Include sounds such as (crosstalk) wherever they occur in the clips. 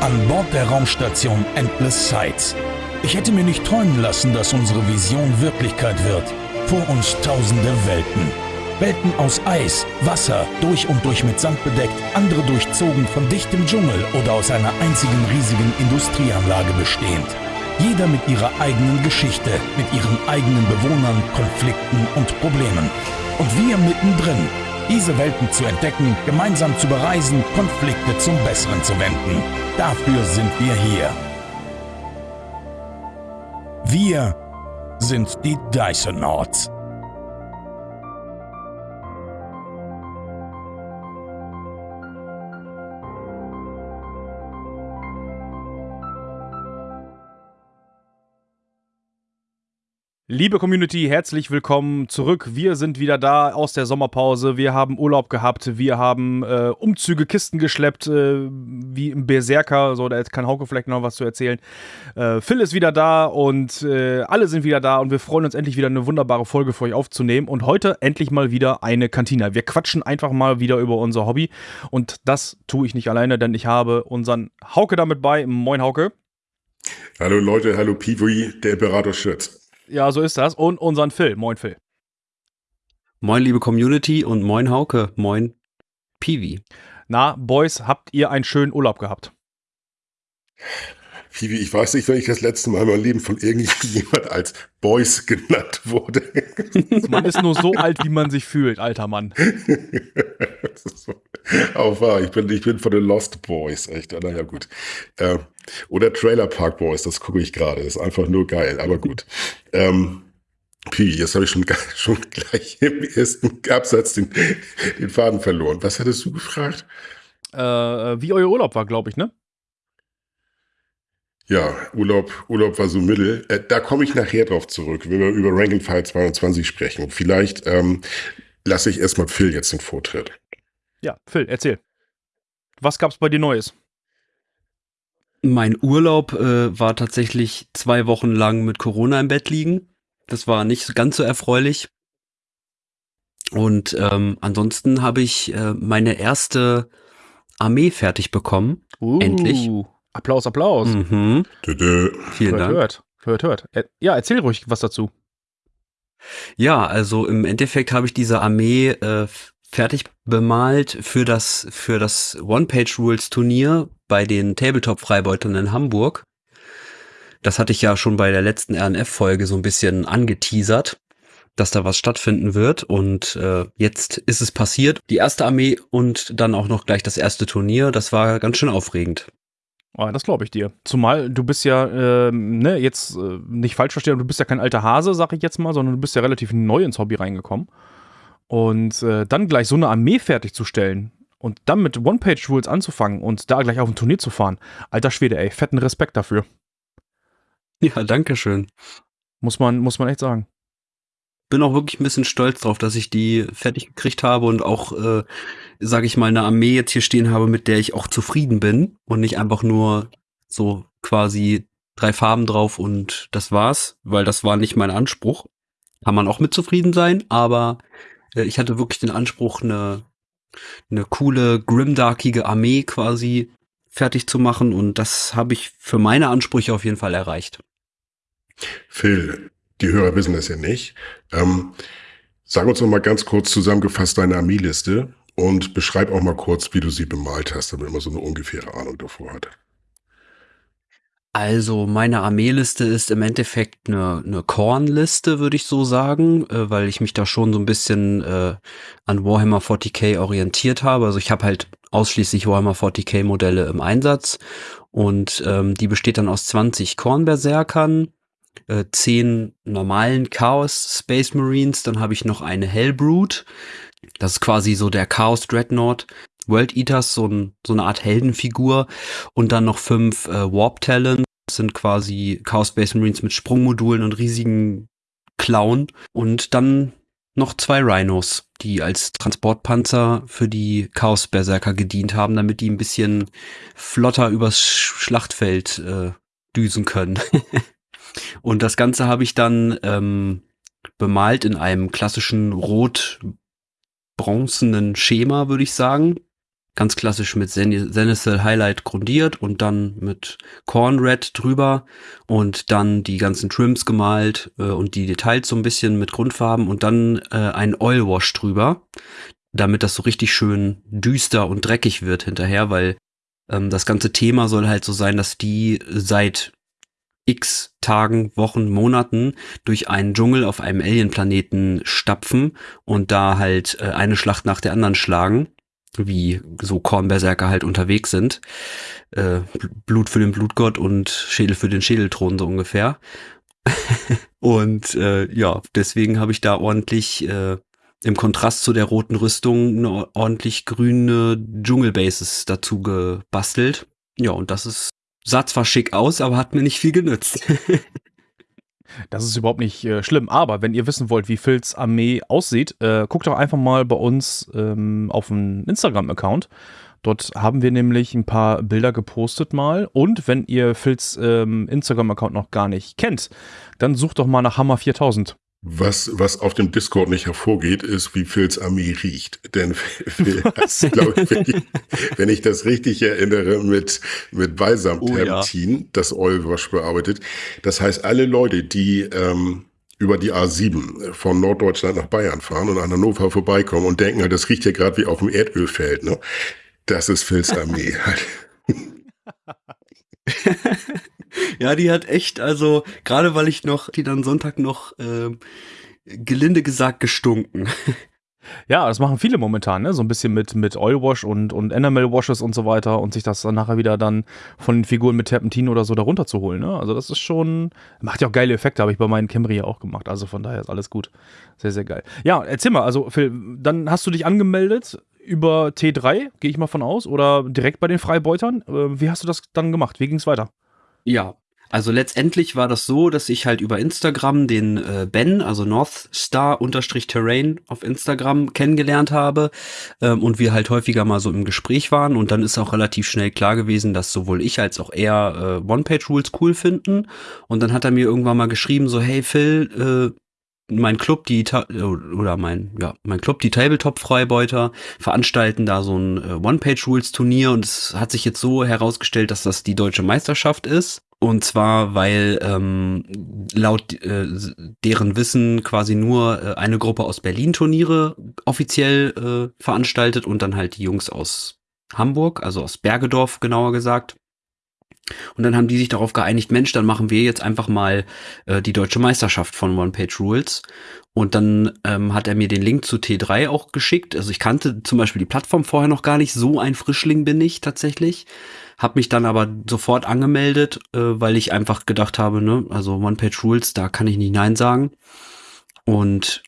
An Bord der Raumstation Endless Sights. Ich hätte mir nicht träumen lassen, dass unsere Vision Wirklichkeit wird. Vor uns tausende Welten. Welten aus Eis, Wasser, durch und durch mit Sand bedeckt, andere durchzogen von dichtem Dschungel oder aus einer einzigen riesigen Industrieanlage bestehend. Jeder mit ihrer eigenen Geschichte, mit ihren eigenen Bewohnern, Konflikten und Problemen. Und wir mittendrin, diese Welten zu entdecken, gemeinsam zu bereisen, Konflikte zum Besseren zu wenden. Dafür sind wir hier. Wir sind die Dysonauts. Liebe Community, herzlich willkommen zurück. Wir sind wieder da aus der Sommerpause. Wir haben Urlaub gehabt. Wir haben äh, Umzüge, Kisten geschleppt, äh, wie im Berserker. So, da kann Hauke vielleicht noch was zu erzählen. Äh, Phil ist wieder da und äh, alle sind wieder da und wir freuen uns endlich wieder eine wunderbare Folge für euch aufzunehmen. Und heute endlich mal wieder eine Kantine. Wir quatschen einfach mal wieder über unser Hobby. Und das tue ich nicht alleine, denn ich habe unseren Hauke damit bei. Moin, Hauke. Hallo Leute, hallo Piwi, der Imperator Schütz. Ja, so ist das. Und unseren Phil. Moin, Phil. Moin, liebe Community und moin, Hauke. Moin, Piwi. Na, Boys, habt ihr einen schönen Urlaub gehabt? Piwi, ich weiß nicht, wenn ich das letzte Mal in meinem Leben von irgendjemand als Boys genannt wurde. Man ist nur so alt, wie man sich fühlt, alter Mann. so. Auch wahr, ich bin, ich bin von den Lost Boys, echt. Naja, gut. Äh, oder Trailer Park Boys, das gucke ich gerade. Ist einfach nur geil, aber gut. ähm, Pi, jetzt habe ich schon, schon gleich im ersten Absatz den, den Faden verloren. Was hattest du gefragt? Äh, wie euer Urlaub war, glaube ich, ne? Ja, Urlaub, Urlaub war so mittel. Äh, da komme ich nachher drauf zurück, wenn wir über Ranking File 22 sprechen. Vielleicht ähm, lasse ich erstmal Phil jetzt den Vortritt. Ja, Phil, erzähl. Was gab's bei dir Neues? Mein Urlaub äh, war tatsächlich zwei Wochen lang mit Corona im Bett liegen. Das war nicht ganz so erfreulich. Und ähm, ansonsten habe ich äh, meine erste Armee fertig bekommen. Uh, Endlich. Applaus, Applaus. Mhm. Dö, Vielen hört, Dank. hört, hört, hört. Er, ja, erzähl ruhig was dazu. Ja, also im Endeffekt habe ich diese Armee äh, fertig bemalt für das für das One-Page-Rules-Turnier bei den Tabletop-Freibeutern in Hamburg. Das hatte ich ja schon bei der letzten RNF-Folge so ein bisschen angeteasert, dass da was stattfinden wird. Und äh, jetzt ist es passiert. Die erste Armee und dann auch noch gleich das erste Turnier. Das war ganz schön aufregend. Oh, das glaube ich dir. Zumal du bist ja, ähm, ne, jetzt äh, nicht falsch verstehen, du bist ja kein alter Hase, sag ich jetzt mal, sondern du bist ja relativ neu ins Hobby reingekommen. Und äh, dann gleich so eine Armee fertigzustellen und dann mit One-Page-Rules anzufangen und da gleich auf ein Turnier zu fahren, alter Schwede, ey, fetten Respekt dafür. Ja, danke schön. Muss man, muss man echt sagen. Bin auch wirklich ein bisschen stolz drauf, dass ich die fertig gekriegt habe und auch, äh, sage ich mal, eine Armee jetzt hier stehen habe, mit der ich auch zufrieden bin und nicht einfach nur so quasi drei Farben drauf und das war's, weil das war nicht mein Anspruch. Kann man auch mit zufrieden sein, aber äh, ich hatte wirklich den Anspruch, eine, eine coole, grimdarkige Armee quasi fertig zu machen und das habe ich für meine Ansprüche auf jeden Fall erreicht. Phil, die Hörer wissen das ja nicht. Ähm, sag uns noch mal ganz kurz zusammengefasst deine Armeeliste und beschreib auch mal kurz, wie du sie bemalt hast, damit man so eine ungefähre Ahnung davor hat. Also meine Armeeliste ist im Endeffekt eine, eine Kornliste, würde ich so sagen, äh, weil ich mich da schon so ein bisschen äh, an Warhammer 40k orientiert habe. Also ich habe halt ausschließlich Warhammer 40k Modelle im Einsatz und ähm, die besteht dann aus 20 Kornberserkern, äh, 10 normalen Chaos Space Marines, dann habe ich noch eine Hellbrute. Das ist quasi so der Chaos Dreadnought. World Eaters, so, ein, so eine Art Heldenfigur und dann noch fünf äh, Warp Talents, das sind quasi Chaos Space Marines mit Sprungmodulen und riesigen Klauen und dann noch zwei Rhinos, die als Transportpanzer für die Chaos Berserker gedient haben, damit die ein bisschen flotter übers Schlachtfeld äh, düsen können. (laughs) und das Ganze habe ich dann ähm, bemalt in einem klassischen rot bronzenen Schema, würde ich sagen. Ganz klassisch mit Senecal Highlight grundiert und dann mit Corn Red drüber und dann die ganzen Trims gemalt äh, und die Details so ein bisschen mit Grundfarben und dann äh, ein Oil Wash drüber, damit das so richtig schön düster und dreckig wird hinterher, weil ähm, das ganze Thema soll halt so sein, dass die seit x Tagen, Wochen, Monaten durch einen Dschungel auf einem Alien-Planeten stapfen und da halt äh, eine Schlacht nach der anderen schlagen, wie so Kornberserker halt unterwegs sind. Äh, Blut für den Blutgott und Schädel für den Schädelthron so ungefähr. (laughs) und äh, ja, deswegen habe ich da ordentlich äh, im Kontrast zu der roten Rüstung eine ordentlich grüne Dschungelbases dazu gebastelt. Ja, und das ist sah zwar schick aus, aber hat mir nicht viel genützt. (laughs) Das ist überhaupt nicht äh, schlimm. Aber wenn ihr wissen wollt, wie Phils Armee aussieht, äh, guckt doch einfach mal bei uns ähm, auf dem Instagram-Account. Dort haben wir nämlich ein paar Bilder gepostet mal. Und wenn ihr Phils ähm, Instagram-Account noch gar nicht kennt, dann sucht doch mal nach Hammer 4000. Was, was auf dem Discord nicht hervorgeht, ist, wie Phils Armee riecht. Denn, (laughs) das, glaub ich, wenn, ich, wenn ich das richtig erinnere, mit, mit Balsam-Terpentin, oh, ja. das Oilwash bearbeitet. Das heißt, alle Leute, die ähm, über die A7 von Norddeutschland nach Bayern fahren und an Hannover vorbeikommen und denken, das riecht ja gerade wie auf dem Erdölfeld, ne? Das ist Phils Armee. (laughs) (laughs) ja, die hat echt, also gerade weil ich noch, die dann Sonntag noch äh, gelinde gesagt gestunken. Ja, das machen viele momentan, ne? So ein bisschen mit, mit Oilwash und, und Enamel Washes und so weiter und sich das dann nachher wieder dann von den Figuren mit Terpentin oder so darunter zu holen, ne? Also das ist schon, macht ja auch geile Effekte, habe ich bei meinen Camry ja auch gemacht. Also von daher ist alles gut. Sehr, sehr geil. Ja, erzähl mal, also Phil, dann hast du dich angemeldet über T3, gehe ich mal von aus, oder direkt bei den Freibeutern. Äh, wie hast du das dann gemacht? Wie ging es weiter? Ja, also letztendlich war das so, dass ich halt über Instagram den äh, Ben, also North Star unterstrich Terrain auf Instagram kennengelernt habe ähm, und wir halt häufiger mal so im Gespräch waren. Und dann ist auch relativ schnell klar gewesen, dass sowohl ich als auch er äh, One-Page-Rules cool finden. Und dann hat er mir irgendwann mal geschrieben so, hey Phil, äh, mein Club, die oder mein ja mein Club, die Tabletop Freibeuter veranstalten da so ein äh, One Page Rules Turnier und es hat sich jetzt so herausgestellt, dass das die deutsche Meisterschaft ist und zwar weil ähm, laut äh, deren Wissen quasi nur äh, eine Gruppe aus Berlin Turniere offiziell äh, veranstaltet und dann halt die Jungs aus Hamburg, also aus Bergedorf genauer gesagt. Und dann haben die sich darauf geeinigt, Mensch, dann machen wir jetzt einfach mal äh, die deutsche Meisterschaft von One Page Rules. Und dann ähm, hat er mir den Link zu T3 auch geschickt. Also ich kannte zum Beispiel die Plattform vorher noch gar nicht. So ein Frischling bin ich tatsächlich. Hab mich dann aber sofort angemeldet, äh, weil ich einfach gedacht habe, ne, also One Page Rules, da kann ich nicht Nein sagen. Und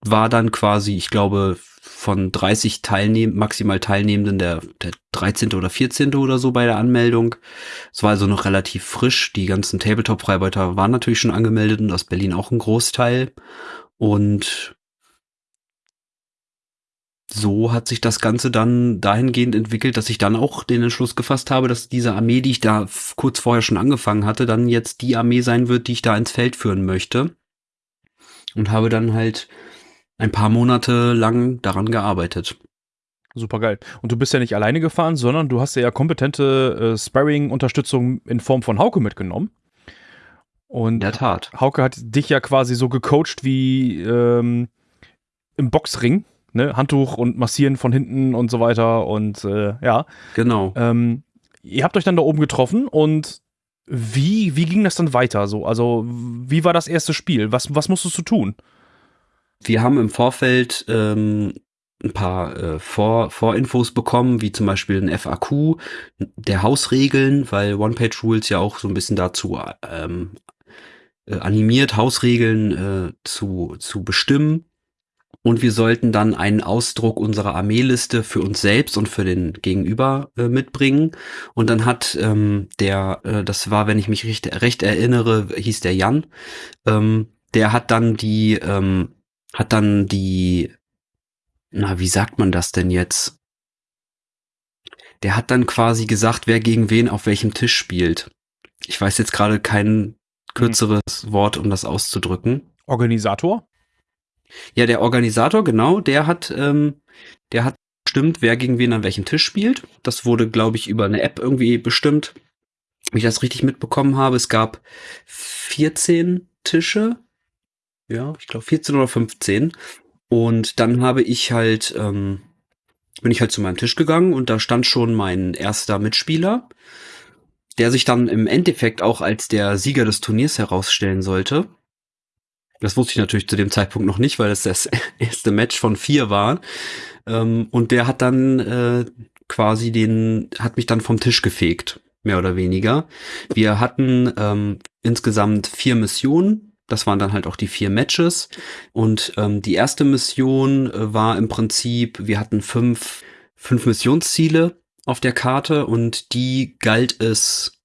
war dann quasi, ich glaube, von 30 Teilnehm maximal Teilnehmenden der, der 13. oder 14. oder so bei der Anmeldung. Es war also noch relativ frisch. Die ganzen Tabletop-Freibeuter waren natürlich schon angemeldet und aus Berlin auch ein Großteil. Und so hat sich das Ganze dann dahingehend entwickelt, dass ich dann auch den Entschluss gefasst habe, dass diese Armee, die ich da kurz vorher schon angefangen hatte, dann jetzt die Armee sein wird, die ich da ins Feld führen möchte. Und habe dann halt ein paar Monate lang daran gearbeitet. Super geil. Und du bist ja nicht alleine gefahren, sondern du hast ja kompetente äh, Sparring-Unterstützung in Form von Hauke mitgenommen. Und in der Tat. Hauke hat dich ja quasi so gecoacht wie ähm, im Boxring, ne? Handtuch und Massieren von hinten und so weiter. Und äh, ja. Genau. Ähm, ihr habt euch dann da oben getroffen und wie, wie ging das dann weiter? So? Also, wie war das erste Spiel? Was, was musstest du tun? Wir haben im Vorfeld ähm, ein paar äh, Vor Vorinfos bekommen, wie zum Beispiel ein FAQ der Hausregeln, weil One-Page-Rules ja auch so ein bisschen dazu ähm, äh, animiert, Hausregeln äh, zu, zu bestimmen. Und wir sollten dann einen Ausdruck unserer Armeeliste für uns selbst und für den Gegenüber äh, mitbringen. Und dann hat ähm, der, äh, das war, wenn ich mich recht, recht erinnere, hieß der Jan, ähm, der hat dann die ähm, hat dann die, na, wie sagt man das denn jetzt? Der hat dann quasi gesagt, wer gegen wen auf welchem Tisch spielt. Ich weiß jetzt gerade kein kürzeres hm. Wort, um das auszudrücken. Organisator? Ja, der Organisator, genau, der hat, ähm, der hat abgestimmt, wer gegen wen an welchem Tisch spielt. Das wurde, glaube ich, über eine App irgendwie bestimmt. Wenn ich das richtig mitbekommen habe, es gab 14 Tische. Ja, ich glaube 14 oder 15. Und dann habe ich halt, ähm, bin ich halt zu meinem Tisch gegangen und da stand schon mein erster Mitspieler, der sich dann im Endeffekt auch als der Sieger des Turniers herausstellen sollte. Das wusste ich natürlich zu dem Zeitpunkt noch nicht, weil es das (laughs) erste Match von vier war. Ähm, und der hat dann äh, quasi den, hat mich dann vom Tisch gefegt, mehr oder weniger. Wir hatten ähm, insgesamt vier Missionen. Das waren dann halt auch die vier Matches. Und ähm, die erste Mission äh, war im Prinzip, wir hatten fünf, fünf Missionsziele auf der Karte und die galt es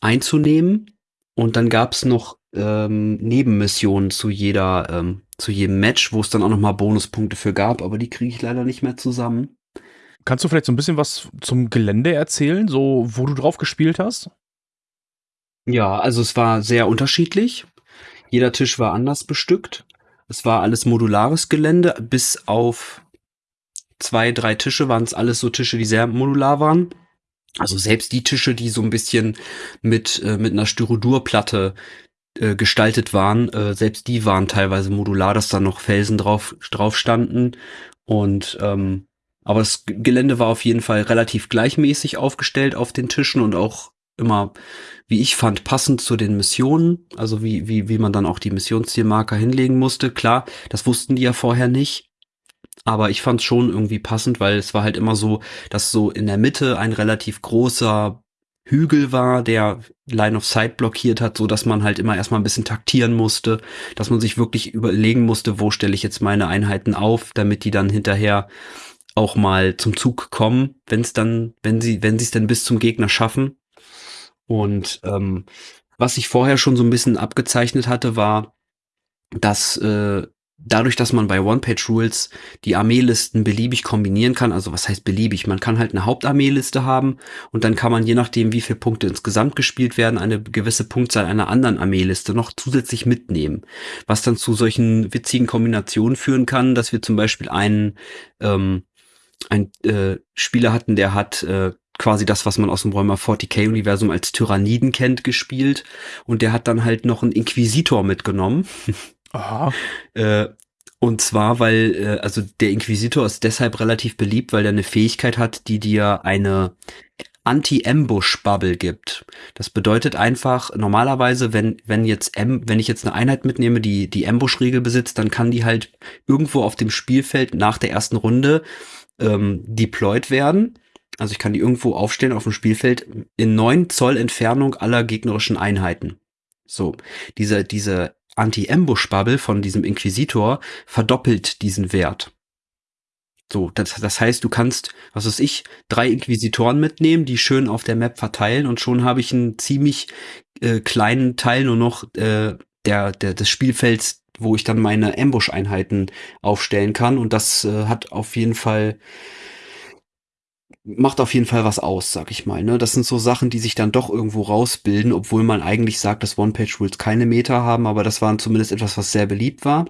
einzunehmen. Und dann gab's noch ähm, Nebenmissionen zu jeder, ähm, zu jedem Match, wo es dann auch nochmal Bonuspunkte für gab, aber die kriege ich leider nicht mehr zusammen. Kannst du vielleicht so ein bisschen was zum Gelände erzählen, so wo du drauf gespielt hast? Ja, also es war sehr unterschiedlich. Jeder Tisch war anders bestückt. Es war alles modulares Gelände, bis auf zwei, drei Tische waren es alles so Tische, die sehr modular waren. Also selbst die Tische, die so ein bisschen mit, äh, mit einer Styrodurplatte äh, gestaltet waren, äh, selbst die waren teilweise modular, dass da noch Felsen drauf, drauf standen. Und ähm, aber das Gelände war auf jeden Fall relativ gleichmäßig aufgestellt auf den Tischen und auch immer, wie ich fand, passend zu den Missionen. Also wie, wie, wie man dann auch die Missionszielmarker hinlegen musste. Klar, das wussten die ja vorher nicht. Aber ich fand es schon irgendwie passend, weil es war halt immer so, dass so in der Mitte ein relativ großer Hügel war, der Line of Sight blockiert hat, so dass man halt immer erstmal ein bisschen taktieren musste, dass man sich wirklich überlegen musste, wo stelle ich jetzt meine Einheiten auf, damit die dann hinterher auch mal zum Zug kommen, wenn es dann, wenn sie, wenn sie es denn bis zum Gegner schaffen. Und ähm, was ich vorher schon so ein bisschen abgezeichnet hatte, war, dass äh, dadurch, dass man bei One-Page-Rules die Armeelisten beliebig kombinieren kann, also was heißt beliebig? Man kann halt eine Hauptarmeeliste haben und dann kann man je nachdem, wie viele Punkte insgesamt gespielt werden, eine gewisse Punktzahl einer anderen Armeeliste noch zusätzlich mitnehmen. Was dann zu solchen witzigen Kombinationen führen kann, dass wir zum Beispiel einen, ähm, einen äh, Spieler hatten, der hat äh, quasi das, was man aus dem Räumer 40k-Universum als Tyranniden kennt, gespielt. Und der hat dann halt noch einen Inquisitor mitgenommen. Aha. (laughs) Äh, und zwar, weil, äh, also der Inquisitor ist deshalb relativ beliebt, weil er eine Fähigkeit hat, die dir eine Anti-Ambush-Bubble gibt. Das bedeutet einfach, normalerweise, wenn, wenn jetzt, M, wenn ich jetzt eine Einheit mitnehme, die die Ambush-Regel besitzt, dann kann die halt irgendwo auf dem Spielfeld nach der ersten Runde ähm, deployed werden. Also ich kann die irgendwo aufstellen auf dem Spielfeld in neun Zoll Entfernung aller gegnerischen Einheiten. So, diese, diese Anti-Ambush-Bubble von diesem Inquisitor verdoppelt diesen Wert. So, das, das heißt, du kannst, was weiß ich, drei Inquisitoren mitnehmen, die schön auf der Map verteilen und schon habe ich einen ziemlich äh, kleinen Teil nur noch äh, der, der, des Spielfelds, wo ich dann meine Ambush-Einheiten aufstellen kann. Und das äh, hat auf jeden Fall macht auf jeden Fall was aus, sag ich mal. Ne? Das sind so Sachen, die sich dann doch irgendwo rausbilden, obwohl man eigentlich sagt, dass One-Page-Rules keine Meta haben, aber das war zumindest etwas, was sehr beliebt war.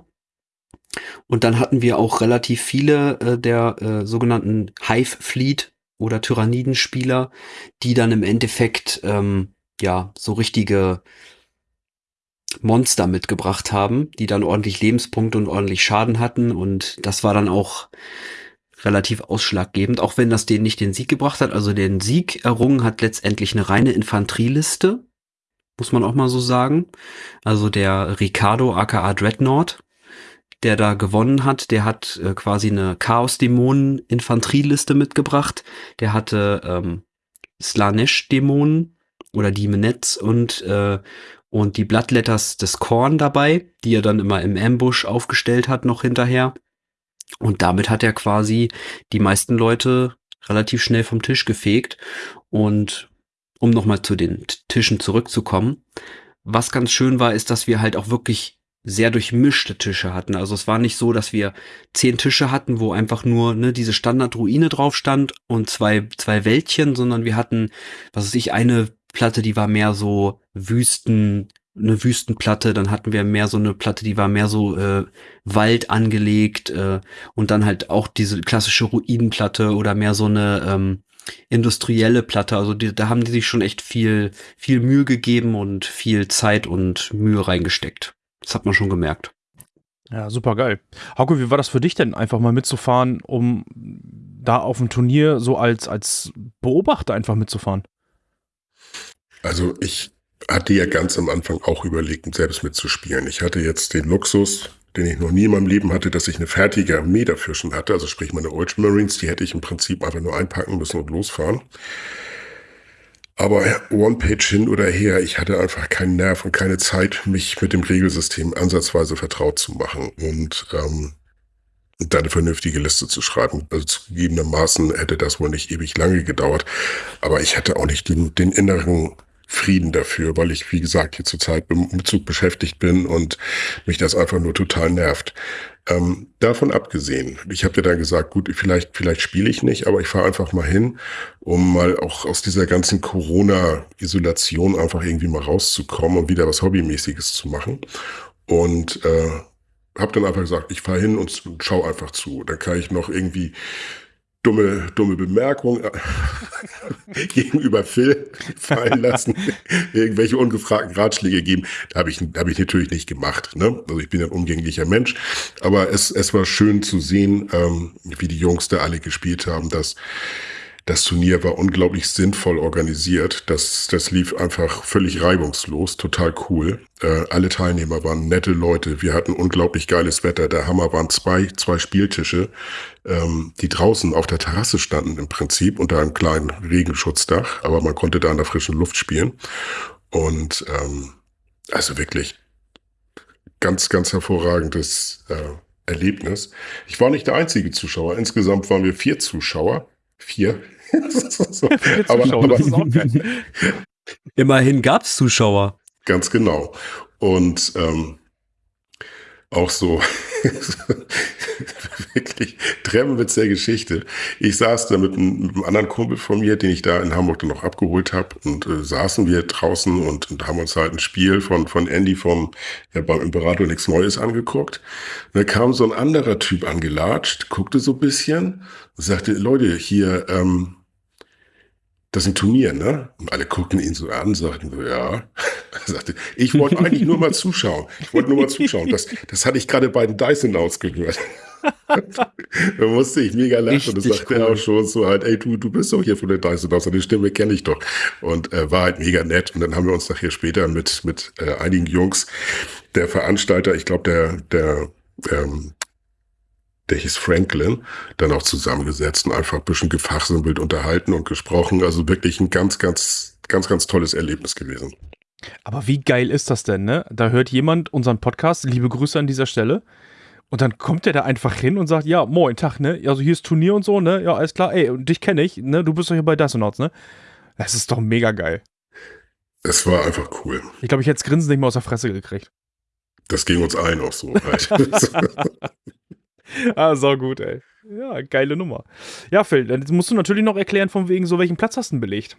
Und dann hatten wir auch relativ viele äh, der äh, sogenannten Hive Fleet oder Tyrannidenspieler, die dann im Endeffekt ähm, ja so richtige Monster mitgebracht haben, die dann ordentlich Lebenspunkte und ordentlich Schaden hatten. Und das war dann auch relativ ausschlaggebend, auch wenn das denen nicht den Sieg gebracht hat. Also den Sieg errungen hat letztendlich eine reine Infanterieliste, muss man auch mal so sagen. Also der Ricardo aka Dreadnought, der da gewonnen hat, der hat äh, quasi eine Chaos-Dämonen-Infanterieliste mitgebracht. Der hatte ähm, Slanesh-Dämonen oder Demonettes und äh, und die Bloodletters des Korn dabei, die er dann immer im Ambush aufgestellt hat noch hinterher. Und damit hat er quasi die meisten Leute relativ schnell vom Tisch gefegt. Und um nochmal zu den Tischen zurückzukommen, was ganz schön war, ist, dass wir halt auch wirklich sehr durchmischte Tische hatten. Also es war nicht so, dass wir zehn Tische hatten, wo einfach nur ne, diese Standardruine drauf stand und zwei, zwei Wäldchen, sondern wir hatten, was weiß ich, eine Platte, die war mehr so Wüsten, eine Wüstenplatte, dann hatten wir mehr so eine Platte, die war mehr so äh, Wald angelegt äh, und dann halt auch diese klassische Ruinenplatte oder mehr so eine ähm, industrielle Platte. Also die, da haben die sich schon echt viel, viel Mühe gegeben und viel Zeit und Mühe reingesteckt. Das hat man schon gemerkt. Ja, super geil. Hauke, wie war das für dich denn, einfach mal mitzufahren, um da auf dem Turnier so als, als Beobachter einfach mitzufahren? Also ich hatte ja ganz am Anfang auch überlegt, selbst mitzuspielen. Ich hatte jetzt den Luxus, den ich noch nie in meinem Leben hatte, dass ich eine fertige Armee dafür schon hatte. Also sprich meine Ultramarines, die hätte ich im Prinzip einfach nur einpacken müssen und losfahren. Aber One-Page hin oder her, ich hatte einfach keinen Nerv und keine Zeit, mich mit dem Regelsystem ansatzweise vertraut zu machen und ähm, da eine vernünftige Liste zu schreiben. Also zugegebenermaßen hätte das wohl nicht ewig lange gedauert, aber ich hatte auch nicht den, den inneren Frieden dafür, weil ich, wie gesagt, hier zurzeit im Umzug beschäftigt bin und mich das einfach nur total nervt. Ähm, davon abgesehen, ich habe dir dann gesagt, gut, vielleicht, vielleicht spiele ich nicht, aber ich fahre einfach mal hin, um mal auch aus dieser ganzen Corona-Isolation einfach irgendwie mal rauszukommen und wieder was Hobbymäßiges zu machen. Und äh, habe dann einfach gesagt, ich fahre hin und schau einfach zu. Dann kann ich noch irgendwie dumme, dumme Bemerkung äh, (laughs) gegenüber Phil fallen lassen, (laughs) irgendwelche ungefragten Ratschläge geben. Da habe ich, hab ich natürlich nicht gemacht. Ne? Also ich bin ein umgänglicher Mensch. Aber es, es war schön zu sehen, ähm, wie die Jungs da alle gespielt haben, dass das Turnier war unglaublich sinnvoll organisiert. Das, das lief einfach völlig reibungslos, total cool. Äh, alle Teilnehmer waren nette Leute. Wir hatten unglaublich geiles Wetter. Der Hammer waren zwei, zwei Spieltische, ähm, die draußen auf der Terrasse standen im Prinzip unter einem kleinen Regenschutzdach, aber man konnte da in der frischen Luft spielen. Und ähm, also wirklich ganz, ganz hervorragendes äh, Erlebnis. Ich war nicht der einzige Zuschauer. Insgesamt waren wir vier Zuschauer. Vier. So. (laughs) aber, aber (laughs) Immerhin gab es Zuschauer. Ganz genau. Und ähm, auch so (laughs) wirklich Tremmenwitz der Geschichte. Ich saß da mit einem, mit einem, anderen Kumpel von mir, den ich da in Hamburg dann noch abgeholt habe und äh, saßen wir draußen und, und, haben uns halt ein Spiel von, von Andy vom ja, beim Imperator nichts Neues angeguckt. Und da kam so ein anderer Typ angelatscht, guckte so ein bisschen und sagte, Leute, hier, ähm, das ist ein Turnier, ne? Und alle guckten ihn so an, sagten so, ja. (laughs) Er sagte, ich wollte eigentlich nur mal zuschauen. Ich wollte nur mal zuschauen. Das, das hatte ich gerade bei den Dyson ausgehört. (laughs) da musste ich mega lachen. Richtig und das sagte cool. er auch schon so halt, ey, du, du bist doch hier von der Dyson aus, die Stimme kenne ich doch. Und äh, war halt mega nett. Und dann haben wir uns nachher später mit, mit äh, einigen Jungs, der Veranstalter, ich glaube, der, der ähm, der hieß Franklin, dann auch zusammengesetzt und einfach ein bisschen gefachsimpelt unterhalten und gesprochen. Also wirklich ein ganz, ganz, ganz, ganz tolles Erlebnis gewesen. Aber wie geil ist das denn, ne? Da hört jemand unseren Podcast, liebe Grüße an dieser Stelle. Und dann kommt der da einfach hin und sagt, ja, moin, Tag, ne? Also hier ist Turnier und so, ne? Ja, alles klar, ey, und dich kenne ich, ne? Du bist doch hier bei Dysonauts, ne? Das ist doch mega geil. Es war einfach cool. Ich glaube, ich hätte das Grinsen nicht mehr aus der Fresse gekriegt. Das ging uns allen auch so. (laughs) (laughs) (laughs) Ah, sau gut, ey. Ja, geile Nummer. Ja, Phil, dann musst du natürlich noch erklären, von wegen so, welchen Platz hast du belegt?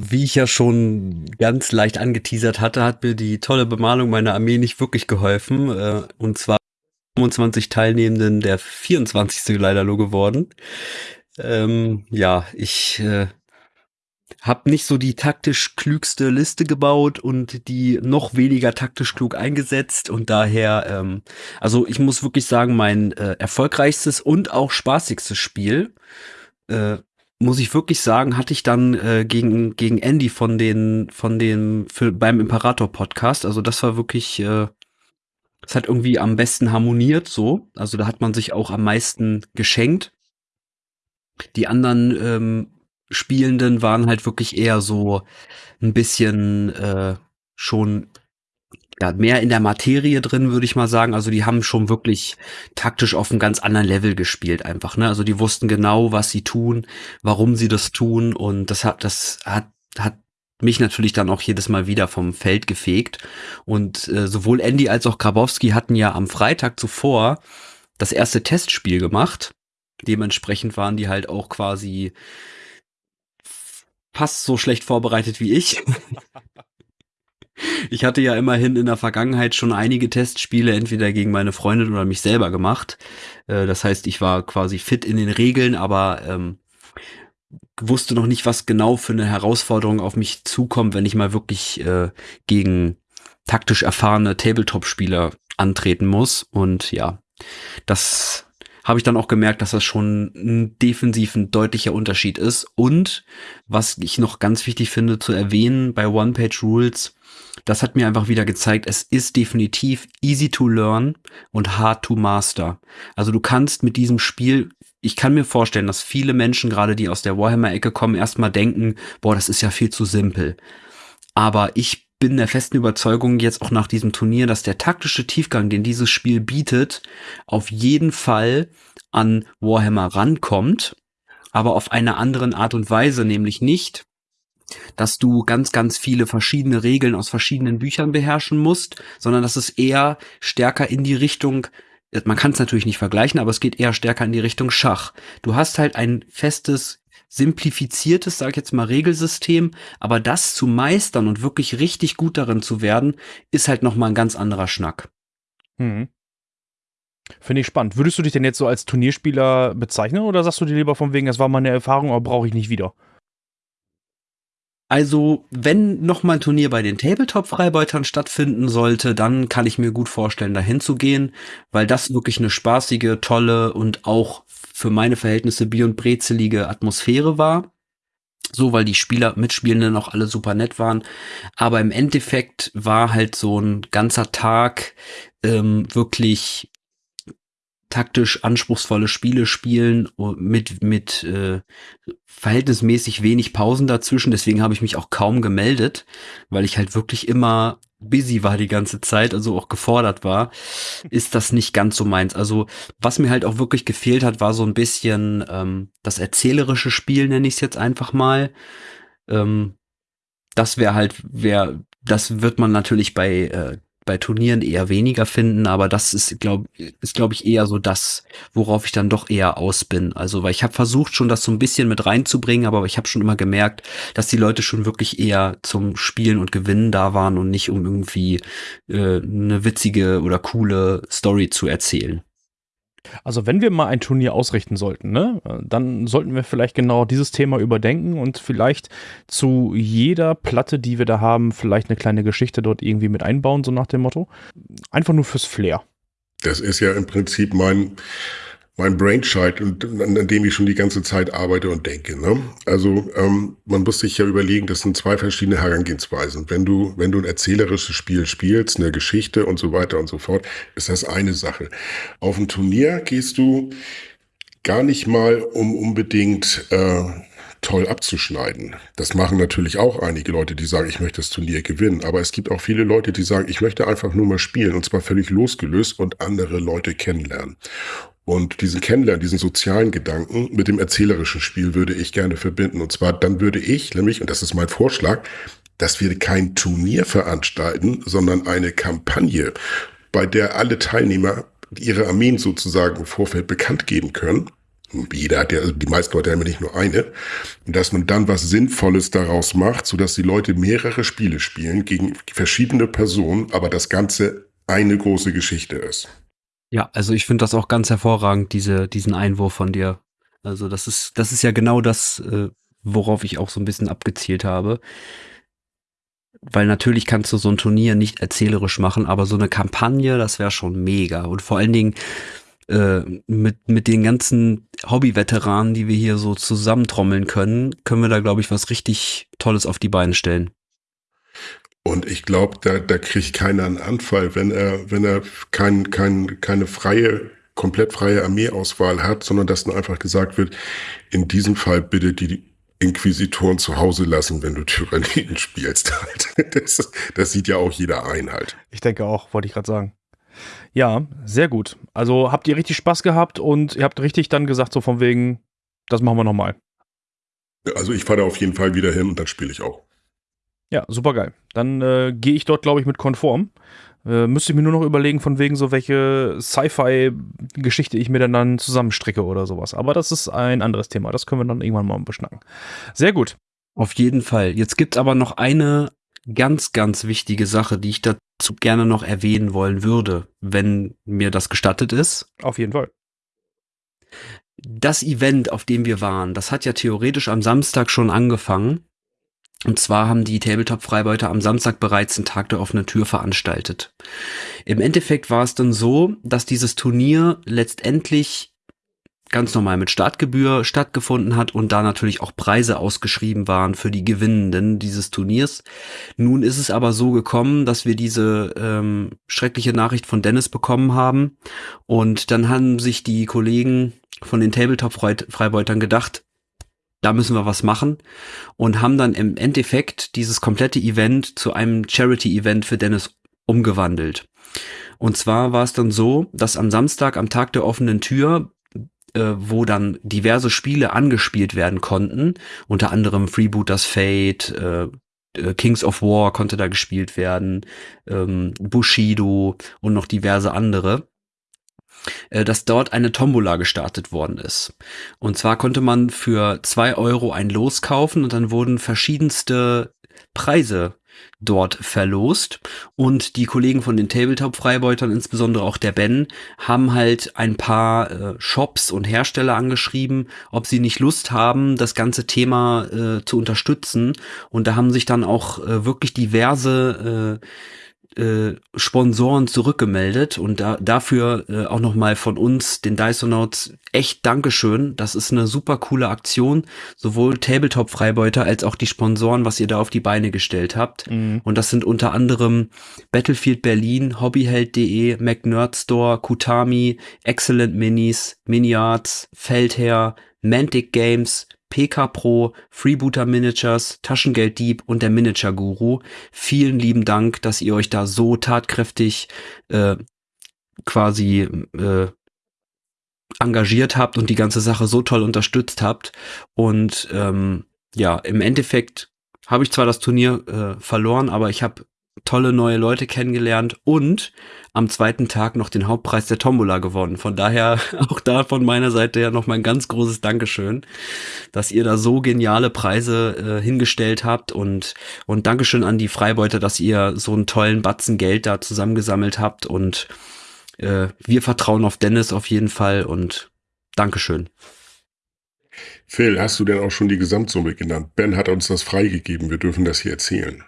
Wie ich ja schon ganz leicht angeteasert hatte, hat mir die tolle Bemalung meiner Armee nicht wirklich geholfen. Äh, und zwar 25 Teilnehmenden der 24. leider nur geworden. Ähm, ja, ich äh, habe nicht so die taktisch klügste Liste gebaut und die noch weniger taktisch klug eingesetzt und daher, ähm, also ich muss wirklich sagen, mein äh, erfolgreichstes und auch spaßigstes Spiel, äh, muss ich wirklich sagen, hatte ich dann äh, gegen gegen Andy von den von dem für, beim Imperator Podcast. Also das war wirklich, äh, das hat irgendwie am besten harmoniert so. Also da hat man sich auch am meisten geschenkt. Die anderen ähm, Spielenden waren halt wirklich eher so ein bisschen äh, schon ja, mehr in der Materie drin, würde ich mal sagen. Also die haben schon wirklich taktisch auf einem ganz anderen Level gespielt einfach. Ne? Also die wussten genau, was sie tun, warum sie das tun und das hat, das hat, hat mich natürlich dann auch jedes Mal wieder vom Feld gefegt. Und äh, sowohl Andy als auch Grabowski hatten ja am Freitag zuvor das erste Testspiel gemacht. Dementsprechend waren die halt auch quasi fast so schlecht vorbereitet wie ich. (laughs) Ich hatte ja immerhin in der Vergangenheit schon einige Testspiele entweder gegen meine Freundin oder mich selber gemacht. Äh, das heißt, ich war quasi fit in den Regeln, aber ähm, wusste noch nicht, was genau für eine Herausforderung auf mich zukommt, wenn ich mal wirklich äh, gegen taktisch erfahrene Tabletop-Spieler antreten muss. Und ja, das habe ich dann auch gemerkt, dass das schon ein defensiv ein deutlicher Unterschied ist. Und was ich noch ganz wichtig finde zu erwähnen bei One-Page-Rules, das hat mir einfach wieder gezeigt, es ist definitiv easy to learn und hard to master. Also du kannst mit diesem Spiel, ich kann mir vorstellen, dass viele Menschen, gerade die aus der Warhammer-Ecke kommen, erstmal denken, boah, das ist ja viel zu simpel. Aber ich bin der festen Überzeugung jetzt auch nach diesem Turnier, dass der taktische Tiefgang, den dieses Spiel bietet, auf jeden Fall an Warhammer rankommt, aber auf eine andere Art und Weise, nämlich nicht, dass du ganz, ganz viele verschiedene Regeln aus verschiedenen Büchern beherrschen musst, sondern dass es eher stärker in die Richtung man kann es natürlich nicht vergleichen, aber es geht eher stärker in die Richtung Schach. Du hast halt ein festes simplifiziertes, sag ich jetzt mal, Regelsystem, aber das zu meistern und wirklich richtig gut darin zu werden, ist halt noch mal ein ganz anderer Schnack. Mhm. Finde ich spannend. Würdest du dich denn jetzt so als Turnierspieler bezeichnen oder sagst du dir lieber von wegen, das war meine Erfahrung, aber brauche ich nicht wieder? Also, wenn noch mal ein Turnier bei den Tabletop-Freibeutern stattfinden sollte, dann kann ich mir gut vorstellen, dahin zu gehen, weil das wirklich eine spaßige, tolle und auch für meine Verhältnisse bier- und brezelige Atmosphäre war. So, weil die Spieler, Mitspielenden auch alle super nett waren. Aber im Endeffekt war halt so ein ganzer Tag ähm, wirklich taktisch anspruchsvolle Spiele spielen mit mit äh, verhältnismäßig wenig Pausen dazwischen. Deswegen habe ich mich auch kaum gemeldet, weil ich halt wirklich immer busy war die ganze Zeit, also auch gefordert war, ist das nicht ganz so meins. Also was mir halt auch wirklich gefehlt hat, war so ein bisschen ähm, das erzählerische Spiel, nenne ich es jetzt einfach mal. Ähm, das wäre halt, wäre, das wird man natürlich bei äh, bei Turnieren eher weniger finden, aber das ist, glaube ist, glaube ich, eher so das, worauf ich dann doch eher aus bin. Also, weil ich habe versucht, schon das so ein bisschen mit reinzubringen, aber ich habe schon immer gemerkt, dass die Leute schon wirklich eher zum Spielen und Gewinnen da waren und nicht um irgendwie äh, eine witzige oder coole Story zu erzählen. Also wenn wir mal ein Turnier ausrichten sollten, ne, dann sollten wir vielleicht genau dieses Thema überdenken und vielleicht zu jeder Platte, die wir da haben, vielleicht eine kleine Geschichte dort irgendwie mit einbauen, so nach dem Motto. Einfach nur fürs Flair. Das ist ja im Prinzip mein mein Brainchild, an, dem ich schon die ganze Zeit arbeite und denke. Ne? Also ähm, man muss sich ja überlegen, das sind zwei verschiedene Herangehensweisen. Wenn du, wenn du ein erzählerisches Spiel spielst, eine Geschichte und so weiter und so fort, ist das eine Sache. Auf ein Turnier gehst du gar nicht mal, um unbedingt äh, toll abzuschneiden. Das machen natürlich auch einige Leute, die sagen, ich möchte das Turnier gewinnen. Aber es gibt auch viele Leute, die sagen, ich möchte einfach nur mal spielen und zwar völlig losgelöst und andere Leute kennenlernen. Und diesen Kennenlernen, diesen sozialen Gedanken mit dem erzählerischen Spiel würde ich gerne verbinden. Und zwar dann würde ich nämlich, und das ist mein Vorschlag, dass wir kein Turnier veranstalten, sondern eine Kampagne, bei der alle Teilnehmer ihre Armeen sozusagen im Vorfeld bekannt geben können. Jeder hat ja, also die meisten Leute haben ja nicht nur eine. Und dass man dann was Sinnvolles daraus macht, sodass die Leute mehrere Spiele spielen gegen verschiedene Personen, aber das Ganze eine große Geschichte ist. Ja, also ich finde das auch ganz hervorragend, diese, diesen Einwurf von dir. Also das ist, das ist ja genau das, äh, worauf ich auch so ein bisschen abgezielt habe. Weil natürlich kannst du so ein Turnier nicht erzählerisch machen, aber so eine Kampagne, das wäre schon mega. Und vor allen Dingen äh, mit, mit den ganzen Hobby-Veteranen, die wir hier so zusammentrommeln können, können wir da, glaube ich, was richtig Tolles auf die Beine stellen. Und ich glaube, da, da kriegt keiner einen Anfall, wenn er, wenn er kein, kein, keine freie, komplett freie Armeeauswahl hat, sondern dass dann einfach gesagt wird, in diesem Fall bitte die Inquisitoren zu Hause lassen, wenn du Tyranniden spielst. (laughs) Das, das sieht ja auch jeder ein halt. Ich denke auch, wollte ich gerade sagen. Ja, sehr gut. Also habt ihr richtig Spaß gehabt und ihr habt richtig dann gesagt, so von wegen, das machen wir nochmal. Also ich fahre da auf jeden Fall wieder hin und dann spiele ich auch. Ja, super geil. Dann äh, gehe ich dort, glaube ich, mit konform. Äh, müsste ich mir nur noch überlegen, von wegen so welche Sci-Fi-Geschichte ich mir dann, dann zusammenstricke oder sowas. Aber das ist ein anderes Thema. Das können wir dann irgendwann mal beschnacken. Sehr gut. Auf jeden Fall. Jetzt gibt es aber noch eine ganz, ganz wichtige Sache, die ich dazu gerne noch erwähnen wollen würde, wenn mir das gestattet ist. Auf jeden Fall. Das Event, auf dem wir waren, das hat ja theoretisch am Samstag schon angefangen. Und zwar haben die Tabletop-Freibeuter am Samstag bereits den Tag der offenen Tür veranstaltet. Im Endeffekt war es dann so, dass dieses Turnier letztendlich ganz normal mit Startgebühr stattgefunden hat und da natürlich auch Preise ausgeschrieben waren für die Gewinnenden dieses Turniers. Nun ist es aber so gekommen, dass wir diese ähm, schreckliche Nachricht von Dennis bekommen haben und dann haben sich die Kollegen von den Tabletop-Freibeutern gedacht, da müssen wir was machen und haben dann im Endeffekt dieses komplette Event zu einem Charity-Event für Dennis umgewandelt. Und zwar war es dann so, dass am Samstag, am Tag der offenen Tür, äh, wo dann diverse Spiele angespielt werden konnten, unter anderem Freebooters Fate, äh, äh, Kings of War konnte da gespielt werden, ähm, Bushido und noch diverse andere dass dort eine Tombola gestartet worden ist. Und zwar konnte man für zwei Euro ein Los kaufen und dann wurden verschiedenste Preise dort verlost und die Kollegen von den Tabletop-Freibeutern, insbesondere auch der Ben, haben halt ein paar äh, Shops und Hersteller angeschrieben, ob sie nicht Lust haben, das ganze Thema äh, zu unterstützen und da haben sich dann auch äh, wirklich diverse äh, Sponsoren zurückgemeldet und da, dafür äh, auch nochmal von uns, den Dysonauts, echt Dankeschön. Das ist eine super coole Aktion. Sowohl Tabletop-Freibeuter als auch die Sponsoren, was ihr da auf die Beine gestellt habt. Mhm. Und das sind unter anderem Battlefield Berlin, Hobbyheld.de, McNerdstore, Kutami, Excellent Minis, Miniarts, Feldherr, Mantic Games, PK Pro, Freebooter Managers, Taschengelddieb und der Manager Guru. Vielen lieben Dank, dass ihr euch da so tatkräftig äh, quasi äh, engagiert habt und die ganze Sache so toll unterstützt habt. Und ähm, ja, im Endeffekt habe ich zwar das Turnier äh, verloren, aber ich habe tolle neue Leute kennengelernt und am zweiten Tag noch den Hauptpreis der Tombola gewonnen. Von daher (laughs) auch da von meiner Seite ja noch mal ein ganz großes Dankeschön, dass ihr da so geniale Preise äh, hingestellt habt und und Dankeschön an die Freibeuter, dass ihr so einen tollen Batzen Geld da zusammengesammelt habt und äh, wir vertrauen auf Dennis auf jeden Fall und Dankeschön. Phil, hast du denn auch schon die Gesamtsumme genannt? Ben hat uns das freigegeben. Wir dürfen das hier erzählen.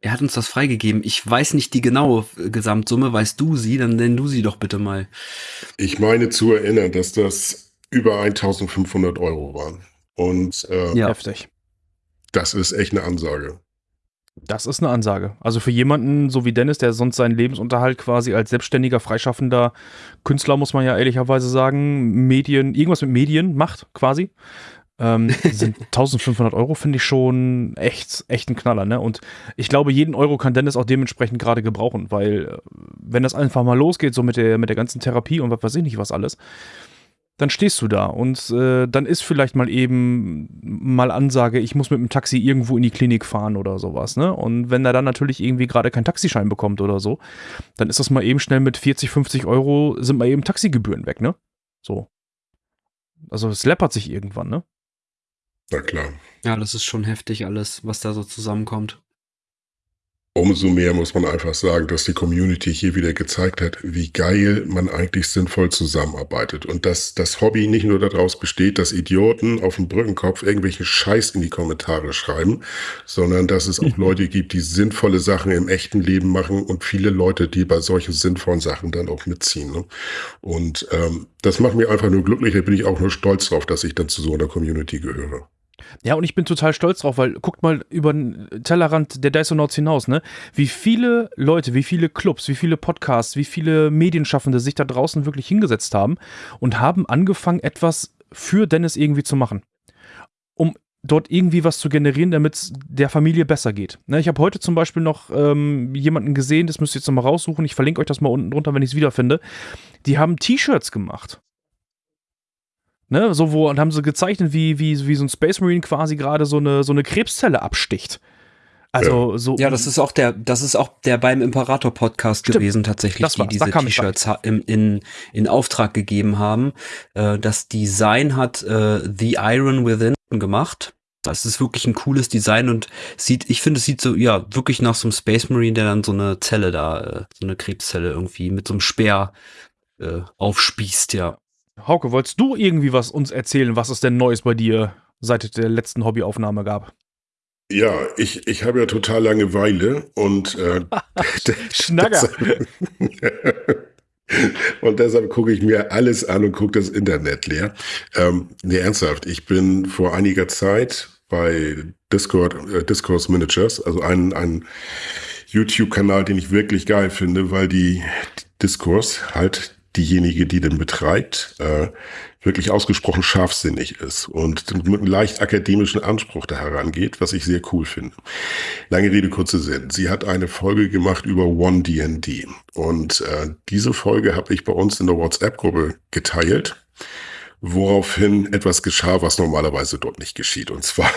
Er hat uns das freigegeben. Ich weiß nicht die genaue Gesamtsumme. Weißt du sie? Dann nenn du sie doch bitte mal. Ich meine zu erinnern, dass das über 1500 Euro waren. Und äh, ja. heftig. Das ist echt eine Ansage. Das ist eine Ansage. Also für jemanden so wie Dennis, der sonst seinen Lebensunterhalt quasi als selbstständiger, freischaffender Künstler, muss man ja ehrlicherweise sagen, Medien, irgendwas mit Medien macht quasi, ähm, (laughs) sind 1500 Euro finde ich schon echt, echt ein Knaller, ne? Und ich glaube, jeden Euro kann Dennis auch dementsprechend gerade gebrauchen, weil äh, wenn das einfach mal losgeht, so mit der, mit der ganzen Therapie und was weiß ich nicht was alles, dann stehst du da und äh, dann ist vielleicht mal eben mal Ansage, ich muss mit dem Taxi irgendwo in die Klinik fahren oder sowas, ne? Und wenn er dann natürlich irgendwie gerade keinen Taxischein bekommt oder so, dann ist das mal eben schnell mit 40, 50 Euro sind mal eben Taxigebühren weg, ne? So. Also es läppert sich irgendwann, ne? Na klar. Ja, das ist schon heftig alles, was da so zusammenkommt. Umso mehr muss man einfach sagen, dass die Community hier wieder gezeigt hat, wie geil man eigentlich sinnvoll zusammenarbeitet. Und dass das Hobby nicht nur daraus besteht, dass Idioten auf dem Brückenkopf irgendwelchen Scheiß in die Kommentare schreiben, sondern dass es auch (laughs) Leute gibt, die sinnvolle Sachen im echten Leben machen und viele Leute, die bei solchen sinnvollen Sachen dann auch mitziehen. Ne? Und ähm, das macht mich einfach nur glücklich. Da bin ich auch nur stolz drauf, dass ich dann zu so einer Community gehöre. Ja, und ich bin total stolz drauf, weil guckt mal über den Tellerrand der Dysonauts hinaus, ne? Wie viele Leute, wie viele Clubs, wie viele Podcasts, wie viele Medienschaffende sich da draußen wirklich hingesetzt haben und haben angefangen, etwas für Dennis irgendwie zu machen. Um dort irgendwie was zu generieren, damit es der Familie besser geht. Ne, ich habe heute zum Beispiel noch ähm, jemanden gesehen, das müsst ihr jetzt nochmal raussuchen, ich verlinke euch das mal unten drunter, wenn ich es wiederfinde. Die haben T-Shirts gemacht. Ne, so wo, und haben sie gezeichnet, wie, wie, wie so ein Space Marine quasi gerade so eine, so eine Krebszelle absticht. Also ja. so. Ja, das ist auch der, das ist auch der beim Imperator Podcast Stimmt. gewesen tatsächlich, die diese T-Shirts in, in, in Auftrag gegeben haben. Äh, das Design hat äh, The Iron Within gemacht. Das ist wirklich ein cooles Design und sieht, ich finde, es sieht so, ja, wirklich nach so einem Space Marine, der dann so eine Zelle da, äh, so eine Krebszelle irgendwie mit so einem Speer äh, aufspießt, ja. Hauke, wolltest du irgendwie was uns erzählen, was es denn Neues bei dir seit der letzten Hobbyaufnahme gab? Ja, ich, ich habe ja total Langeweile und äh, (laughs) (laughs) Schnacker. (laughs) und deshalb gucke ich mir alles an und gucke das Internet leer. Ähm, nee, ernsthaft, ich bin vor einiger Zeit bei Discord, äh, Discourse Managers, also ein, ein YouTube-Kanal, den ich wirklich geil finde, weil die Discourse halt diejenige, die den betreibt, äh, wirklich ausgesprochen scharfsinnig ist und mit einem leicht akademischen Anspruch da herangeht, was ich sehr cool finde. Lange Rede, kurze Sinn. Sie hat eine Folge gemacht über One D&D und äh, diese Folge habe ich bei uns in der WhatsApp-Gruppe geteilt, woraufhin etwas geschah, was normalerweise dort nicht geschieht. Und zwar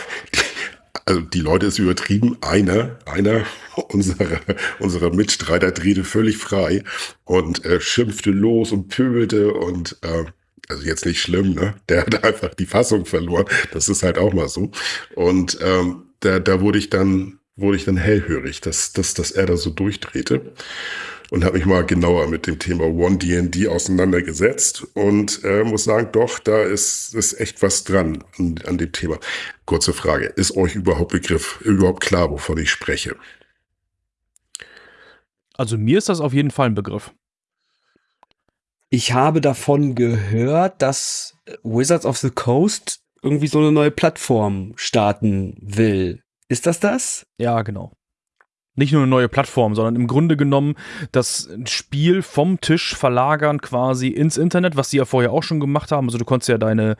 also die Leute ist übertrieben. Einer, einer (laughs) unserer, unserer Mitstreiter drehte völlig frei und äh, schimpfte los und pöbelte und äh, also jetzt nicht schlimm, ne? Der hat einfach die Fassung verloren. Das ist halt auch mal so. Und ähm, da, da wurde ich dann, wurde ich dann hellhörig, dass, dass, dass er da so durchdrehte und habe mich mal genauer mit dem Thema One D&D auseinandergesetzt und äh, muss sagen, doch, da ist, ist echt was dran an, an dem Thema. Kurze Frage, ist euch überhaupt Begriff, überhaupt klar, wovon ich spreche? Also mir ist das auf jeden Fall ein Begriff. Ich habe davon gehört, dass Wizards of the Coast irgendwie so eine neue Plattform starten will. Ist das das? Ja, genau nicht nur eine neue Plattform, sondern im Grunde genommen das Spiel vom Tisch verlagern quasi ins Internet, was sie ja vorher auch schon gemacht haben. Also du konntest ja deine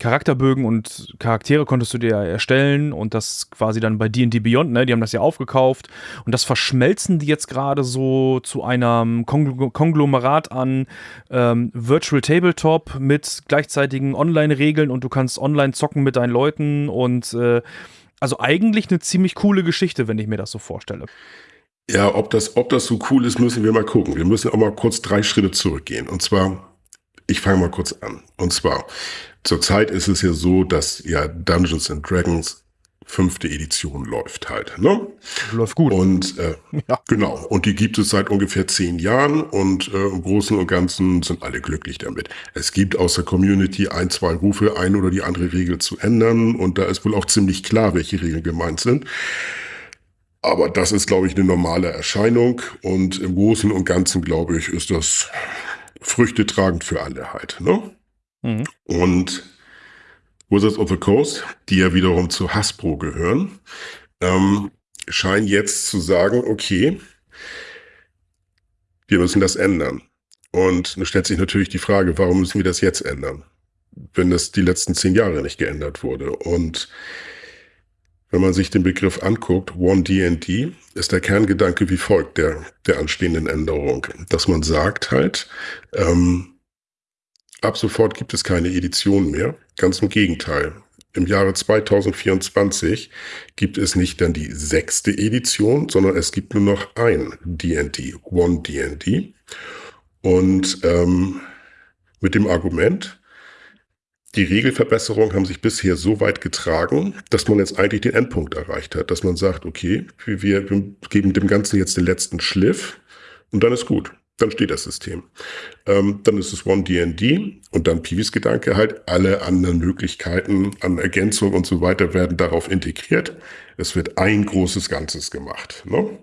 Charakterbögen und Charaktere konntest du dir ja erstellen und das quasi dann bei D&D Beyond, ne, die haben das ja aufgekauft und das verschmelzen die jetzt gerade so zu einem Konglomerat an ähm, Virtual Tabletop mit gleichzeitigen Online-Regeln und du kannst online zocken mit deinen Leuten und äh, also eigentlich eine ziemlich coole Geschichte, wenn ich mir das so vorstelle. Ja, ob das, ob das so cool ist, müssen wir mal gucken. Wir müssen auch mal kurz drei Schritte zurückgehen. Und zwar, ich fange mal kurz an. Und zwar, zurzeit ist es ja so, dass ja Dungeons and Dragons fünfte Edition läuft halt. Ne? Läuft gut. Und äh, (laughs) ja. genau. Und die gibt es seit ungefähr zehn Jahren und äh, im Großen und Ganzen sind alle glücklich damit. Es gibt aus der Community ein, zwei Rufe, ein oder die andere Regel zu ändern und da ist wohl auch ziemlich klar, welche Regeln gemeint sind. Aber das ist, glaube ich, eine normale Erscheinung und im Großen und Ganzen, glaube ich, ist das Früchte tragend für alle halt. Ne? Mhm. Und Wizards of the Coast, die ja wiederum zu Hasbro gehören, ähm, scheinen jetzt zu sagen, okay, wir müssen das ändern. Und dann stellt sich natürlich die Frage, warum müssen wir das jetzt ändern, wenn das die letzten zehn Jahre nicht geändert wurde? Und wenn man sich den Begriff anguckt, One D&D, ist der Kerngedanke wie folgt der, der anstehenden Änderung, dass man sagt halt, ähm, Ab sofort gibt es keine Edition mehr. Ganz im Gegenteil. Im Jahre 2024 gibt es nicht dann die sechste Edition, sondern es gibt nur noch ein D&D, One D&D. Und ähm, mit dem Argument, die Regelverbesserungen haben sich bisher so weit getragen, dass man jetzt eigentlich den Endpunkt erreicht hat, dass man sagt, okay, wir, wir geben dem Ganzen jetzt den letzten Schliff und dann ist gut dann steht das System. Ähm, dann ist es One DND und dann Piwis Gedanke halt, alle anderen Möglichkeiten an Ergänzung und so weiter werden darauf integriert. Es wird ein großes Ganzes gemacht. Ne?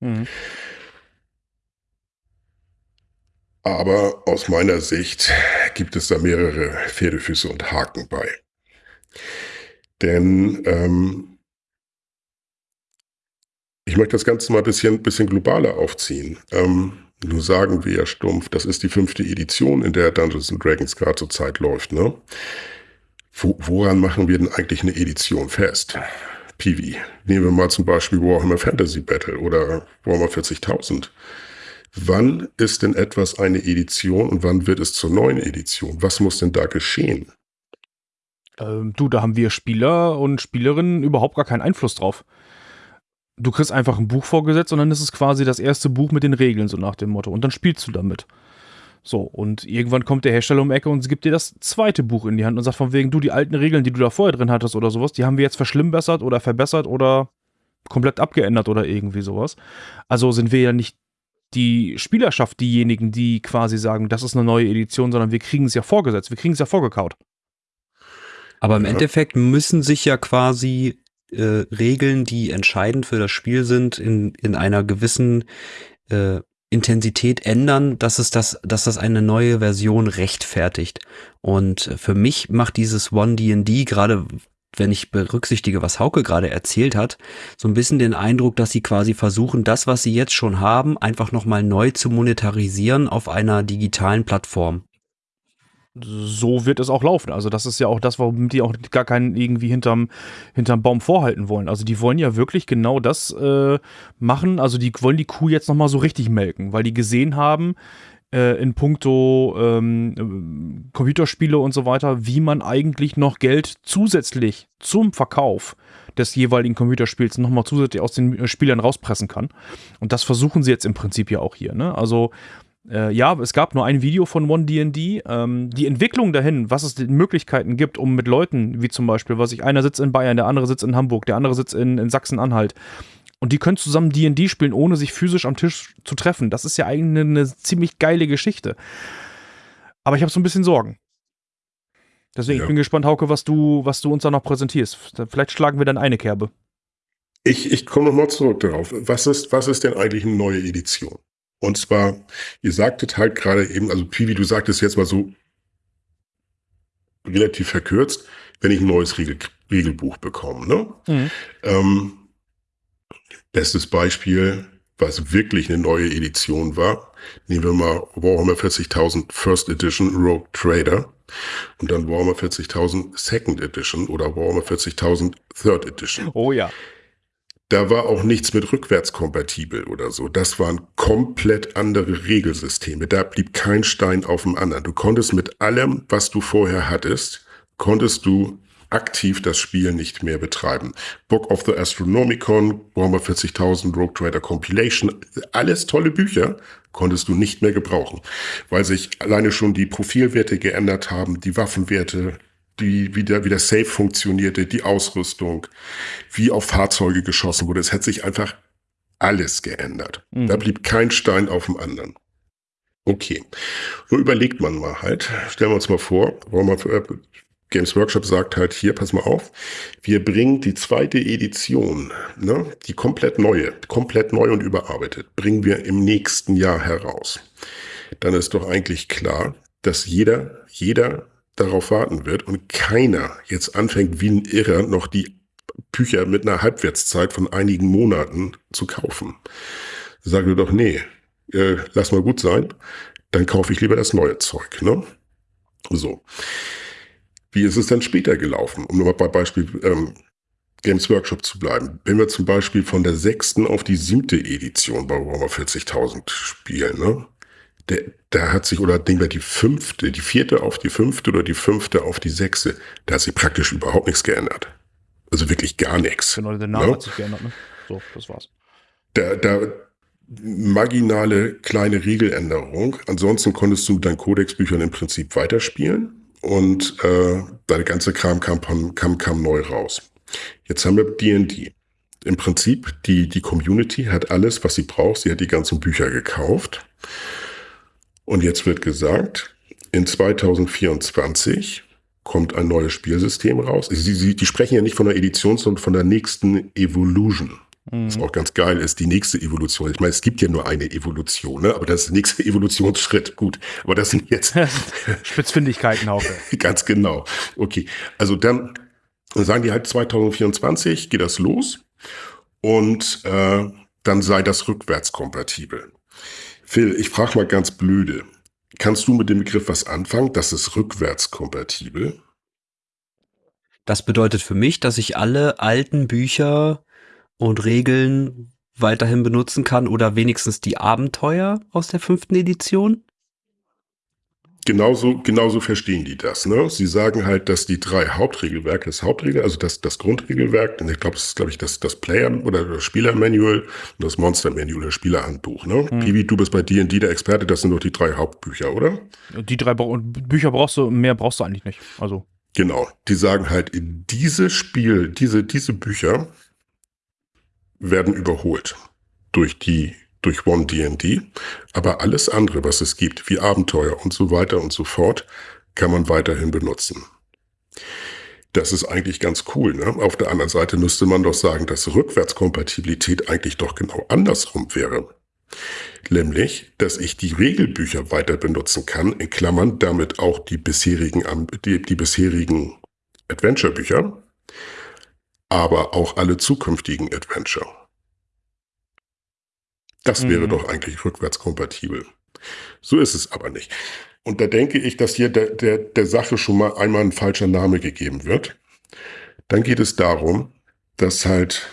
Mhm. Aber aus meiner Sicht gibt es da mehrere Pferdefüße und Haken bei. Denn ähm, ich möchte das Ganze mal ein bisschen, bisschen globaler aufziehen. Ähm, nur sagen wir ja stumpf, das ist die fünfte Edition, in der Dungeons Dragons gerade zur Zeit läuft, ne? Wo, woran machen wir denn eigentlich eine Edition fest? PV. Nehmen wir mal zum Beispiel Warhammer Fantasy Battle oder Warhammer 40.000. Wann ist denn etwas eine Edition und wann wird es zur neuen Edition? Was muss denn da geschehen? Ähm, du, da haben wir Spieler und Spielerinnen überhaupt gar keinen Einfluss drauf du kriegst einfach ein Buch vorgesetzt und dann ist es quasi das erste Buch mit den Regeln, so nach dem Motto. Und dann spielst du damit. So, und irgendwann kommt der Hersteller um die Ecke und gibt dir das zweite Buch in die Hand und sagt von wegen, du, die alten Regeln, die du da vorher drin hattest oder sowas, die haben wir jetzt verschlimmbessert oder verbessert oder komplett abgeändert oder irgendwie sowas. Also sind wir ja nicht die Spielerschaft diejenigen, die quasi sagen, das ist eine neue Edition, sondern wir kriegen es ja vorgesetzt, wir kriegen es ja vorgekaut. Aber im ja. Endeffekt müssen sich ja quasi äh, Regeln, die entscheidend für das Spiel sind, in, in einer gewissen äh, Intensität ändern, dass es das, dass das eine neue Version rechtfertigt. Und für mich macht dieses One D&D gerade wenn ich berücksichtige, was Hauke gerade erzählt hat, so ein bisschen den Eindruck, dass sie quasi versuchen, das, was sie jetzt schon haben, einfach nochmal neu zu monetarisieren auf einer digitalen Plattform so wird es auch laufen. Also das ist ja auch das, warum die auch gar keinen irgendwie hinterm, hinterm Baum vorhalten wollen. Also die wollen ja wirklich genau das äh, machen. Also die wollen die Kuh jetzt nochmal so richtig melken, weil die gesehen haben, äh, in puncto ähm, Computerspiele und so weiter, wie man eigentlich noch Geld zusätzlich zum Verkauf des jeweiligen Computerspiels nochmal zusätzlich aus den Spielern rauspressen kann. Und das versuchen sie jetzt im Prinzip ja auch hier. Ne? Also äh, ja, es gab nur ein Video von OneDND. Ähm, die Entwicklung dahin, was es Möglichkeiten gibt, um mit Leuten, wie zum Beispiel, was ich, einer sitzt in Bayern, der andere sitzt in Hamburg, der andere sitzt in, in Sachsen-Anhalt. Und die können zusammen DD spielen, ohne sich physisch am Tisch zu treffen. Das ist ja eigentlich eine, eine ziemlich geile Geschichte. Aber ich habe so ein bisschen Sorgen. Deswegen, ja. ich bin gespannt, Hauke, was du, was du uns da noch präsentierst. Vielleicht schlagen wir dann eine Kerbe. Ich, ich komme nochmal zurück darauf. Was ist, was ist denn eigentlich eine neue Edition? Und zwar, ihr sagtet halt gerade eben, also Piwi, du sagtest jetzt mal so relativ verkürzt, wenn ich ein neues Regel, Regelbuch bekomme. Ne? Mhm. Ähm, bestes Beispiel, was wirklich eine neue Edition war, nehmen wir mal Warhammer 40.000 First Edition Rogue Trader und dann Warhammer 40.000 Second Edition oder Warhammer 40.000 Third Edition. Oh ja. Da war auch nichts mit rückwärtskompatibel oder so. Das waren komplett andere Regelsysteme. Da blieb kein Stein auf dem anderen. Du konntest mit allem, was du vorher hattest, konntest du aktiv das Spiel nicht mehr betreiben. Book of the Astronomicon, Warhammer 40.000, Rogue Trader Compilation, alles tolle Bücher, konntest du nicht mehr gebrauchen, weil sich alleine schon die Profilwerte geändert haben, die Waffenwerte, die, wie, der, wie der Safe funktionierte, die Ausrüstung, wie auf Fahrzeuge geschossen wurde. Es hat sich einfach alles geändert. Mhm. Da blieb kein Stein auf dem anderen. Okay. So überlegt man mal halt. Stellen wir uns mal vor, äh, Games Workshop sagt halt hier, pass mal auf, wir bringen die zweite Edition, ne, die komplett neue, komplett neu und überarbeitet, bringen wir im nächsten Jahr heraus. Dann ist doch eigentlich klar, dass jeder, jeder darauf warten wird und keiner jetzt anfängt wie ein Irrer noch die Bücher mit einer Halbwertszeit von einigen Monaten zu kaufen. Sag mir doch, nee, äh, lass mal gut sein, dann kaufe ich lieber das neue Zeug. Ne? So. Wie ist es dann später gelaufen? Um nochmal bei Beispiel ähm, Games Workshop zu bleiben. Wenn wir zum Beispiel von der sechsten auf die siebte Edition bei Warhammer 40.000 spielen, ne? Der, da hat sich, oder nehmen wir die fünfte, die vierte auf die fünfte oder die fünfte auf die sechste, da hat sich praktisch überhaupt nichts geändert. Also wirklich gar nichts. Genau, der Name ne? hat sich geändert, ne? So, das war's. Da, da, marginale kleine Regeländerung. Ansonsten konntest du dein Kodexbüchern im Prinzip weiterspielen und äh, deine ganze Kram kam, kam, kam neu raus. Jetzt haben wir D&D. Im Prinzip, die, die Community hat alles, was sie braucht. Sie hat die ganzen Bücher gekauft. Und jetzt wird gesagt, in 2024 kommt ein neues Spielsystem raus. Sie, sie, die sprechen ja nicht von der Edition, sondern von der nächsten Evolution. Mhm. Was auch ganz geil ist, die nächste Evolution. Ich meine, es gibt ja nur eine Evolution, ne? aber das ist der nächste (laughs) Evolutionsschritt. Gut, aber das sind jetzt (laughs) Spitzfindigkeiten, Hauke. (laughs) ganz genau. Okay, also dann sagen die halt 2024 geht das los und äh, dann sei das rückwärtskompatibel. Phil, ich frage mal ganz blöde. Kannst du mit dem Begriff was anfangen? Das ist rückwärtskompatibel. Das bedeutet für mich, dass ich alle alten Bücher und Regeln weiterhin benutzen kann oder wenigstens die Abenteuer aus der fünften Edition? Genauso, genauso verstehen die das. Ne? Sie sagen halt, dass die drei Hauptregelwerke, das Hauptregel, also das, das Grundregelwerk, ich glaube, das ist, glaube ich, das, das Player- oder das Spieler-Manual und das Monster-Manual, das Spielerhandbuch. Ne? Hm. Pibi, du bist bei D&D der Experte, das sind doch die drei Hauptbücher, oder? Die drei Bücher brauchst du, mehr brauchst du eigentlich nicht. Also. Genau, die sagen halt, diese Spiel, diese, diese Bücher werden überholt durch die durch One D&D, aber alles andere, was es gibt, wie Abenteuer und so weiter und so fort, kann man weiterhin benutzen. Das ist eigentlich ganz cool. Ne? Auf der anderen Seite müsste man doch sagen, dass Rückwärtskompatibilität eigentlich doch genau andersrum wäre. Nämlich, dass ich die Regelbücher weiter benutzen kann, in Klammern damit auch die bisherigen, die, die bisherigen Adventure-Bücher, aber auch alle zukünftigen Adventure. Das wäre mhm. doch eigentlich rückwärtskompatibel. So ist es aber nicht. Und da denke ich, dass hier der, der, der Sache schon mal einmal ein falscher Name gegeben wird. Dann geht es darum, dass halt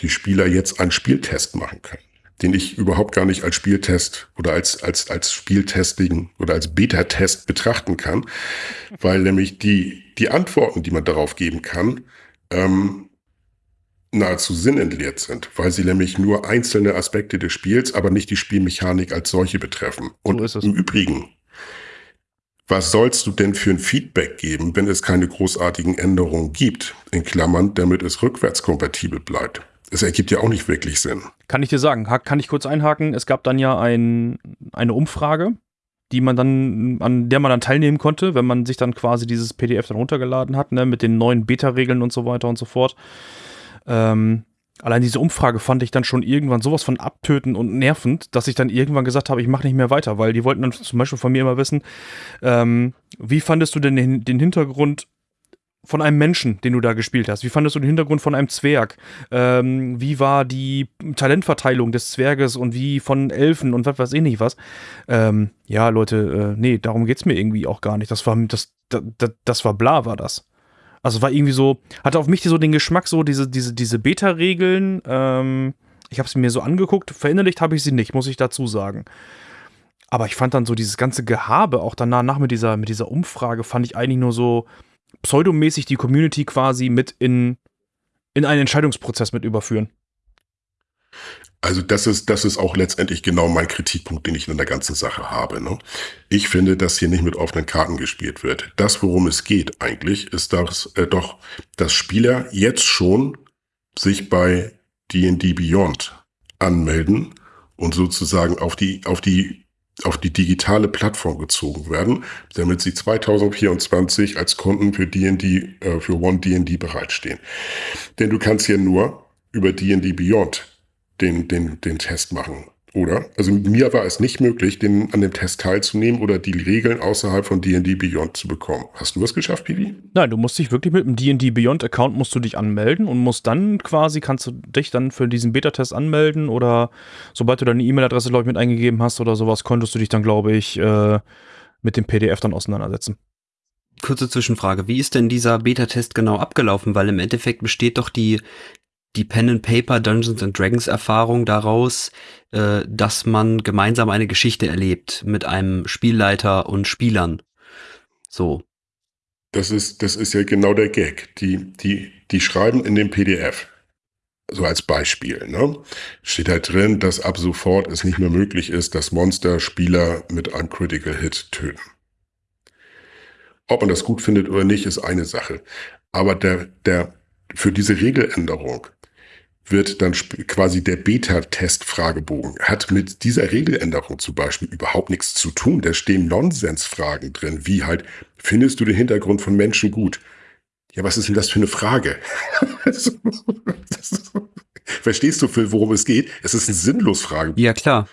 die Spieler jetzt einen Spieltest machen können, den ich überhaupt gar nicht als Spieltest oder als, als, als Spieltesting oder als Beta-Test betrachten kann, weil nämlich die, die Antworten, die man darauf geben kann, ähm, nahezu sinnentleert sind, weil sie nämlich nur einzelne Aspekte des Spiels, aber nicht die Spielmechanik als solche betreffen. Und so im Übrigen, was sollst du denn für ein Feedback geben, wenn es keine großartigen Änderungen gibt, in Klammern, damit es rückwärtskompatibel bleibt? Es ergibt ja auch nicht wirklich Sinn. Kann ich dir sagen, kann ich kurz einhaken? Es gab dann ja ein, eine Umfrage, die man dann, an der man dann teilnehmen konnte, wenn man sich dann quasi dieses PDF dann runtergeladen hat, ne, mit den neuen Beta-Regeln und so weiter und so fort. Ähm, allein diese Umfrage fand ich dann schon irgendwann sowas von abtöten und nervend, dass ich dann irgendwann gesagt habe, ich mache nicht mehr weiter, weil die wollten dann zum Beispiel von mir immer wissen, ähm, wie fandest du denn den, den, Hintergrund von einem Menschen, den du da gespielt hast? Wie fandest du den Hintergrund von einem Zwerg? Ähm, wie war die Talentverteilung des Zwerges und wie von Elfen und was weiß ich nicht was? Ähm, ja, Leute, äh, nee, darum geht's mir irgendwie auch gar nicht. Das war, das, das, das war bla, war das. Also war irgendwie so, hatte auf mich so den Geschmack, so diese, diese, diese Beta-Regeln. Ähm, ich habe sie mir so angeguckt, verinnerlicht habe ich sie nicht, muss ich dazu sagen. Aber ich fand dann so dieses ganze Gehabe, auch danach nach mit dieser, mit dieser Umfrage, fand ich eigentlich nur so pseudomäßig die Community quasi mit in, in einen Entscheidungsprozess mit überführen. Also das ist, das ist auch letztendlich genau mein Kritikpunkt, den ich in der ganzen Sache habe. Ne? Ich finde, dass hier nicht mit offenen Karten gespielt wird. Das, worum es geht eigentlich, ist dass, äh, doch, dass Spieler jetzt schon sich bei D&D Beyond anmelden und sozusagen auf die, auf die, auf die digitale Plattform gezogen werden, damit sie 2024 als Kunden für D&D, äh, für One D&D bereitstehen. Denn du kannst ja nur über D&D Beyond den, den, den Test machen, oder? Also mir war es nicht möglich, den, an dem Test teilzunehmen oder die Regeln außerhalb von D&D Beyond zu bekommen. Hast du es geschafft, Pivi? Nein, du musst dich wirklich mit dem D&D Beyond Account musst du dich anmelden und musst dann quasi, kannst du dich dann für diesen Beta-Test anmelden oder sobald du deine E-Mail-Adresse, glaube ich, mit eingegeben hast oder sowas, konntest du dich dann, glaube ich, äh, mit dem PDF dann auseinandersetzen. Kurze Zwischenfrage, wie ist denn dieser Beta-Test genau abgelaufen? Weil im Endeffekt besteht doch die die Pen and Paper Dungeons and Dragons Erfahrung daraus, äh, dass man gemeinsam eine Geschichte erlebt mit einem Spielleiter und Spielern. So. Das ist, das ist ja genau der Gag. Die, die, die schreiben in dem PDF, so als Beispiel, ne? Steht halt drin, dass ab sofort es nicht mehr möglich ist, dass Monster Spieler mit einem Critical Hit töten. Ob man das gut findet oder nicht, ist eine Sache. Aber der, der, für diese Regeländerung wird dann quasi der Beta-Test-Fragebogen. Hat mit dieser Regeländerung zum Beispiel überhaupt nichts zu tun. Da stehen Nonsensfragen drin, wie halt, findest du den Hintergrund von Menschen gut? Ja, was ist denn das für eine Frage? (laughs) (laughs) verstehst du, worum es geht? Es ist eine sinnlos Frage. Ja, klar.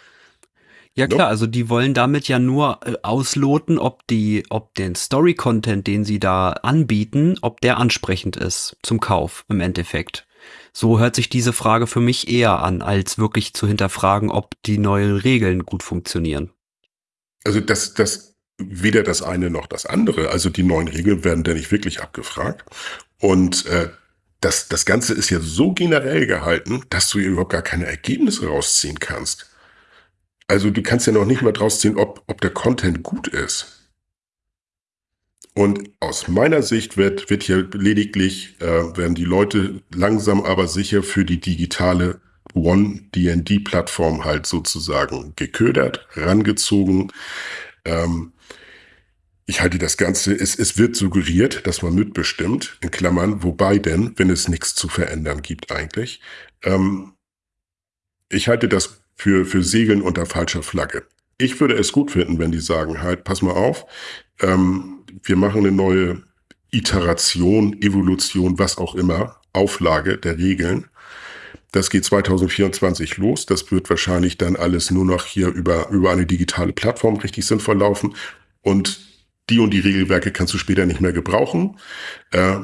Ja klar, also die wollen damit ja nur äh, ausloten, ob die, ob den Story-Content, den sie da anbieten, ob der ansprechend ist zum Kauf im Endeffekt. So hört sich diese Frage für mich eher an, als wirklich zu hinterfragen, ob die neuen Regeln gut funktionieren. Also das, das, weder das eine noch das andere. Also die neuen Regeln werden da nicht wirklich abgefragt. Und äh, das, das Ganze ist ja so generell gehalten, dass du überhaupt gar keine Ergebnisse rausziehen kannst. Also du kannst ja noch nicht mal draus ziehen, ob, ob der Content gut ist. Und aus meiner Sicht wird, wird hier lediglich, äh, werden die Leute langsam aber sicher für die digitale One-DND-Plattform halt sozusagen geködert, rangezogen. Ähm, ich halte das Ganze, es, es wird suggeriert, dass man mitbestimmt, in Klammern, wobei denn, wenn es nichts zu verändern gibt eigentlich. Ähm, ich halte das für, für Segeln unter falscher Flagge. Ich würde es gut finden, wenn die sagen, halt, pass mal auf, ähm, wir machen eine neue Iteration, Evolution, was auch immer, Auflage der Regeln. Das geht 2024 los. Das wird wahrscheinlich dann alles nur noch hier über, über eine digitale Plattform richtig sinnvoll laufen. Und die und die Regelwerke kannst du später nicht mehr gebrauchen. Äh,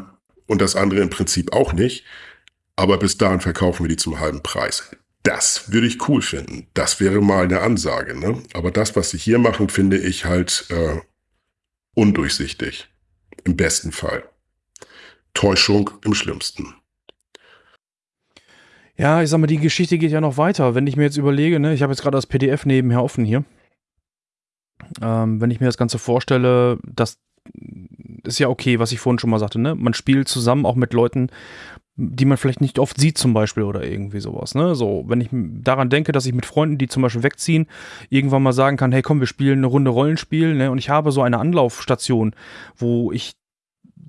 und das andere im Prinzip auch nicht. Aber bis dahin verkaufen wir die zum halben Preis. Das würde ich cool finden. Das wäre mal eine Ansage. Ne? Aber das, was sie hier machen, finde ich halt äh, undurchsichtig. Im besten Fall. Täuschung im schlimmsten. Ja, ich sag mal, die Geschichte geht ja noch weiter. Wenn ich mir jetzt überlege, ne, ich habe jetzt gerade das PDF nebenher offen hier. Ähm, wenn ich mir das Ganze vorstelle, das ist ja okay, was ich vorhin schon mal sagte, ne? Man spielt zusammen auch mit Leuten, die man vielleicht nicht oft sieht zum Beispiel oder irgendwie sowas. Ne? So, wenn ich daran denke, dass ich mit Freunden, die zum Beispiel wegziehen, irgendwann mal sagen kann, hey komm, wir spielen eine Runde Rollenspiel ne? und ich habe so eine Anlaufstation, wo ich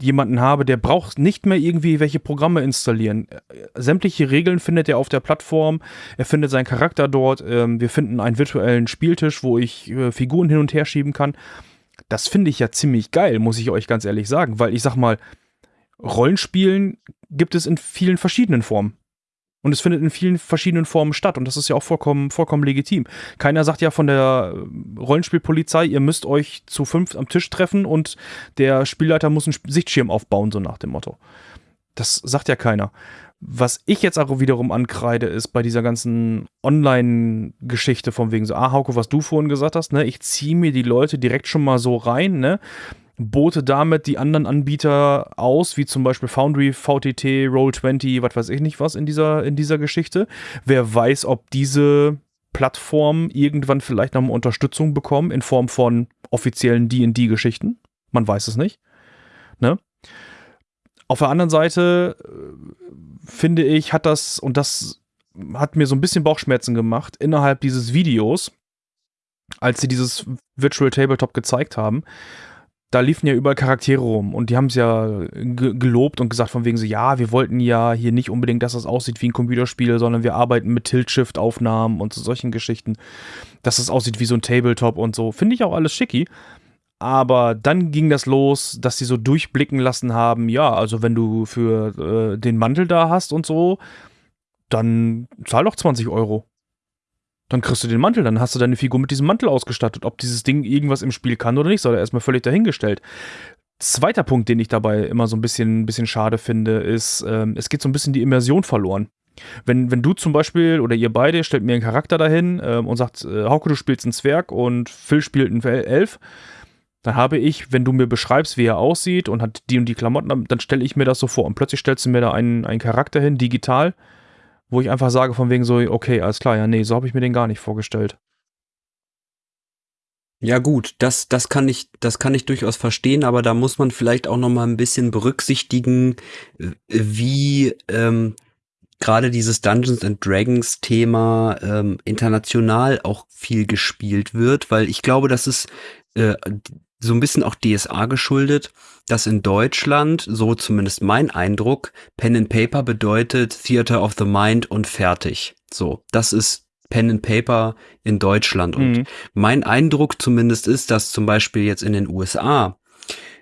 jemanden habe, der braucht nicht mehr irgendwie welche Programme installieren. Sämtliche Regeln findet er auf der Plattform, er findet seinen Charakter dort, ähm, wir finden einen virtuellen Spieltisch, wo ich äh, Figuren hin und her schieben kann. Das finde ich ja ziemlich geil, muss ich euch ganz ehrlich sagen, weil ich sag mal, Rollenspielen gibt es in vielen verschiedenen Formen. Und es findet in vielen verschiedenen Formen statt. Und das ist ja auch vollkommen, vollkommen legitim. Keiner sagt ja von der Rollenspielpolizei, ihr müsst euch zu fünf am Tisch treffen und der Spielleiter muss einen Sichtschirm aufbauen, so nach dem Motto. Das sagt ja keiner. Was ich jetzt auch wiederum ankreide, ist bei dieser ganzen Online-Geschichte von wegen so, ah, Hauke, was du vorhin gesagt hast, ne, ich ziehe mir die Leute direkt schon mal so rein, ne, bote damit die anderen Anbieter aus, wie zum Beispiel Foundry, VTT, Roll20, was weiß ich nicht was in dieser, in dieser Geschichte. Wer weiß, ob diese Plattformen irgendwann vielleicht nochmal Unterstützung bekommen in Form von offiziellen D&D-Geschichten. Man weiß es nicht. Ne? Auf der anderen Seite äh, finde ich, hat das, und das hat mir so ein bisschen Bauchschmerzen gemacht, innerhalb dieses Videos, als sie dieses Virtual Tabletop gezeigt haben, da liefen ja überall Charaktere rum und die haben es ja gelobt und gesagt von wegen so, ja, wir wollten ja hier nicht unbedingt, dass das aussieht wie ein Computerspiel, sondern wir arbeiten mit Tilt-Shift-Aufnahmen und so solchen Geschichten, dass es aussieht wie so ein Tabletop und so. Finde ich auch alles schicki. Aber dann ging das los, dass sie so durchblicken lassen haben, ja, also wenn du für äh, den Mantel da hast und so, dann zahl doch 20 Euro. Dann kriegst du den Mantel, dann hast du deine Figur mit diesem Mantel ausgestattet. Ob dieses Ding irgendwas im Spiel kann oder nicht, sei erstmal völlig dahingestellt. Zweiter Punkt, den ich dabei immer so ein bisschen, bisschen schade finde, ist, ähm, es geht so ein bisschen die Immersion verloren. Wenn, wenn du zum Beispiel oder ihr beide stellt mir einen Charakter dahin ähm, und sagt, äh, Hauke, du spielst einen Zwerg und Phil spielt einen Elf, dann habe ich, wenn du mir beschreibst, wie er aussieht und hat die und die Klamotten, dann stelle ich mir das so vor. Und plötzlich stellst du mir da einen, einen Charakter hin, digital, wo ich einfach sage von wegen so, okay, alles klar, ja, nee, so habe ich mir den gar nicht vorgestellt. Ja gut, das, das kann ich, das kann ich durchaus verstehen, aber da muss man vielleicht auch noch mal ein bisschen berücksichtigen, wie ähm, gerade dieses Dungeons and Dragons Thema ähm, international auch viel gespielt wird, weil ich glaube, das ist äh, so ein bisschen auch DSA geschuldet, dass in Deutschland, so zumindest mein Eindruck, Pen and Paper bedeutet Theater of the Mind und fertig. So, das ist Pen and Paper in Deutschland. Und mhm. mein Eindruck zumindest ist, dass zum Beispiel jetzt in den USA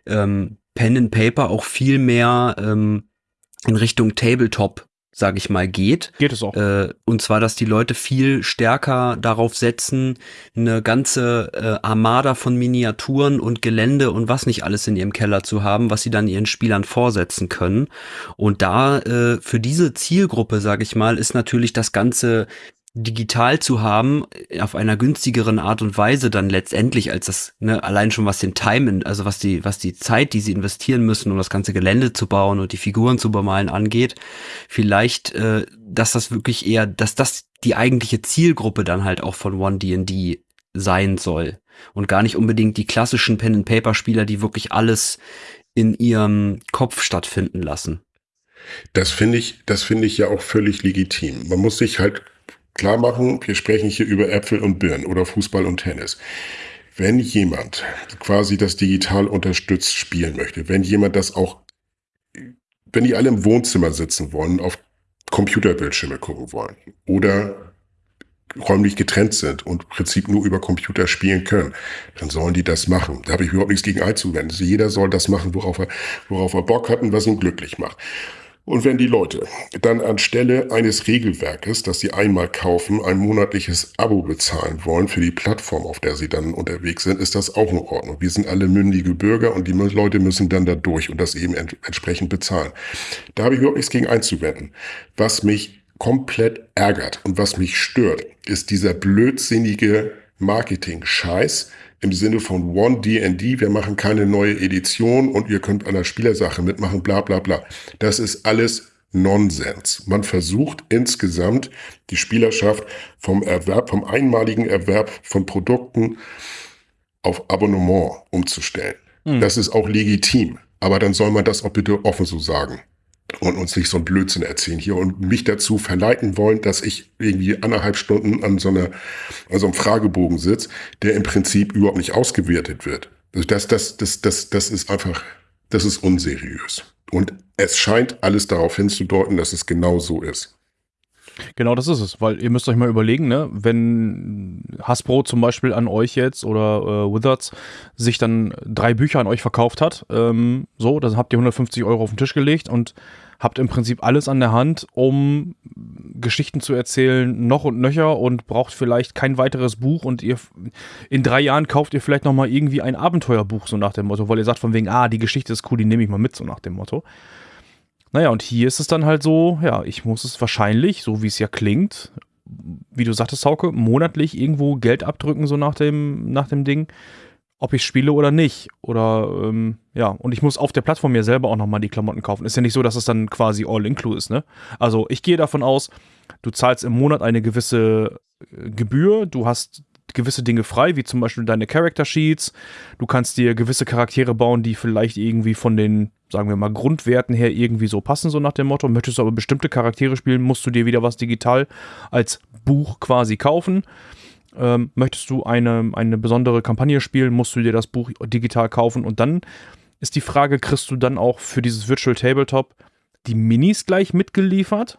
ähm, Pen and Paper auch viel mehr ähm, in Richtung Tabletop sage ich mal, geht. Geht es auch. Äh, und zwar, dass die Leute viel stärker darauf setzen, eine ganze äh, Armada von Miniaturen und Gelände und was nicht alles in ihrem Keller zu haben, was sie dann ihren Spielern vorsetzen können. Und da äh, für diese Zielgruppe, sage ich mal, ist natürlich das ganze digital zu haben, äh, auf einer günstigeren Art und Weise dann letztendlich als das, ne, allein schon was den Time, also was die, was die Zeit, die sie investieren müssen, um das ganze Gelände zu bauen und die Figuren zu bemalen angeht, vielleicht, äh, dass das wirklich eher, dass das die eigentliche Zielgruppe dann halt auch von One D&D sein soll. Und gar nicht unbedingt die klassischen Pen-and-Paper-Spieler, die wirklich alles in ihrem Kopf stattfinden lassen. Das finde ich, das finde ich ja auch völlig legitim. Man muss sich halt klar machen, wir sprechen hier über Äpfel und Birnen oder Fußball und Tennis. Wenn jemand quasi das digital unterstützt spielen möchte, wenn jemand das auch, wenn die alle im Wohnzimmer sitzen wollen, auf Computerbildschirme gucken wollen oder räumlich getrennt sind und im Prinzip nur über Computer spielen können, dann sollen die das machen. Da habe ich überhaupt nichts gegen einzuwenden. Jeder soll das machen, worauf er, worauf er Bock hat und was ihn glücklich macht. Und wenn die Leute dann anstelle eines Regelwerkes, das sie einmal kaufen, ein monatliches Abo bezahlen wollen für die Plattform, auf der sie dann unterwegs sind, ist das auch in Ordnung. Wir sind alle mündige Bürger und die Leute müssen dann da durch und das eben ent entsprechend bezahlen. Da habe ich überhaupt nichts gegen einzuwenden. Was mich komplett ärgert und was mich stört, ist dieser blödsinnige Marketing-Scheiß, im Sinne von One D&D, wir machen keine neue Edition und ihr könnt an der Spielersache mitmachen, bla bla bla. Das ist alles Nonsens. Man versucht insgesamt die Spielerschaft vom Erwerb, vom einmaligen Erwerb von Produkten auf Abonnement umzustellen. Mhm. Das ist auch legitim. Aber dann soll man das auch bitte offen so sagen und uns nicht so ein Blödsinn erzählen hier und mich dazu verleiten wollen, dass ich irgendwie anderthalb Stunden an so, einer, an so einem Fragebogen sitze, der im Prinzip überhaupt nicht ausgewertet wird. Also das, das, das, das, das ist einfach, das ist unseriös. Und es scheint alles darauf hinzudeuten, dass es genau so ist. Genau das ist es, weil ihr müsst euch mal überlegen, ne, wenn Hasbro zum Beispiel an euch jetzt oder äh, Wizards sich dann drei Bücher an euch verkauft hat, ähm, so, dann habt ihr 150 Euro auf den Tisch gelegt und habt im Prinzip alles an der Hand, um Geschichten zu erzählen, noch und nöcher und braucht vielleicht kein weiteres Buch und ihr in drei Jahren kauft ihr vielleicht nochmal irgendwie ein Abenteuerbuch, so nach dem Motto, weil ihr sagt von wegen, ah, die Geschichte ist cool, die nehme ich mal mit, so nach dem Motto. Naja, und hier ist es dann halt so, ja, ich muss es wahrscheinlich, so wie es ja klingt, wie du sagtest, Hauke, monatlich irgendwo Geld abdrücken, so nach dem, nach dem Ding ob ich spiele oder nicht. Oder ähm, ja, und ich muss auf der Plattform mir selber auch nochmal die Klamotten kaufen. Ist ja nicht so, dass es dann quasi all-inclusive ist, ne? Also ich gehe davon aus, du zahlst im Monat eine gewisse äh, Gebühr, du hast gewisse Dinge frei, wie zum Beispiel deine Character Sheets. Du kannst dir gewisse Charaktere bauen, die vielleicht irgendwie von den, sagen wir mal, Grundwerten her irgendwie so passen, so nach dem Motto. Möchtest du aber bestimmte Charaktere spielen, musst du dir wieder was digital als Buch quasi kaufen. Ähm, möchtest du eine, eine besondere Kampagne spielen, musst du dir das Buch digital kaufen und dann ist die Frage, kriegst du dann auch für dieses Virtual Tabletop die Minis gleich mitgeliefert?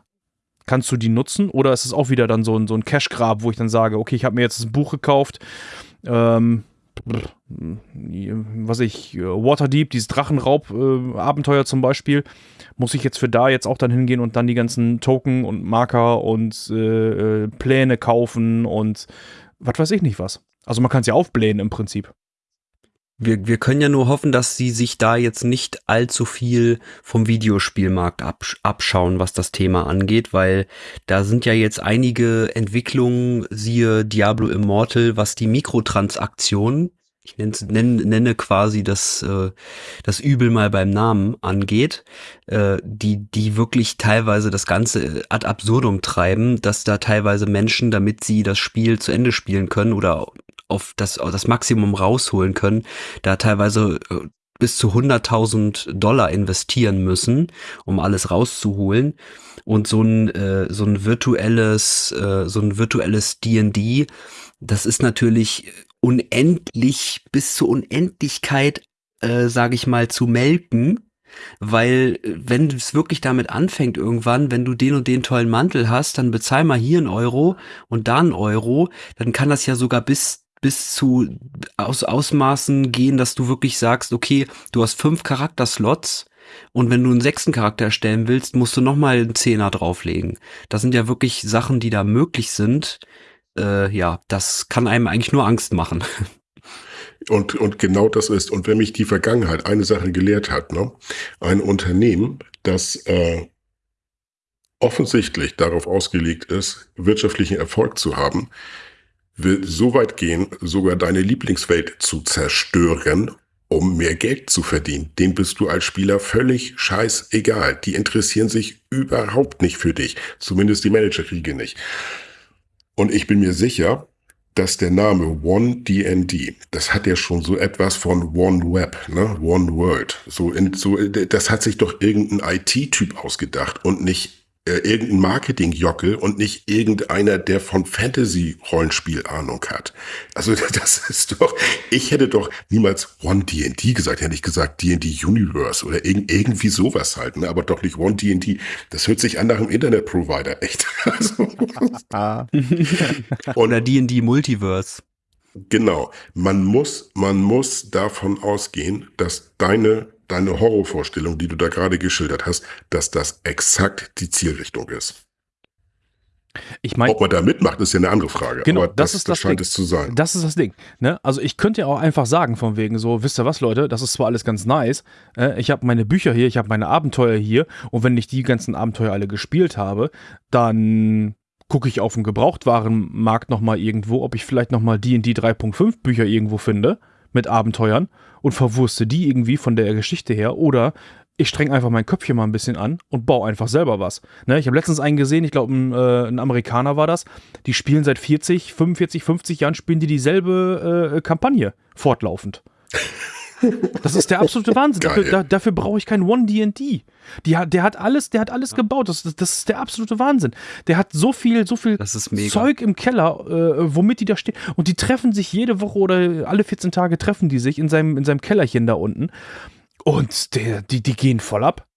Kannst du die nutzen? Oder ist es auch wieder dann so ein, so ein Cash-Grab, wo ich dann sage, okay, ich habe mir jetzt das Buch gekauft, ähm, was ich, Waterdeep, dieses Drachenraub-Abenteuer äh, zum Beispiel, muss ich jetzt für da jetzt auch dann hingehen und dann die ganzen Token und Marker und äh, äh Pläne kaufen und was weiß ich nicht was. Also man kann es ja aufblähen im Prinzip. Wir, wir können ja nur hoffen, dass sie sich da jetzt nicht allzu viel vom Videospielmarkt absch abschauen, was das Thema angeht, weil da sind ja jetzt einige Entwicklungen, siehe Diablo Immortal, was die Mikrotransaktionen, ich nenne, nenne, nenne quasi das, äh, das Übel mal beim Namen angeht, äh, die, die wirklich teilweise das Ganze ad absurdum treiben, dass da teilweise Menschen, damit sie das Spiel zu Ende spielen können oder auf das, auf das Maximum rausholen können, da teilweise äh, bis zu 100.000 Dollar investieren müssen, um alles rauszuholen. Und so ein, äh, so ein virtuelles, äh, so ein virtuelles D&D, das ist natürlich unendlich bis zur Unendlichkeit, äh, sage ich mal, zu melken. Weil wenn es wirklich damit anfängt irgendwann, wenn du den und den tollen Mantel hast, dann bezahl mal hier einen Euro und da einen Euro, dann kann das ja sogar bis bis zu aus Ausmaßen gehen, dass du wirklich sagst, okay, du hast fünf Charakterslots und wenn du einen sechsten Charakter erstellen willst, musst du nochmal einen Zehner drauflegen. Das sind ja wirklich Sachen, die da möglich sind. Äh, ja, das kann einem eigentlich nur Angst machen. (laughs) Und, und genau das ist, und wenn mich die Vergangenheit eine Sache gelehrt hat, ne, ein Unternehmen, das äh, offensichtlich darauf ausgelegt ist, wirtschaftlichen Erfolg zu haben, will so weit gehen, sogar deine Lieblingswelt zu zerstören, um mehr Geld zu verdienen. Den bist du als Spieler völlig scheißegal. Die interessieren sich überhaupt nicht für dich. Zumindest die Managerkriege nicht. Und ich bin mir sicher, dass der Name One DND, das hat ja schon so etwas von One Web, ne? One World. So, in, so, das hat sich doch irgendein IT-Typ ausgedacht und nicht äh, irgendein Marketing-Jockel und nicht irgendeiner, der von Fantasy-Rollenspiel Ahnung hat. Also (laughs) das ist doch, ich hätte doch niemals One D&D gesagt, hätte ich gesagt D&D Universe oder irg irgendwie sowas halt, ne? aber doch nicht One D&D. Das hört sich an nach einem Internet-Provider, echt. (laughs) Also, (laughs) oder D&D Multiverse. Genau. Man muss, man muss davon ausgehen, dass deine deine Horrorvorstellung, die du da gerade geschildert hast, dass das exakt die Zielrichtung ist. Ich mein, Ob man da mitmacht, ist ja eine andere Frage. Genau, Aber das, das ist das, das scheint Ding. es zu sein. Das ist das Ding. Ne? Also ich könnte ja auch einfach sagen, von wegen so, wisst ihr was, Leute, das ist zwar alles ganz nice, äh, ich habe meine Bücher hier, ich habe meine Abenteuer hier und wenn ich die ganzen Abenteuer alle gespielt habe, dann gucke ich auf dem Gebrauchtwarenmarkt nochmal irgendwo, ob ich vielleicht nochmal D&D 3.5 Bücher irgendwo finde mit Abenteuern und verwurste die irgendwie von der Geschichte her oder ich streng einfach mein Köpfchen mal ein bisschen an und baue einfach selber was. Ne, ich habe letztens einen gesehen, ich glaube, ein, äh, ein, Amerikaner war das, die spielen seit 40, 45, 50 Jahren, spielen die dieselbe äh, Kampagne fortlaufend. Das ist der absolute Wahnsinn. Dafür, da, dafür brauche ich kein One D&D. Der hat alles, der hat alles gebaut. Das, das, ist der absolute Wahnsinn. Der hat so viel, so viel Zeug im Keller, äh, womit die da stehen. Und die treffen sich jede Woche oder alle 14 Tage treffen die sich in seinem, in seinem Kellerchen da unten. Und der, die, die gehen voll ab.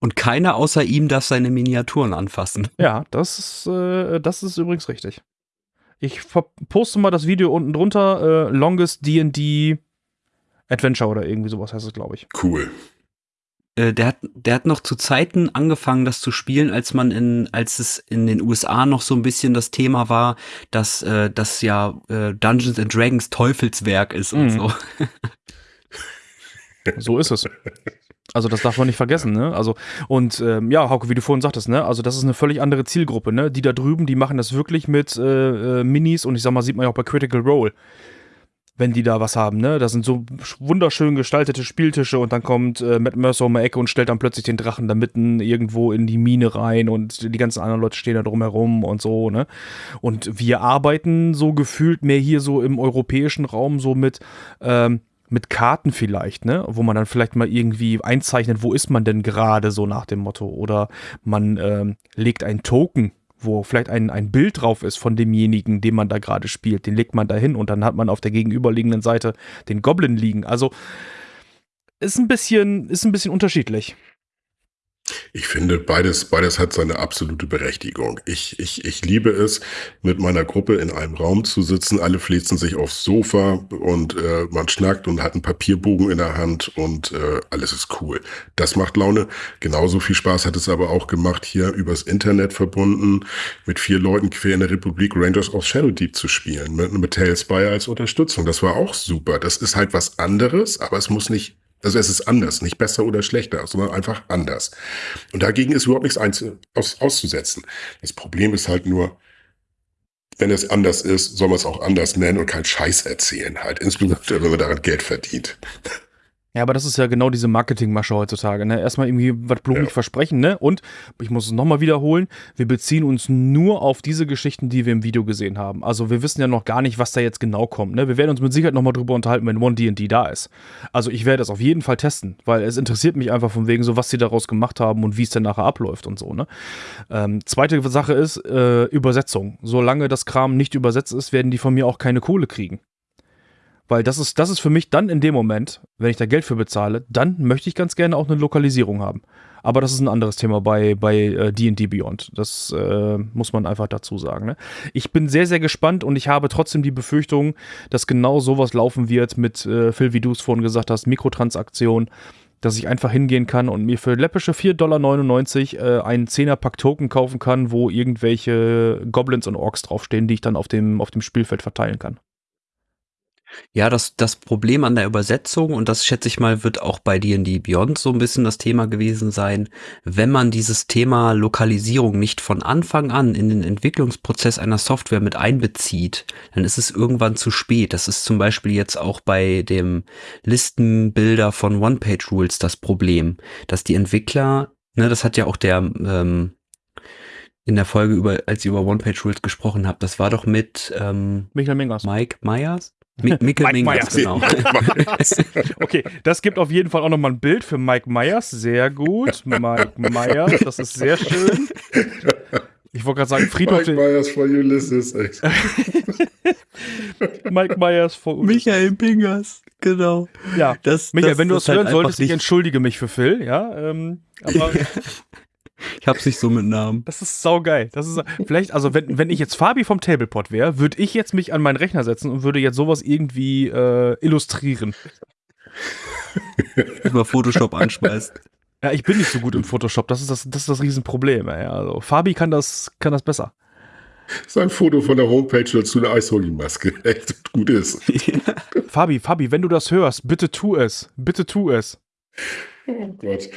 Und keiner außer ihm darf seine Miniaturen anfassen. Ja, das ist, äh, das ist übrigens richtig. Ich poste mal das Video unten drunter. Äh, Longest D&D Adventure oder irgendwie sowas heißt es, glaube ich. Cool. Äh, der hat, der hat noch zu Zeiten angefangen, das zu spielen, als man in, als es in den USA noch so ein bisschen das Thema war, dass äh, das ja äh, Dungeons and Dragons Teufelswerk ist mhm. und so. (laughs) So ist es. Also das darf man nicht vergessen, ne? Also und ähm, ja, Hauke, wie du vorhin sagtest, ne? Also das ist eine völlig andere Zielgruppe, ne? Die da drüben, die machen das wirklich mit äh, äh, Minis und ich sag mal, sieht man ja auch bei Critical Role wenn die da was haben, ne? Das sind so wunderschön gestaltete Spieltische und dann kommt äh, Matt Mercer um die Ecke und stellt dann plötzlich den Drachen da mitten irgendwo in die Mine rein und die ganzen anderen Leute stehen da drumherum und so, ne? Und wir arbeiten so gefühlt mehr hier so im europäischen Raum so mit, ähm, mit Karten vielleicht, ne? Wo man dann vielleicht mal irgendwie einzeichnet, wo ist man denn gerade so nach dem Motto. Oder man ähm, legt ein Token wo vielleicht ein, ein Bild drauf ist von demjenigen, den man da gerade spielt. Den legt man da hin und dann hat man auf der gegenüberliegenden Seite den Goblin liegen. Also ist ein bisschen, ist ein bisschen unterschiedlich. Ich finde, beides, beides hat seine absolute Berechtigung. Ich, ich, ich liebe es, mit meiner Gruppe in einem Raum zu sitzen. Alle flitzen sich aufs Sofa und äh, man schnackt und hat einen Papierbogen in der Hand und äh, alles ist cool. Das macht Laune. Genauso viel Spaß hat es aber auch gemacht, hier übers Internet verbunden, mit vier Leuten quer in der Republik Rangers of Shadow Deep zu spielen, mit, mit Tailspire als Unterstützung. Das war auch super. Das ist halt was anderes, aber es muss nicht also es ist anders, nicht besser oder schlechter, sondern einfach anders. Und dagegen ist überhaupt nichts aus, auszusetzen. Das Problem ist halt nur, wenn es anders ist, soll man es auch anders nennen und keinen Scheiß erzählen halt. Insbesondere, wenn man daran Geld verdient. Ja, aber das ist ja genau diese Marketingmasche heutzutage. Ne? Erstmal irgendwie was blumig ja. versprechen, ne? Und ich muss es nochmal wiederholen, wir beziehen uns nur auf diese Geschichten, die wir im Video gesehen haben. Also wir wissen ja noch gar nicht, was da jetzt genau kommt. Ne? Wir werden uns mit Sicherheit nochmal drüber unterhalten, wenn One D&D da ist. Also ich werde das auf jeden Fall testen, weil es interessiert mich einfach von wegen so, was sie daraus gemacht haben und wie es denn nachher abläuft und so. Ne? Ähm, zweite Sache ist äh, Übersetzung. Solange das Kram nicht übersetzt ist, werden die von mir auch keine Kohle kriegen. Weil das ist, das ist für mich dann in dem Moment, wenn ich da Geld für bezahle, dann möchte ich ganz gerne auch eine Lokalisierung haben. Aber das ist ein anderes Thema bei bei D&D äh, Beyond. Das äh, muss man einfach dazu sagen. Ne? Ich bin sehr, sehr gespannt und ich habe trotzdem die Befürchtung, dass genau sowas laufen wird mit, äh, Phil, wie du es vorhin gesagt hast, Mikrotransaktion, dass ich einfach hingehen kann und mir für läppische 4,99 Dollar äh, einen 10er-Pack Token kaufen kann, wo irgendwelche Goblins und Orks draufstehen, die ich dann auf dem, auf dem Spielfeld verteilen kann. Ja, das, das Problem an der Übersetzung, und das schätze ich mal, wird auch bei D&D Beyond so ein bisschen das Thema gewesen sein, wenn man dieses Thema Lokalisierung nicht von Anfang an in den Entwicklungsprozess einer Software mit einbezieht, dann ist es irgendwann zu spät. Das ist zum Beispiel jetzt auch bei dem Listenbilder von One-Page-Rules das Problem, dass die Entwickler, ne, das hat ja auch der, ähm, in der Folge, über, als ihr über One-Page-Rules gesprochen habt, das war doch mit ähm, Michael Mingers. Mike Myers? Mikkel (laughs) Mike Myers. genau. Okay, das gibt auf jeden Fall auch nochmal ein Bild für Mike Myers. Sehr gut. Mike Myers, das ist sehr schön. Ich wollte gerade sagen, Friedhof. Mike Myers for Ulysses. Echt. (laughs) Mike Myers vor Michael Mingers, genau. Ja. Das, Michael, das wenn du das hören halt solltest, einfach ich entschuldige mich für Phil, ja. Ähm, aber (laughs) Ich hab's nicht so mit Namen. das ist saugeil. Das ist vielleicht, also wenn, wenn ich jetzt Fabi vom Tablepot wäre, würde ich jetzt mich an meinen Rechner setzen und würde jetzt sowas irgendwie äh, illustrieren. (laughs) Über Photoshop anschmeißt. Ja, ich bin nicht so gut im Photoshop. Das ist das, das, ist das Riesenproblem. Ey. Also Fabi kann das, kann das besser. Sein Foto von der Homepage dazu eine Eishockeymaske. (laughs) Echt gut ist. Fabi, Fabi, wenn du das hörst, bitte tu es. Bitte tu es. Oh Gott.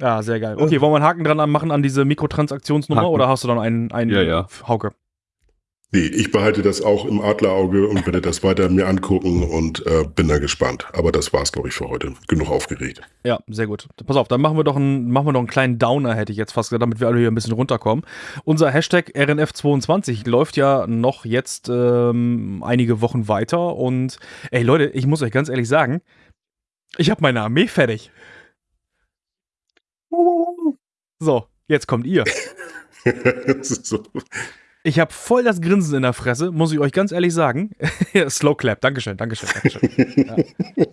Ja, sehr geil. Okay, wollen wir einen Haken dran machen an diese Mikrotransaktionsnummer Haken. oder hast du dann einen, einen Ja, ja. Hauke? Nee, ich behalte das auch im Adlerauge und werde das weiter mir angucken und äh, bin da gespannt. Aber das war's, glaube ich, für heute. Genug aufgeregt. Ja, sehr gut. Pass auf, dann machen wir doch einen, machen wir doch einen kleinen Downer, hätte ich jetzt fast gesagt, damit wir alle hier ein bisschen runterkommen. Unser Hashtag RNF22 läuft ja noch jetzt ähm, einige Wochen weiter und ey Leute, ich muss euch ganz ehrlich sagen, ich habe meine Armee fertig. So, jetzt kommt ihr. (laughs) so. Ich habe voll das Grinsen in der Fresse, muss ich euch ganz ehrlich sagen. (laughs) Slow Clap, Dankeschön, Dankeschön, Dankeschön. Ja.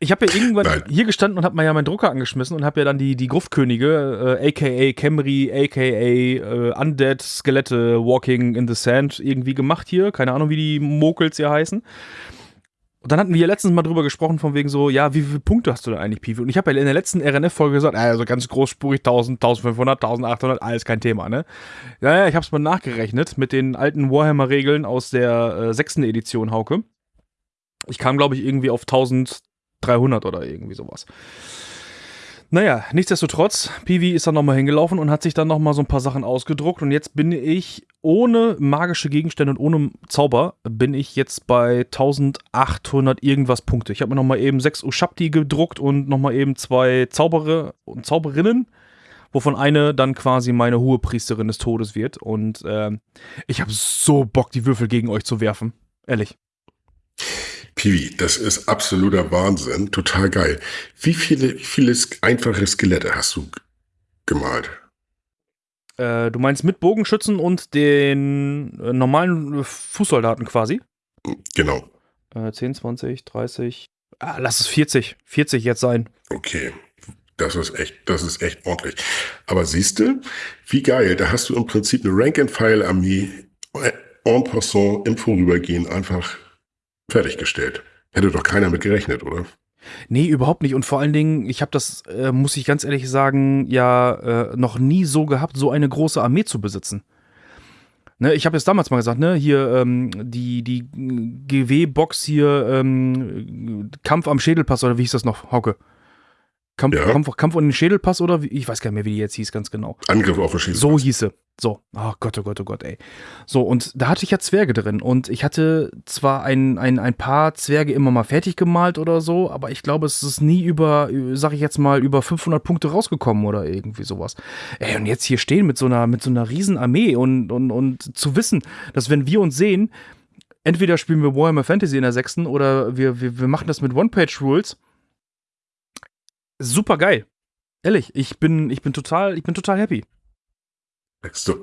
Ich habe ja irgendwann Nein. hier gestanden und habe mal ja meinen Drucker angeschmissen und habe ja dann die, die Gruftkönige, äh, aka Camry, aka äh, Undead, Skelette, Walking in the Sand irgendwie gemacht hier. Keine Ahnung, wie die Mokels hier heißen. Und dann hatten wir ja letztens mal drüber gesprochen, von wegen so, ja, wie viele Punkte hast du denn eigentlich, Pivi? Und ich habe ja in der letzten RNF-Folge gesagt, also ganz großspurig 1000, 1500, 1800, alles kein Thema, ne? Ja, ja, ich habe es mal nachgerechnet mit den alten Warhammer-Regeln aus der äh, sechsten Edition, Hauke. Ich kam, glaube ich, irgendwie auf 1300 oder irgendwie sowas. Naja, nichtsdestotrotz, Pivi ist dann nochmal hingelaufen und hat sich dann nochmal so ein paar Sachen ausgedruckt und jetzt bin ich ohne magische Gegenstände und ohne Zauber bin ich jetzt bei 1800 irgendwas Punkte. Ich habe mir nochmal eben sechs Ushapti gedruckt und nochmal eben zwei Zauberer und Zauberinnen, wovon eine dann quasi meine hohe Priesterin des Todes wird und ähm, ich habe so Bock, die Würfel gegen euch zu werfen. Ehrlich. Piwi, das ist absoluter Wahnsinn. Total geil. Wie viele, wie viele sk- einfache Skelette hast du g- gemalt? Äh, du meinst mit Bogenschützen und den äh, normalen äh, Fußsoldaten quasi? Genau. Äh, 10, 20, 30. Ah, lass es 40. 40 jetzt sein. Okay. Das ist echt, das ist echt ordentlich. Aber siehst du, wie geil, da hast du im Prinzip eine Rank-and-File-Armee äh, en passant im Vorübergehen einfach fertiggestellt. Hätte doch keiner mit gerechnet, oder? Nee, überhaupt nicht. Und vor allen Dingen, ich habe das, äh, muss ich ganz ehrlich sagen, ja äh, noch nie so gehabt, so eine große Armee zu besitzen. Ne, ich habe es damals mal gesagt, ne, hier ähm, die, die GW-Box hier, ähm, Kampf am Schädelpass oder wie hieß das noch, Hauke? Kampf, Ja. Kampf, Kampf um den Schädelpass oder wie, ich weiß gar nicht mehr, wie die jetzt hieß, ganz genau. Angriff auf verschiedene. So hieße. So, oh Gott, oh Gott, oh Gott, ey. So, und da hatte ich ja Zwerge drin. Und ich hatte zwar ein, ein, ein paar Zwerge immer mal fertig gemalt oder so, aber ich glaube, es ist nie über, sag ich jetzt mal, über 500 Punkte rausgekommen oder irgendwie sowas. Ey, und jetzt hier stehen mit so einer, mit so einer riesen Armee und, und, und zu wissen, dass wenn wir uns sehen, entweder spielen wir Warhammer Fantasy in der sechsten oder wir, wir, wir machen das mit One-Page-Rules. Super geil. Ehrlich, ich bin, ich bin total, ich bin total happy. Ist doch,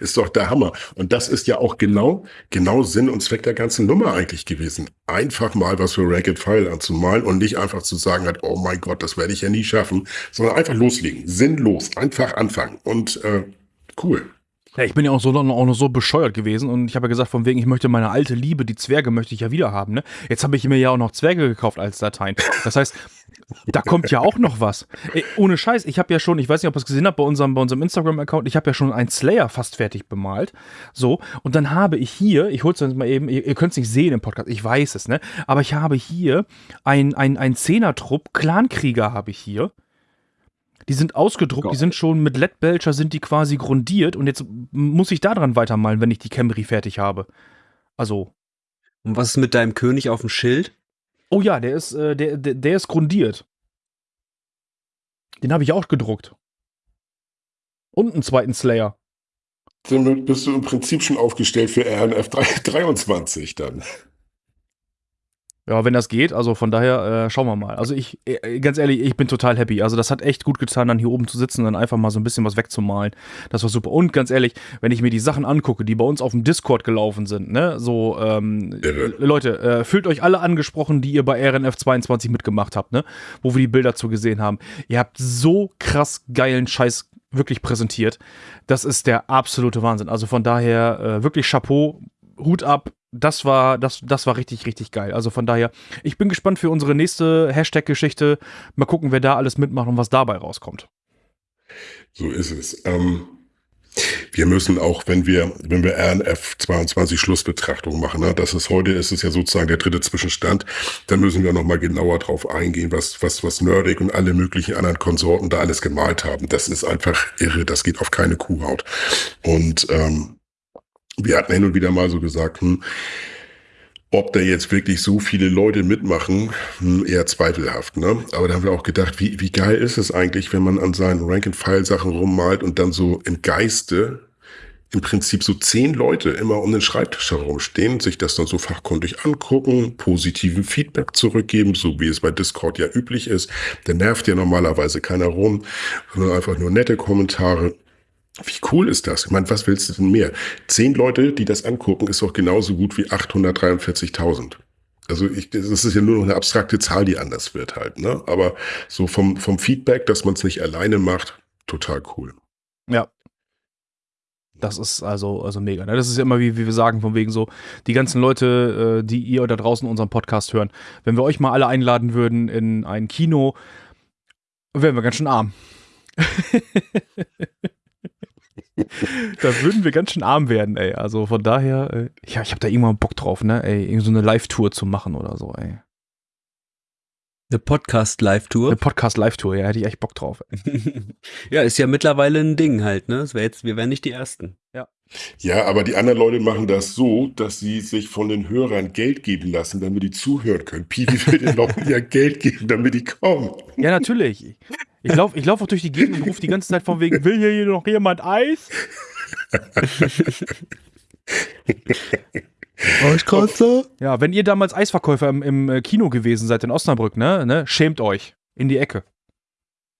ist doch der Hammer. Und das ist ja auch genau, genau Sinn und Zweck der ganzen Nummer eigentlich gewesen. Einfach mal was für Ragged File anzumalen und nicht einfach zu sagen halt, oh mein Gott, das werde ich ja nie schaffen, sondern einfach loslegen. Sinnlos. Einfach anfangen. Und äh, cool. Ja, ich bin ja auch, so, auch noch so bescheuert gewesen und ich habe ja gesagt, von wegen, ich möchte meine alte Liebe, die Zwerge, möchte ich ja wieder haben. Ne? Jetzt habe ich mir ja auch noch Zwerge gekauft als Dateien. Das heißt, da kommt ja auch noch was. Ey, ohne Scheiß, ich habe ja schon, ich weiß nicht, ob ihr es gesehen habt bei unserem, bei unserem Instagram-Account, ich habe ja schon einen Slayer fast fertig bemalt. So, und dann habe ich hier, ich hol's jetzt mal eben, ihr, ihr könnt es nicht sehen im Podcast, ich weiß es, ne? Aber ich habe hier ein, ein, ein Zehnertrupp, Clankrieger habe ich hier. Die sind ausgedruckt, die sind schon mit LED-Belcher sind die quasi grundiert und jetzt muss ich daran weitermalen, wenn ich die Camry fertig habe. Also, Und was ist mit deinem König auf dem Schild? Oh ja, der ist, äh, der, der, der ist grundiert. Den habe ich auch gedruckt. Und einen zweiten Slayer. damit bist du im Prinzip schon aufgestellt für RNF 23 dann. Ja, wenn das geht, also von daher äh, schauen wir mal. Also ich, äh, ganz ehrlich, ich bin total happy. Also das hat echt gut getan, dann hier oben zu sitzen und dann einfach mal so ein bisschen was wegzumalen. Das war super. Und ganz ehrlich, wenn ich mir die Sachen angucke, die bei uns auf dem Discord gelaufen sind, ne, so, ähm, Leute, äh, fühlt euch alle angesprochen, die ihr bei RNF 22 mitgemacht habt, ne, wo wir die Bilder zu gesehen haben. Ihr habt so krass geilen Scheiß wirklich präsentiert. Das ist der absolute Wahnsinn. Also von daher äh, wirklich Chapeau, Hut ab, das war, das, das war richtig, richtig geil. Also von daher, ich bin gespannt für unsere nächste Hashtag-Geschichte. Mal gucken, wer da alles mitmacht und was dabei rauskommt. So ist es. Ähm, wir müssen auch, wenn wir, wenn wir RNF 22 Schlussbetrachtung machen, ne, das ist heute, ist es ja sozusagen der dritte Zwischenstand, dann müssen wir nochmal genauer drauf eingehen, was, was, was Nerdig und alle möglichen anderen Konsorten da alles gemalt haben. Das ist einfach irre, das geht auf keine Kuhhaut. Und ähm, wir hatten hin und wieder mal so gesagt, hm, ob da jetzt wirklich so viele Leute mitmachen, hm, eher zweifelhaft. Ne? Aber da haben wir auch gedacht, wie, wie geil ist es eigentlich, wenn man an seinen Rank-and-File-Sachen rummalt und dann so im Geiste im Prinzip so zehn Leute immer um den Schreibtisch herumstehen, sich das dann so fachkundig angucken, positiven Feedback zurückgeben, so wie es bei Discord ja üblich ist. Da nervt ja normalerweise keiner rum, sondern einfach nur nette Kommentare. Wie cool ist das? Ich meine, was willst du denn mehr? Zehn Leute, die das angucken, ist doch genauso gut wie 843.000. Also ich, das ist ja nur noch eine abstrakte Zahl, die anders wird halt. Ne? Aber so vom, vom Feedback, dass man es nicht alleine macht, total cool. Ja. Das ist also, also mega. Ne? Das ist ja immer, wie, wie wir sagen, von wegen so, die ganzen Leute, äh, die ihr da draußen unseren Podcast hören, wenn wir euch mal alle einladen würden in ein Kino, wären wir ganz schön arm. (laughs) (laughs) da würden wir ganz schön arm werden, ey. Also von daher, äh, ja, ich habe da irgendwann Bock drauf, ne, ey, irgend so eine Live-Tour zu machen oder so, ey. Eine Podcast-Live-Tour? Eine Podcast-Live-Tour, ja, hätte ich echt Bock drauf. (laughs) ja, ist ja mittlerweile ein Ding halt, ne? Das wär jetzt, wir wären nicht die Ersten. Ja. Ja, aber die anderen Leute machen das so, dass sie sich von den Hörern Geld geben lassen, damit die zuhören können. Piwi will den Leuten ja Geld geben, damit die kommen. Ja, natürlich. Ich laufe ich lauf auch durch die Gegend und rufe die ganze Zeit von wegen, will hier noch jemand Eis? Eiskratzer? Ja, wenn ihr damals Eisverkäufer im, im äh, Kino gewesen seid in Osnabrück, ne, ne, schämt euch. In die Ecke.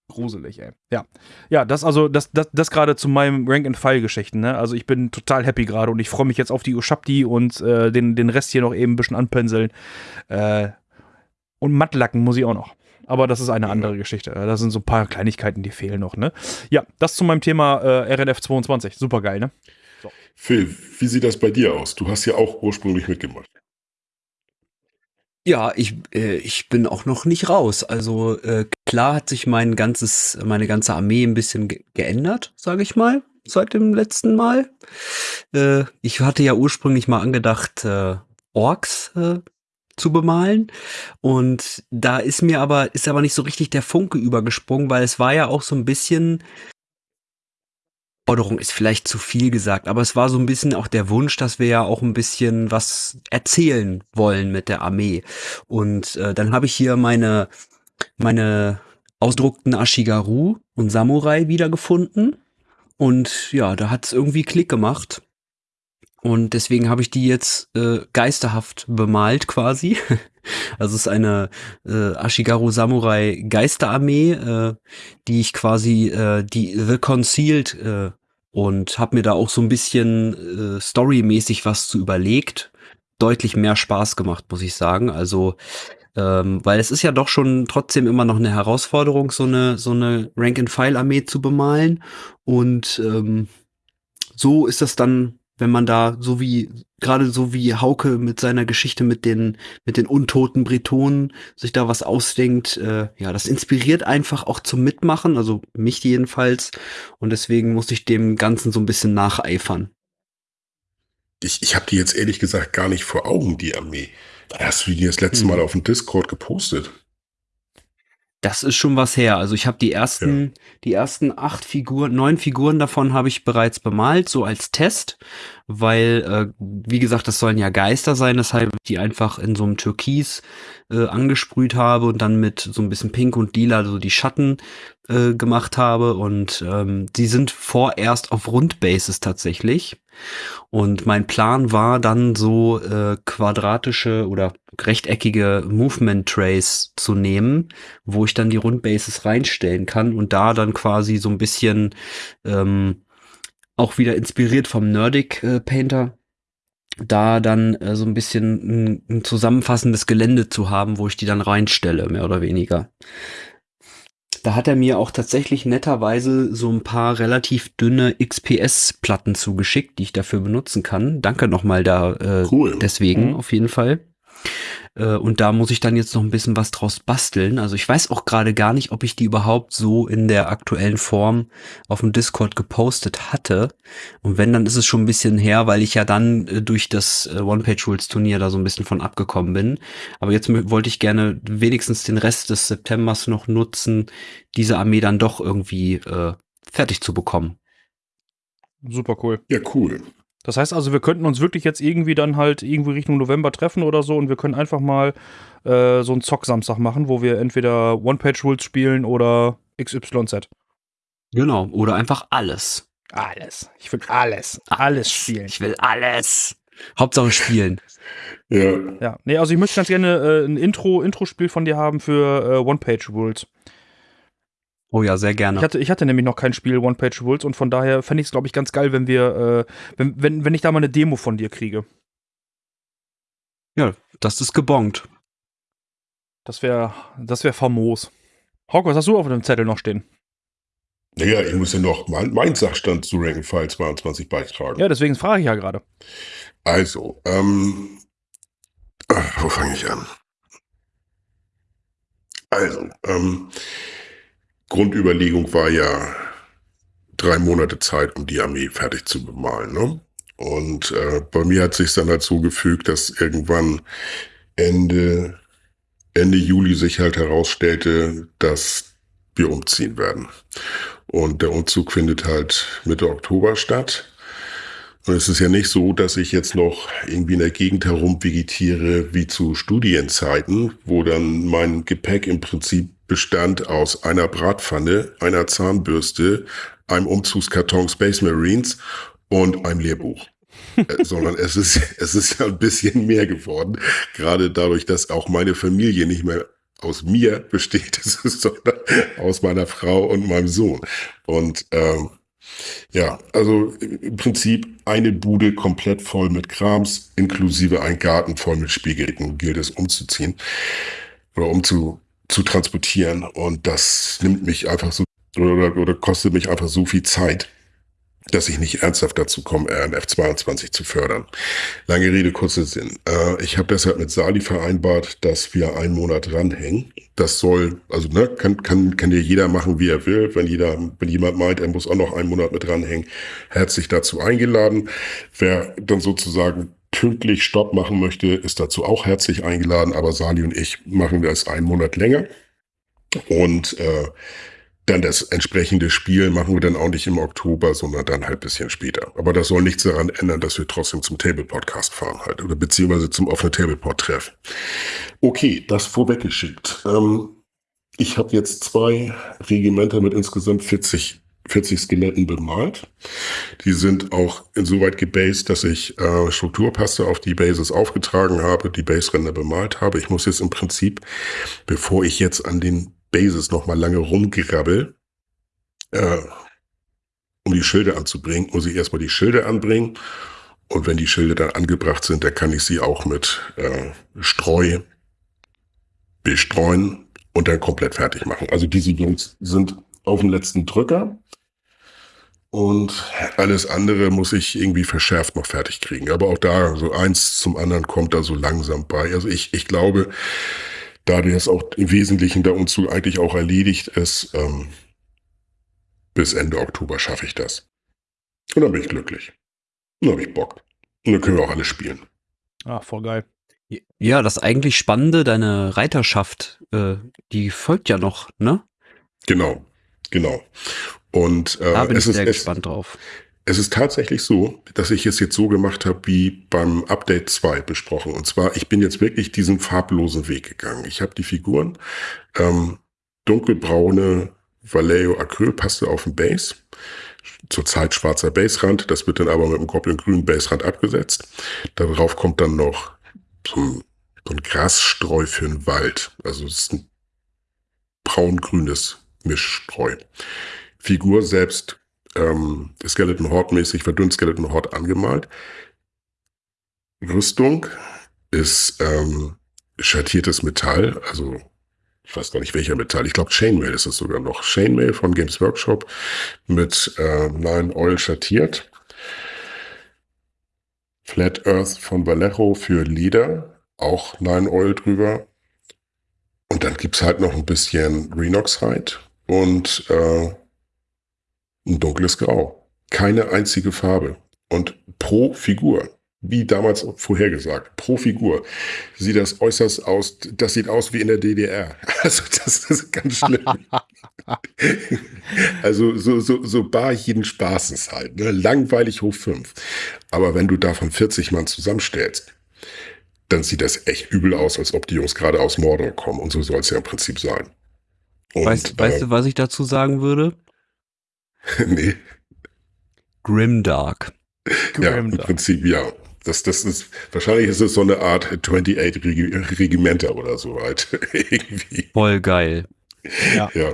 Gruselig, ey. Ja. Ja, das also, das, das, das gerade zu meinem Rank-and-File-Geschichten, ne? Also ich bin total happy gerade und ich freue mich jetzt auf die Ushapti und äh, den, den Rest hier noch eben ein bisschen anpinseln. Äh, und Mattlacken muss ich auch noch. Aber das ist eine andere Geschichte. Da sind so ein paar Kleinigkeiten, die fehlen noch, ne? Ja, das zu meinem Thema äh, RNF 22. Super geil, ne? So. Phil, wie sieht das bei dir aus? Du hast ja auch ursprünglich mitgemacht. Ja, ich, äh, ich bin auch noch nicht raus. Also äh, klar hat sich mein ganzes, meine ganze Armee ein bisschen ge geändert, sage ich mal, seit dem letzten Mal. Äh, ich hatte ja ursprünglich mal angedacht, äh, Orks äh, zu bemalen. Und da ist mir aber, ist aber nicht so richtig der Funke übergesprungen, weil es war ja auch so ein bisschen, Forderung ist vielleicht zu viel gesagt, aber es war so ein bisschen auch der Wunsch, dass wir ja auch ein bisschen was erzählen wollen mit der Armee. Und äh, dann habe ich hier meine, meine ausdruckten Ashigaru und Samurai wiedergefunden. Und ja, da hat es irgendwie Klick gemacht. Und deswegen habe ich die jetzt äh, geisterhaft bemalt quasi. (laughs) Also es ist eine äh, Ashigaru Samurai Geisterarmee, äh, die ich quasi äh, die The Concealed äh, und habe mir da auch so ein bisschen äh, storymäßig was zu überlegt. Deutlich mehr Spaß gemacht, muss ich sagen. Also ähm, weil es ist ja doch schon trotzdem immer noch eine Herausforderung, so eine so eine Rank-and-File-Armee zu bemalen. Und ähm, so ist das dann wenn man da so wie gerade so wie Hauke mit seiner Geschichte mit den mit den untoten Bretonen sich da was ausdenkt, äh, ja, das inspiriert einfach auch zum Mitmachen, also mich jedenfalls und deswegen muss ich dem Ganzen so ein bisschen nacheifern. Ich, ich habe die jetzt ehrlich gesagt gar nicht vor Augen, die Armee. Hast du die das letzte hm. Mal auf dem Discord gepostet? Das ist schon was her. Also ich habe die ersten, ja. die ersten acht Figuren, neun Figuren davon habe ich bereits bemalt, so als Test, weil, äh, wie gesagt, das sollen ja Geister sein, deshalb die einfach in so einem Türkis äh, angesprüht habe und dann mit so ein bisschen Pink und Lila so die Schatten äh, gemacht habe. Und ähm, die sind vorerst auf Rundbases tatsächlich. Und mein Plan war dann so äh, quadratische oder rechteckige Movement Trays zu nehmen, wo ich dann die Rundbases reinstellen kann und da dann quasi so ein bisschen ähm, auch wieder inspiriert vom Nerdic äh, Painter da dann äh, so ein bisschen ein, ein zusammenfassendes Gelände zu haben, wo ich die dann reinstelle, mehr oder weniger. Da hat er mir auch tatsächlich netterweise so ein paar relativ dünne XPS-Platten zugeschickt, die ich dafür benutzen kann. Danke nochmal da äh, cool. deswegen mhm. auf jeden Fall. Äh, und da muss ich dann jetzt noch ein bisschen was draus basteln. Also ich weiß auch gerade gar nicht, ob ich die überhaupt so in der aktuellen Form auf dem Discord gepostet hatte. Und wenn, dann ist es schon ein bisschen her, weil ich ja dann äh, durch das äh, One-Page-Rules-Turnier da so ein bisschen von abgekommen bin. Aber jetzt wollte ich gerne wenigstens den Rest des Septembers noch nutzen, diese Armee dann doch irgendwie äh, fertig zu bekommen. Super cool. Ja, cool. Das heißt also, wir könnten uns wirklich jetzt irgendwie dann halt irgendwie Richtung November treffen oder so und wir können einfach mal äh, so einen Zock-Samstag machen, wo wir entweder One-Page-Rules spielen oder XYZ. Genau, oder einfach alles. Alles. Ich will alles. Alles spielen. Ich will alles. Hauptsache spielen. (laughs) Ja. Ja. Nee, also ich möchte ganz gerne äh, ein Intro, Intro-Spiel von dir haben für äh, One-Page-Rules. Oh ja, sehr gerne. Ich hatte, ich hatte nämlich noch kein Spiel One Page Rules und von daher fände ich es, glaube ich, ganz geil, wenn wir, äh, wenn, wenn, wenn ich da mal eine Demo von dir kriege. Ja, das ist gebongt. Das wäre, das wäre famos. Hawk, was hast du auf dem Zettel noch stehen? Naja, ich muss ja noch mein, mein Sachstand zu Rankenfile 22 beitragen. Ja, deswegen frage ich ja gerade. Also, ähm, wo fange ich an? Also, ähm, Grundüberlegung war ja drei Monate Zeit, um die Armee fertig zu bemalen. Ne? Und äh, bei mir hat sich dann so gefügt, dass irgendwann Ende, Ende Juli sich halt herausstellte, dass wir umziehen werden. Und der Umzug findet halt Mitte Oktober statt. Und es ist ja nicht so, dass ich jetzt noch irgendwie in der Gegend herum vegetiere wie zu Studienzeiten, wo dann mein Gepäck im Prinzip bestand aus einer Bratpfanne, einer Zahnbürste, einem Umzugskarton Space Marines und einem Lehrbuch. äh, (laughs) sondern es ist, es ist ja ein bisschen mehr geworden. Gerade dadurch, dass auch meine Familie nicht mehr aus mir besteht, (laughs) sondern aus meiner Frau und meinem Sohn. Und ähm, ja, also im Prinzip eine Bude komplett voll mit Krams, inklusive ein Garten voll mit Spielgeräten gilt es umzuziehen oder umzu, zu transportieren. Und das nimmt mich einfach so oder, oder kostet mich einfach so viel Zeit, dass ich nicht ernsthaft dazu komme, RNF 22 zu fördern. Lange Rede, kurzer Sinn. Äh, ich habe deshalb mit Sali vereinbart, dass wir einen Monat dranhängen. Das soll, also ne, kann, kann, kann ja jeder machen, wie er will. Wenn jeder, wenn jemand meint, er muss auch noch einen Monat mit dranhängen, herzlich dazu eingeladen. Wer dann sozusagen pünktlich Stopp machen möchte, ist dazu auch herzlich eingeladen. Aber Sali und ich machen das einen Monat länger. Und äh, dann das entsprechende Spiel machen wir dann auch nicht im Oktober, sondern dann halt bisschen später. Aber das soll nichts daran ändern, dass wir trotzdem zum Table Podcast fahren halt oder beziehungsweise zum offenen Table Pod Treff. Okay, das vorweggeschickt. Ähm, ich habe jetzt zwei Regimenter mit insgesamt 40 40 Skeletten bemalt. Die sind auch insoweit gebased, dass ich äh, Strukturpaste auf die Bases aufgetragen habe, die Base-Ränder bemalt habe. Ich muss jetzt im Prinzip, bevor ich jetzt an den Bases noch mal lange rumgrabbel, äh, um die Schilde anzubringen, muss ich erstmal die Schilde anbringen. Und wenn die Schilde dann angebracht sind, dann kann ich sie auch mit äh, Streu bestreuen und dann komplett fertig machen. Also diese Jungs sind auf dem letzten Drücker. Und alles andere muss ich irgendwie verschärft noch fertig kriegen. Aber auch da, so eins zum anderen kommt da so langsam bei. Also ich, ich glaube, da das auch im Wesentlichen der Umzug eigentlich auch erledigt ist, ähm, bis Ende Oktober schaffe ich das. Und dann bin ich glücklich. dann habe ich Bock. Und dann können wir auch alle spielen. Ach, voll geil. Ja, das eigentlich Spannende, deine Reiterschaft, äh, die folgt ja noch, ne? Genau, genau. Und Da äh, bin ich es, ist, sehr es, gespannt drauf. Es ist tatsächlich so, dass ich es jetzt so gemacht habe wie beim Update 2 besprochen. Und zwar, ich bin jetzt wirklich diesen farblosen Weg gegangen. Ich habe die Figuren, ähm, dunkelbraune Vallejo Acrylpaste auf dem Base. Zurzeit schwarzer Baserand, das wird dann aber mit einem Goblin-grünen Baserand abgesetzt. Darauf kommt dann noch so ein, so ein Grasstreu für den Wald. Also es ist ein braun-grünes Mischstreu. Figur selbst ähm, Skeleton Horde mäßig verdünnt Skeleton Horde angemalt. Rüstung ist ähm, schattiertes Metall, also ich weiß gar nicht welcher Metall, ich glaube Chainmail ist es sogar noch. Chainmail von Games Workshop mit äh, Nine Oil schattiert. Flat Earth von Vallejo für Leder, auch Nine Oil drüber. Und dann gibt's halt noch ein bisschen Renoxide und äh, ein dunkles Grau. Keine einzige Farbe. Und pro Figur, wie damals vorhergesagt, pro Figur sieht das äußerst aus, das sieht aus wie in der DDR. (laughs) Also das ist ganz schlimm. (laughs) also so, so, so bar jeden Spaßes halt. Ne? Langweilig hoch fünf. Aber wenn du davon 40 Mann zusammenstellst, dann sieht das echt übel aus, als ob die Jungs gerade aus Mordor kommen. Und so soll es ja im Prinzip sein. Und, Weißt, weißt du, was ich dazu sagen würde? (laughs) nee. Grimdark. Ja, im Grimdark. Prinzip ja. Das, das ist, wahrscheinlich ist es so eine Art 28 Regi Regimenter oder so halt. (laughs) Irgendwie. Voll geil. Ja. Ja.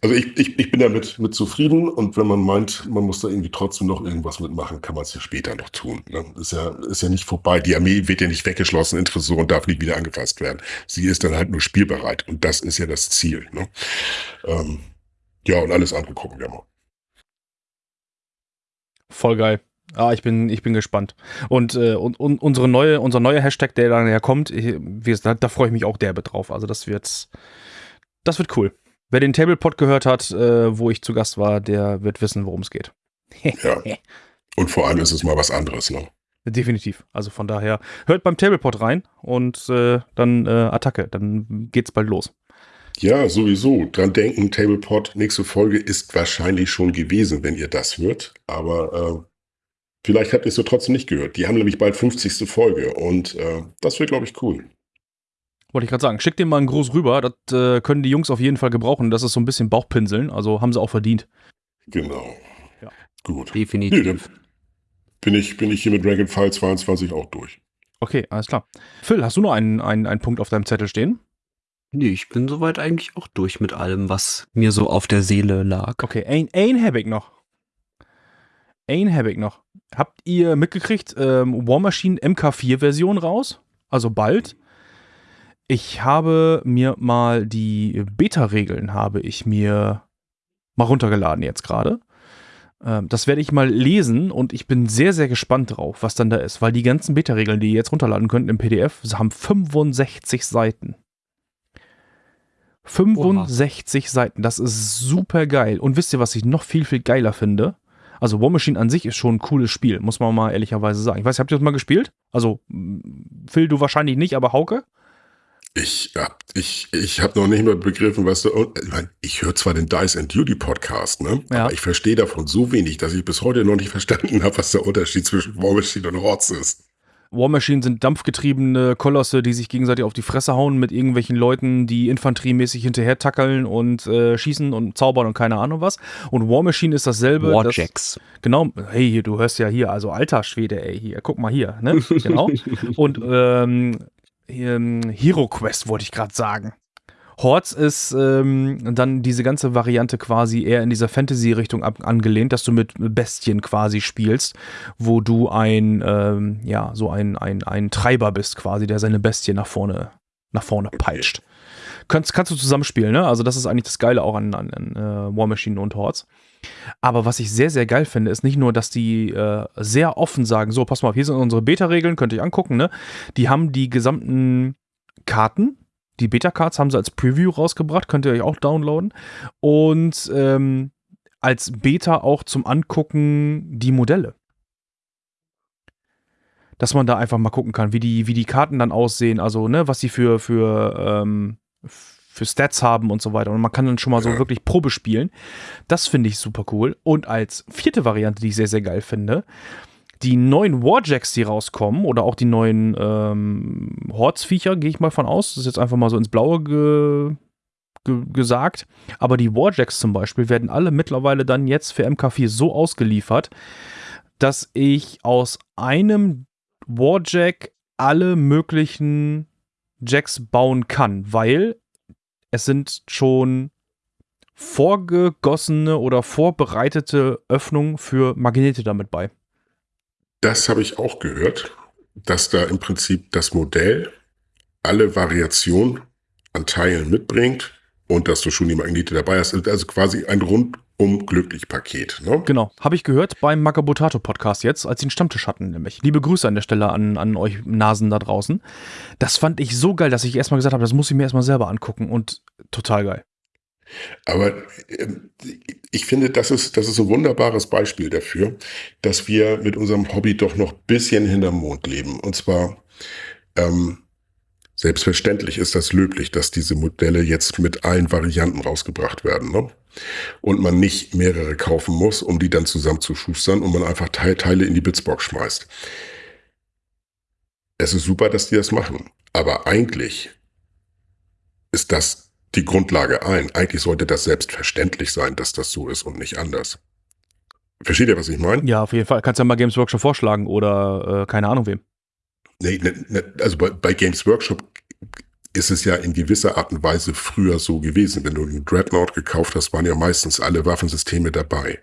Also ich, ich, ich bin damit mit zufrieden und wenn man meint, man muss da irgendwie trotzdem noch irgendwas mitmachen, kann man es ja später noch tun. Ne? Ist ja, ist ja nicht vorbei. Die Armee wird ja nicht weggeschlossen in Tresor und darf nicht wieder angefasst werden. Sie ist dann halt nur spielbereit und das ist ja das Ziel. Ne? Ähm, ja, und alles andere gucken wir mal. Voll geil. Ah, ich bin, ich bin gespannt. Und, äh, und, und unsere neue, unser neuer Hashtag, der dann ja kommt, ich, da, da freue ich mich auch derbe drauf. Also das wird, das wird cool. Wer den Tablepot gehört hat, äh, wo ich zu Gast war, der wird wissen, worum es geht. Ja. Und vor allem ist es mal was anderes. Ne? Definitiv. Also von daher, hört beim Tablepot rein und äh, dann äh, Attacke. Dann geht's bald los. Ja, sowieso. Dran denken, Tablepot, nächste Folge ist wahrscheinlich schon gewesen, wenn ihr das hört. Aber äh, vielleicht habt ihr es so trotzdem nicht gehört. Die haben nämlich bald 50. Folge und äh, das wird, glaube ich, cool. Wollte ich gerade sagen, schickt dem mal einen Gruß rüber. Das äh, können die Jungs auf jeden Fall gebrauchen. Das ist so ein bisschen Bauchpinseln. Also haben sie auch verdient. Genau. Ja. Gut. Nee, Definitiv. bin ich, bin ich hier mit Dragon File 22 auch durch. Okay, alles klar. Phil, hast du noch einen, einen, einen Punkt auf deinem Zettel stehen? Nee, ich bin soweit eigentlich auch durch mit allem, was mir so auf der Seele lag. Okay, ein, ein habe ich noch. Ein habe ich noch. Habt ihr mitgekriegt, ähm, War Machine MK4-Version raus? Also bald. Ich habe mir mal die Beta-Regeln habe ich mir mal runtergeladen jetzt gerade. Ähm, das werde ich mal lesen und ich bin sehr, sehr gespannt drauf, was dann da ist, weil die ganzen Beta-Regeln, die ihr jetzt runterladen könnt im PDF, haben 65 Seiten. 65 Seiten, das ist super geil. Und wisst ihr, was ich noch viel, viel geiler finde? Also War Machine an sich ist schon ein cooles Spiel, muss man mal ehrlicherweise sagen. Ich weiß, habt ihr das mal gespielt? Also, m, Phil, du wahrscheinlich nicht, aber Hauke? Ich hab, ich, ich hab noch nicht mal begriffen, was du. und, Ich, mein, ich höre zwar den Dice and Duty Podcast, ne? Ja. Aber ich verstehe davon so wenig, dass ich bis heute noch nicht (laughs) verstanden habe, was der Unterschied zwischen War Machine und Hordes ist. War Machine sind dampfgetriebene Kolosse, die sich gegenseitig auf die Fresse hauen mit irgendwelchen Leuten, die infanteriemäßig hinterher tackeln und äh, schießen und zaubern und keine Ahnung was. Und War Machine ist dasselbe. das- Warjacks. Genau, hey, hier, du hörst ja hier, also alter Schwede, ey, hier, guck mal hier, ne? Genau. (laughs) Und ähm, ähm, Hero Quest wollte ich gerade sagen. Hordes ist ähm, dann diese ganze Variante quasi eher in dieser Fantasy-Richtung angelehnt, dass du mit Bestien quasi spielst, wo du ein, ähm, ja, so ein, ein, ein Treiber bist quasi, der seine Bestie nach vorne, nach vorne peitscht. Kannst, kannst du zusammenspielen, ne? Also das ist eigentlich das Geile auch an, an, an äh, War Machine und Hordes. Aber was ich sehr, sehr geil finde, ist nicht nur, dass die äh, sehr offen sagen, so, pass mal auf, hier sind unsere Beta-Regeln, könnt ihr euch angucken, ne? Die haben die gesamten Karten, die Beta-Cards haben sie als Preview rausgebracht, könnt ihr euch auch downloaden. Und ähm, als Beta auch zum Angucken die Modelle. dass man da einfach mal gucken kann, wie die, wie die Karten dann aussehen, also ne, was sie für, für, ähm, für Stats haben und so weiter. Und man kann dann schon mal so wirklich Probe spielen. Das finde ich super cool. Und als vierte Variante, die ich sehr, sehr geil finde, die neuen Warjacks, die rauskommen, oder auch die neuen ähm, Hordes-Viecher, gehe ich mal von aus. Das ist jetzt einfach mal so ins Blaue ge ge gesagt. Aber die Warjacks zum Beispiel werden alle mittlerweile dann jetzt für MK4 so ausgeliefert, dass ich aus einem Warjack alle möglichen Jacks bauen kann, weil es sind schon vorgegossene oder vorbereitete Öffnungen für Magnete damit bei. Das habe ich auch gehört, dass da im Prinzip das Modell alle Variationen an Teilen mitbringt und dass du schon die Magnete dabei hast. Also quasi ein rundum glücklich Paket. Ne? Genau, habe ich gehört beim Magabotato Podcast jetzt, als sie einen Stammtisch hatten, nämlich. Liebe Grüße an der Stelle an, an euch Nasen da draußen. Das fand ich so geil, dass ich erstmal gesagt habe, das muss ich mir erstmal selber angucken und total geil. Aber äh, ich finde, das ist, das ist ein wunderbares Beispiel dafür, dass wir mit unserem Hobby doch noch ein bisschen hinterm Mond leben. Und zwar, ähm, Selbstverständlich ist das löblich, dass diese Modelle jetzt mit allen Varianten rausgebracht werden. Ne? Und man nicht mehrere kaufen muss, um die dann zusammenzuschustern und man einfach Teile in die Bitsbox schmeißt. Es ist super, dass die das machen. Aber eigentlich ist das die Grundlage ein. Eigentlich sollte das selbstverständlich sein, dass das so ist und nicht anders. Versteht ihr, was ich meine? Ja, auf jeden Fall. Kannst ja mal Games Workshop vorschlagen oder äh, keine Ahnung wem. Nee, ne, ne, also bei, bei Games Workshop ist es ja in gewisser Art und Weise früher so gewesen. Wenn du einen Dreadnought gekauft hast, waren ja meistens alle Waffensysteme dabei.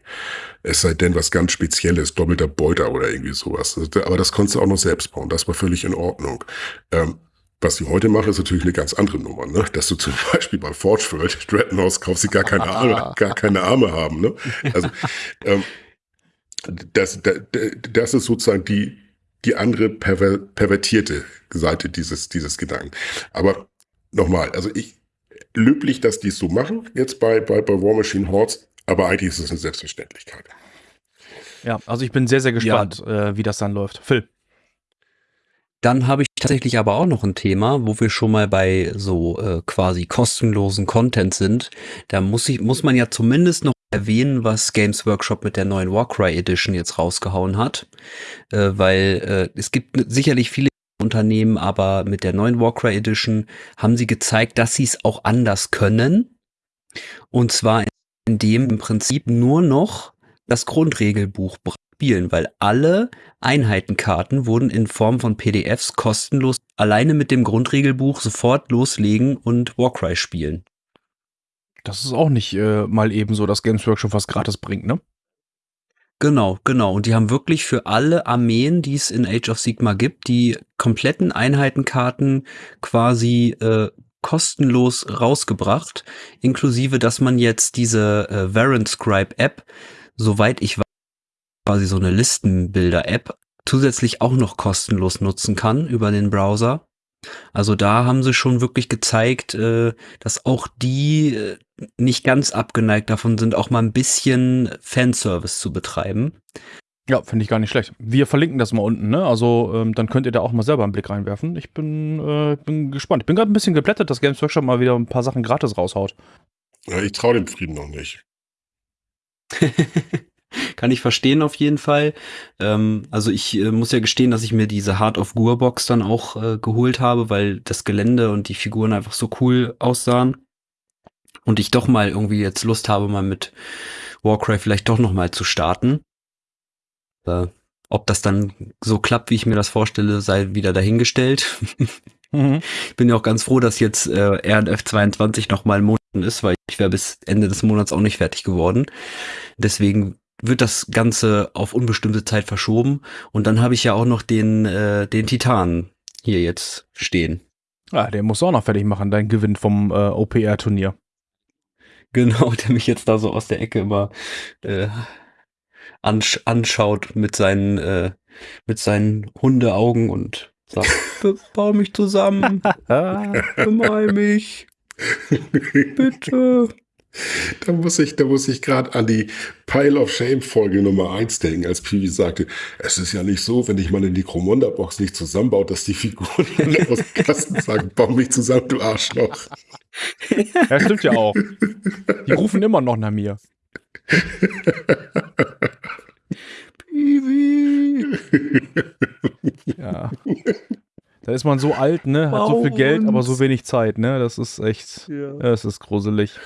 Es sei denn was ganz Spezielles, doppelter Beuter oder irgendwie sowas. Aber das konntest du auch noch selbst bauen. Das war völlig in Ordnung. Ähm, was ich heute mache, ist natürlich eine ganz andere Nummer, ne? Dass du zum (laughs) Beispiel bei Forge World Dreadnoughts kaufst, die gar keine (laughs) Arme, gar keine Arme haben, ne? Also, ähm, das, das, das ist sozusagen die, die andere perver pervertierte Seite dieses, dieses Gedanken. Aber nochmal, also ich, löblich, dass die es so machen, jetzt bei, bei, bei War Machine Hordes, aber eigentlich ist es eine Selbstverständlichkeit. Ja, also ich bin sehr, sehr gespannt, ja. äh, wie das dann läuft. Phil. Dann habe ich tatsächlich aber auch noch ein Thema, wo wir schon mal bei so äh, quasi kostenlosen Content sind. Da muss ich, muss man ja zumindest noch erwähnen, was Games Workshop mit der neuen Warcry Edition jetzt rausgehauen hat, äh, weil äh, es gibt sicherlich viele Unternehmen, aber mit der neuen Warcry Edition haben sie gezeigt, dass sie es auch anders können. Und zwar indem im Prinzip nur noch das Grundregelbuch spielen, weil alle Einheitenkarten wurden in Form von PDFs kostenlos alleine mit dem Grundregelbuch sofort loslegen und Warcry spielen. Das ist auch nicht äh, mal eben so, dass Games Workshop was gratis bringt, ne? Genau, genau. Und die haben wirklich für alle Armeen, die es in Age of Sigma gibt, die kompletten Einheitenkarten quasi äh, kostenlos rausgebracht, inklusive, dass man jetzt diese äh, Variant Scribe App, soweit ich weiß, quasi so eine Listenbilder-App, zusätzlich auch noch kostenlos nutzen kann über den Browser. Also da haben sie schon wirklich gezeigt, äh, dass auch die äh, nicht ganz abgeneigt davon sind, auch mal ein bisschen Fanservice zu betreiben. Ja, finde ich gar nicht schlecht. Wir verlinken das mal unten, ne? Also ähm, dann könnt ihr da auch mal selber einen Blick reinwerfen. Ich bin, äh, bin gespannt. Ich bin gerade ein bisschen geplättet, dass Games Workshop mal wieder ein paar Sachen gratis raushaut. Ja, ich traue dem Frieden noch nicht. (laughs) Kann ich verstehen auf jeden Fall. Ähm, also ich äh, muss ja gestehen, dass ich mir diese Heart of Gur Box dann auch äh, geholt habe, weil das Gelände und die Figuren einfach so cool aussahen. Und ich doch mal irgendwie jetzt Lust habe, mal mit Warcraft vielleicht doch noch mal zu starten. Äh, ob das dann so klappt, wie ich mir das vorstelle, sei wieder dahingestellt. (laughs) mhm. Ich bin ja auch ganz froh, dass jetzt äh, RNF 22 noch mal ein Monat ist, weil ich wäre bis Ende des Monats auch nicht fertig geworden. Deswegen wird das Ganze auf unbestimmte Zeit verschoben. Und dann habe ich ja auch noch den, äh, den Titan hier jetzt stehen. Ah, den musst du auch noch fertig machen, dein Gewinn vom äh, OPR-Turnier. Genau, (laughs) der mich jetzt da so aus der Ecke immer äh, ansch anschaut mit seinen, äh, mit seinen Hundeaugen und sagt, (laughs) bau mich zusammen, (laughs) bemal mich, bitte. (laughs) Da muss ich, da muss ich gerade an die Pile of Shame Folge Nummer 1 denken, als Piwi sagte, es ist ja nicht so, wenn ich meine Necromunda-Box nicht zusammenbaut, dass die Figuren aus dem Kasten sagen, bau mich zusammen, du Arschloch. Ja, stimmt ja auch. Die rufen immer noch nach mir. Piwi. Ja. Da ist man so alt, ne? Hat so viel Geld, aber so wenig Zeit, ne? Das ist echt, es ist gruselig.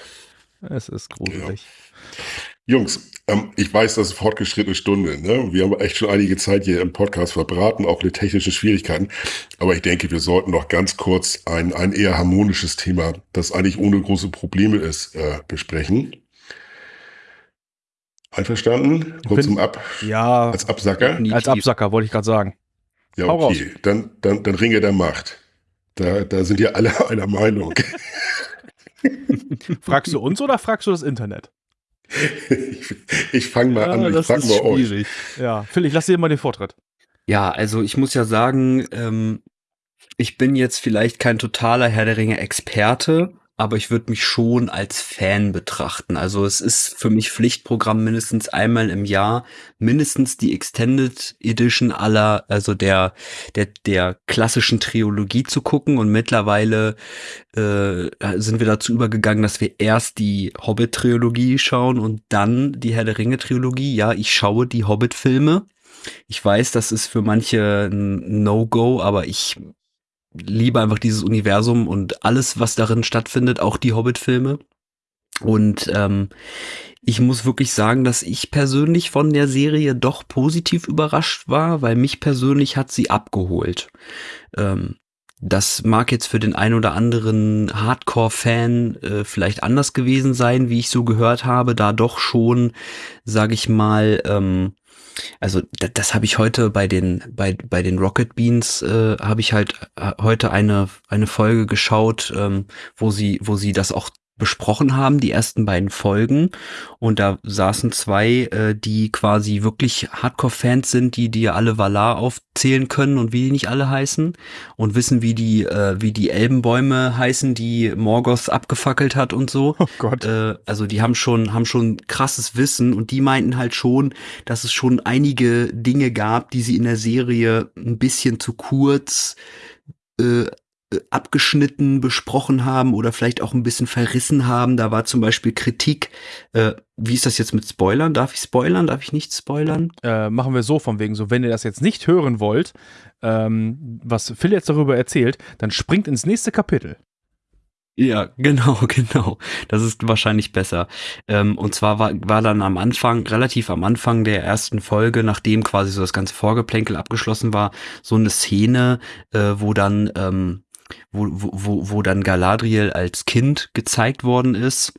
Es ist gruselig. Jungs, ähm, ich weiß, das ist fortgeschrittene Stunde. Ne? Wir haben echt schon einige Zeit hier im Podcast verbraten, auch mit technischen Schwierigkeiten. Aber ich denke, wir sollten noch ganz kurz ein, ein eher harmonisches Thema, das eigentlich ohne große Probleme ist, äh, besprechen. Einverstanden? Kurz Bin- zum Ab Ja, als Absacker? als Absacker wollte ich gerade sagen. Ja, hau okay. Dann, dann, dann Ringe der Macht. Da, da sind ja alle (laughs) einer Meinung. (laughs) Fragst du uns oder fragst du das Internet? (laughs) ich ich fange mal an, ich das frage ist mal euch. schwierig. Ja, Phil, ich lasse dir mal den Vortritt. Ja, also ich muss ja sagen, ähm, ich bin jetzt vielleicht kein totaler Herr der Ringe-Experte, aber ich würde mich schon als Fan betrachten. Also es ist für mich Pflichtprogramm mindestens einmal im Jahr, mindestens die Extended Edition aller, also der, der, der klassischen Trilogie zu gucken. Und mittlerweile äh, sind wir dazu übergegangen, dass wir erst die Hobbit-Trilogie schauen und dann die Herr der Ringe-Trilogie. Ja, ich schaue die Hobbit-Filme. Ich weiß, das ist für manche ein No-Go, aber ich liebe einfach dieses Universum und alles, was darin stattfindet, auch die Hobbit-Filme. Und ähm, ich muss wirklich sagen, dass ich persönlich von der Serie doch positiv überrascht war, weil mich persönlich hat sie abgeholt. Ähm, das mag jetzt für den ein oder anderen Hardcore-Fan äh, vielleicht anders gewesen sein, wie ich so gehört habe, da doch schon, sag ich mal, ähm, also das, das habe ich heute bei den bei bei den Rocket Beans äh, habe ich halt äh, heute eine eine Folge geschaut, ähm, wo sie wo sie das auch besprochen haben, die ersten beiden Folgen. Und da saßen zwei, äh, die quasi wirklich Hardcore-Fans sind, die dir alle Valar aufzählen können und wie die nicht alle heißen und wissen, wie die, äh, wie die Elbenbäume heißen, die Morgoth abgefackelt hat und so. (laughs) Oh Gott. Äh, also die haben schon, haben schon krasses Wissen und die meinten halt schon, dass es schon einige Dinge gab, die sie in der Serie ein bisschen zu kurz äh, äh, abgeschnitten besprochen haben oder vielleicht auch ein bisschen verrissen haben. Da war zum Beispiel Kritik. Äh, wie ist das jetzt mit Spoilern? Darf ich spoilern? Darf ich nicht spoilern? Äh, machen wir so von wegen so, wenn ihr das jetzt nicht hören wollt, ähm, was Phil jetzt darüber erzählt, dann springt ins nächste Kapitel. Ja, (laughs) genau, genau. Das ist wahrscheinlich besser. Ähm, und zwar war, war dann am Anfang, relativ am Anfang der ersten Folge, nachdem quasi so das ganze Vorgeplänkel abgeschlossen war, so eine Szene, äh, wo dann, ähm, wo, wo, wo, dann Galadriel als Kind gezeigt worden ist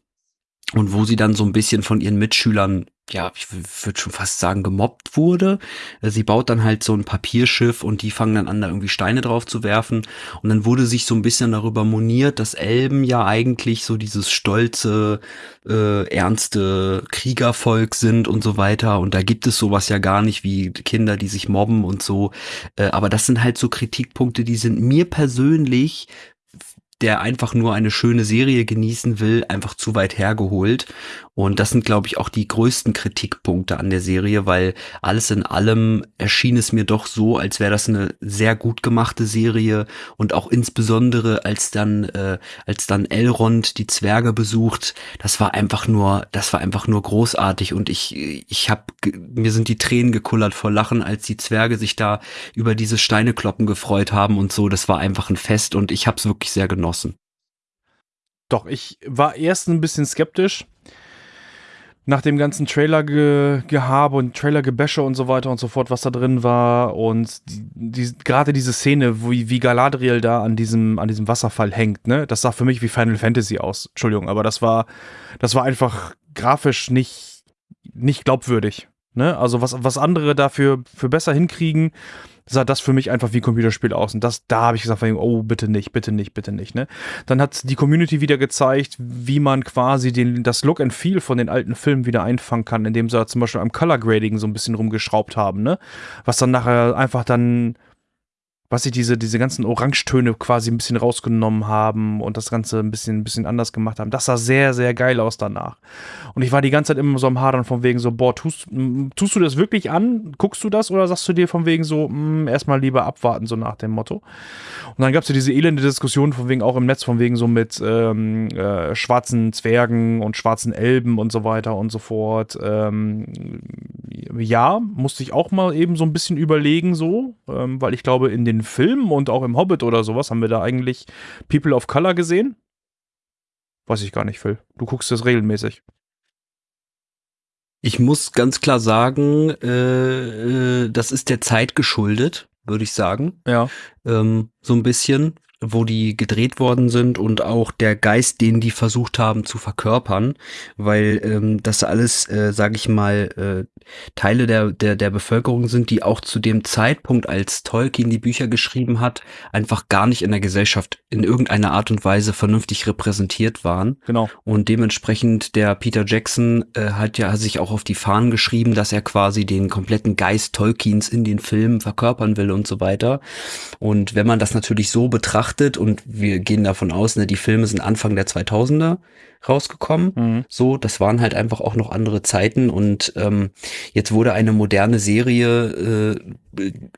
und wo sie dann so ein bisschen von ihren Mitschülern, ja, ich würde schon fast sagen, gemobbt wurde. Sie baut dann halt so ein Papierschiff und die fangen dann an, da irgendwie Steine drauf zu werfen. Und dann wurde sich so ein bisschen darüber moniert, dass Elben ja eigentlich so dieses stolze, äh, ernste Kriegervolk sind und so weiter. Und da gibt es sowas ja gar nicht wie Kinder, die sich mobben und so. Äh, aber das sind halt so Kritikpunkte, die sind mir persönlich der einfach nur eine schöne Serie genießen will, einfach zu weit hergeholt. Und das sind, glaube ich, auch die größten Kritikpunkte an der Serie, weil alles in allem erschien es mir doch so, als wäre das eine sehr gut gemachte Serie und auch insbesondere als dann, äh, als dann Elrond die Zwerge besucht, das war einfach nur, das war einfach nur großartig und ich, ich habe, mir sind die Tränen gekullert vor Lachen, als die Zwerge sich da über diese Steinekloppen gefreut haben und so. Das war einfach ein Fest und ich habe es wirklich sehr genossen. Doch, ich war erst ein bisschen skeptisch. Nach dem ganzen Trailer-Gehabe und Trailer-Gebäsche und so weiter und so fort, was da drin war. Und die, die, gerade diese Szene, wie, wie Galadriel da an diesem, an diesem Wasserfall hängt, ne? Das sah für mich wie Final Fantasy aus. Entschuldigung, aber das war, das war einfach grafisch nicht, nicht glaubwürdig. Ne? Also was, was andere dafür für besser hinkriegen, sah das für mich einfach wie ein Computerspiel aus. Und das, da habe ich gesagt, oh, bitte nicht, bitte nicht, bitte nicht. Ne? Dann hat die Community wieder gezeigt, wie man quasi den, das Look and Feel von den alten Filmen wieder einfangen kann, indem sie zum Beispiel am Color Grading so ein bisschen rumgeschraubt haben, ne? Was dann nachher einfach dann was sie diese, diese ganzen Orangetöne quasi ein bisschen rausgenommen haben und das Ganze ein bisschen, ein bisschen anders gemacht haben. Das sah sehr, sehr geil aus danach. Und ich war die ganze Zeit immer so am Hadern von wegen so, boah, tust, tust du das wirklich an? Guckst du das oder sagst du dir von wegen so, mh, erstmal lieber abwarten, so nach dem Motto? Und dann gab es ja diese elende Diskussion von wegen auch im Netz, von wegen so mit ähm, äh, schwarzen Zwergen und schwarzen Elben und so weiter und so fort. Ähm, ja, musste ich auch mal eben so ein bisschen überlegen, so, ähm, weil ich glaube, in den Filmen und auch im Hobbit oder sowas haben wir da eigentlich People of Color gesehen. Weiß ich gar nicht, Phil. Du guckst das regelmäßig. Ich muss ganz klar sagen, äh, äh, das ist der Zeit geschuldet, würde ich sagen. Ja. Ähm, so ein bisschen wo die gedreht worden sind und auch der Geist, den die versucht haben zu verkörpern, weil ähm, das alles, äh, sage ich mal, äh, Teile der, der, der Bevölkerung sind, die auch zu dem Zeitpunkt, als Tolkien die Bücher geschrieben hat, einfach gar nicht in der Gesellschaft in irgendeiner Art und Weise vernünftig repräsentiert waren. Genau. Und dementsprechend der Peter Jackson äh, hat ja sich auch auf die Fahnen geschrieben, dass er quasi den kompletten Geist Tolkiens in den Filmen verkörpern will und so weiter. Und wenn man das natürlich so betrachtet, betrachtet und wir gehen davon aus, ne, die Filme sind Anfang der 2000er rausgekommen. Mhm. So, das waren halt einfach auch noch andere Zeiten und ähm, jetzt wurde eine moderne Serie, äh,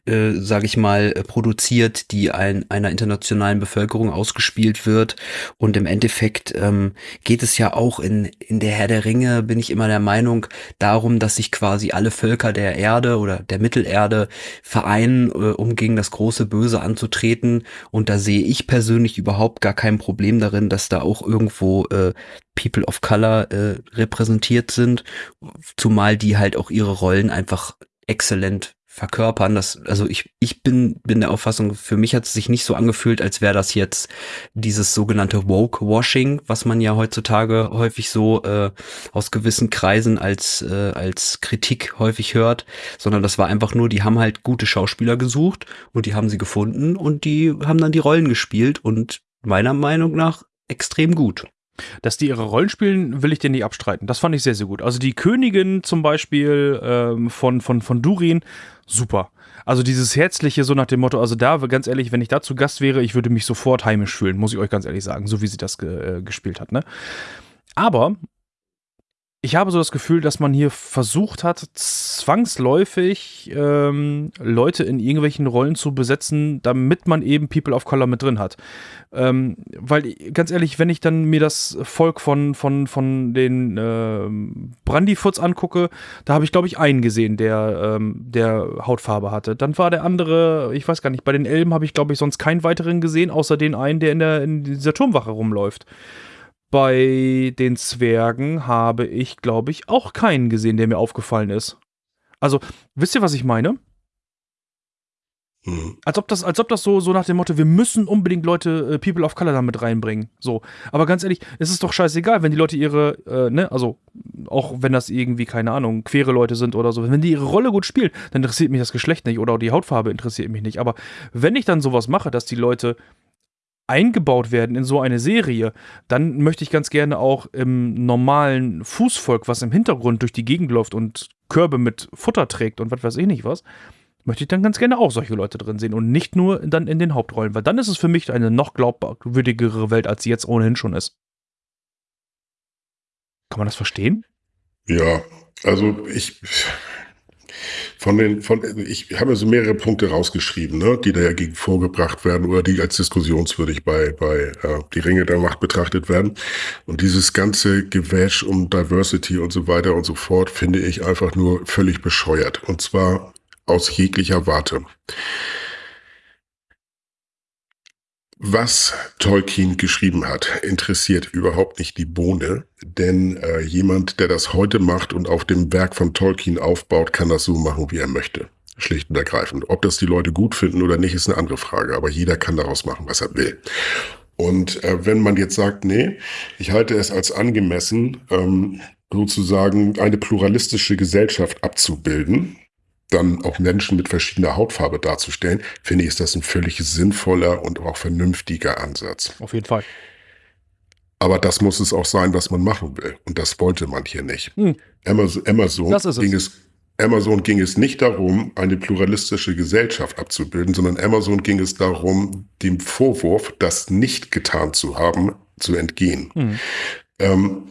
äh, sage ich mal, produziert, die ein, einer internationalen Bevölkerung ausgespielt wird. Und im Endeffekt ähm, geht es ja auch in in der Herr der Ringe bin ich immer der Meinung darum, dass sich quasi alle Völker der Erde oder der Mittelerde vereinen, äh, um gegen das große Böse anzutreten. Und da sehe ich persönlich überhaupt gar kein Problem darin, dass da auch irgendwo äh, People of Color äh, repräsentiert sind, zumal die halt auch ihre Rollen einfach exzellent verkörpern. Das, also ich, ich bin, bin der Auffassung, für mich hat es sich nicht so angefühlt, als wäre das jetzt dieses sogenannte Woke-Washing, was man ja heutzutage häufig so äh, aus gewissen Kreisen als, äh, als Kritik häufig hört, sondern das war einfach nur, die haben halt gute Schauspieler gesucht und die haben sie gefunden und die haben dann die Rollen gespielt und meiner Meinung nach extrem gut. Dass die ihre Rollen spielen, will ich dir nicht abstreiten. Das fand ich sehr, sehr gut. Also die Königin zum Beispiel ähm, von, von, von Durin, super. Also dieses Herzliche, so nach dem Motto, also da, ganz ehrlich, wenn ich da zu Gast wäre, ich würde mich sofort heimisch fühlen, muss ich euch ganz ehrlich sagen, so wie sie das ge äh, gespielt hat, ne? Aber ich habe so das Gefühl, dass man hier versucht hat, zwangsläufig ähm, Leute in irgendwelchen Rollen zu besetzen, damit man eben People of Color mit drin hat. Ähm, weil, ganz ehrlich, wenn ich dann mir das Volk von, von, von den äh, Brandyfoots angucke, da habe ich, glaube ich, einen gesehen, der, ähm, der Hautfarbe hatte. Dann war der andere, ich weiß gar nicht, bei den Elben habe ich, glaube ich, sonst keinen weiteren gesehen, außer den einen, der in, der, in dieser Turmwache rumläuft. Bei den Zwergen habe ich, glaube ich, auch keinen gesehen, der mir aufgefallen ist. Also, wisst ihr, was ich meine? Mhm. Als ob das, als ob das so, so nach dem Motto, wir müssen unbedingt Leute, äh, People of Color damit reinbringen. So. Aber ganz ehrlich, es ist doch scheißegal, wenn die Leute ihre, äh, ne, also, auch wenn das irgendwie, keine Ahnung, queere Leute sind oder so, wenn die ihre Rolle gut spielen, dann interessiert mich das Geschlecht nicht oder die Hautfarbe interessiert mich nicht. Aber wenn ich dann sowas mache, dass die Leute eingebaut werden in so eine Serie, dann möchte ich ganz gerne auch im normalen Fußvolk, was im Hintergrund durch die Gegend läuft und Körbe mit Futter trägt und was weiß ich nicht was, möchte ich dann ganz gerne auch solche Leute drin sehen und nicht nur dann in den Hauptrollen, weil dann ist es für mich eine noch glaubwürdigere Welt, als sie jetzt ohnehin schon ist. Kann man das verstehen? Ja, also ich, von den, von, ich habe so mehrere Punkte rausgeschrieben, ne, die dagegen vorgebracht werden oder die als diskussionswürdig bei, bei äh, die Ringe der Macht betrachtet werden. Und dieses ganze Gewäsch um Diversity und so weiter und so fort finde ich einfach nur völlig bescheuert. Und zwar aus jeglicher Warte. Was Tolkien geschrieben hat, interessiert überhaupt nicht die Bohne, denn äh, jemand, der das heute macht und auf dem Werk von Tolkien aufbaut, kann das so machen, wie er möchte. Schlicht und ergreifend. Ob das die Leute gut finden oder nicht, ist eine andere Frage, aber jeder kann daraus machen, was er will. Und äh, wenn man jetzt sagt, nee, ich halte es als angemessen, ähm, sozusagen eine pluralistische Gesellschaft abzubilden, dann auch Menschen mit verschiedener Hautfarbe darzustellen, finde ich, ist das ein völlig sinnvoller und auch vernünftiger Ansatz. Auf jeden Fall. Aber das muss es auch sein, was man machen will. Und das wollte man hier nicht. Hm. Amazon, Amazon ging es Amazon ging es nicht darum, eine pluralistische Gesellschaft abzubilden, sondern Amazon ging es darum, dem Vorwurf, das nicht getan zu haben, zu entgehen. Mhm. Ähm,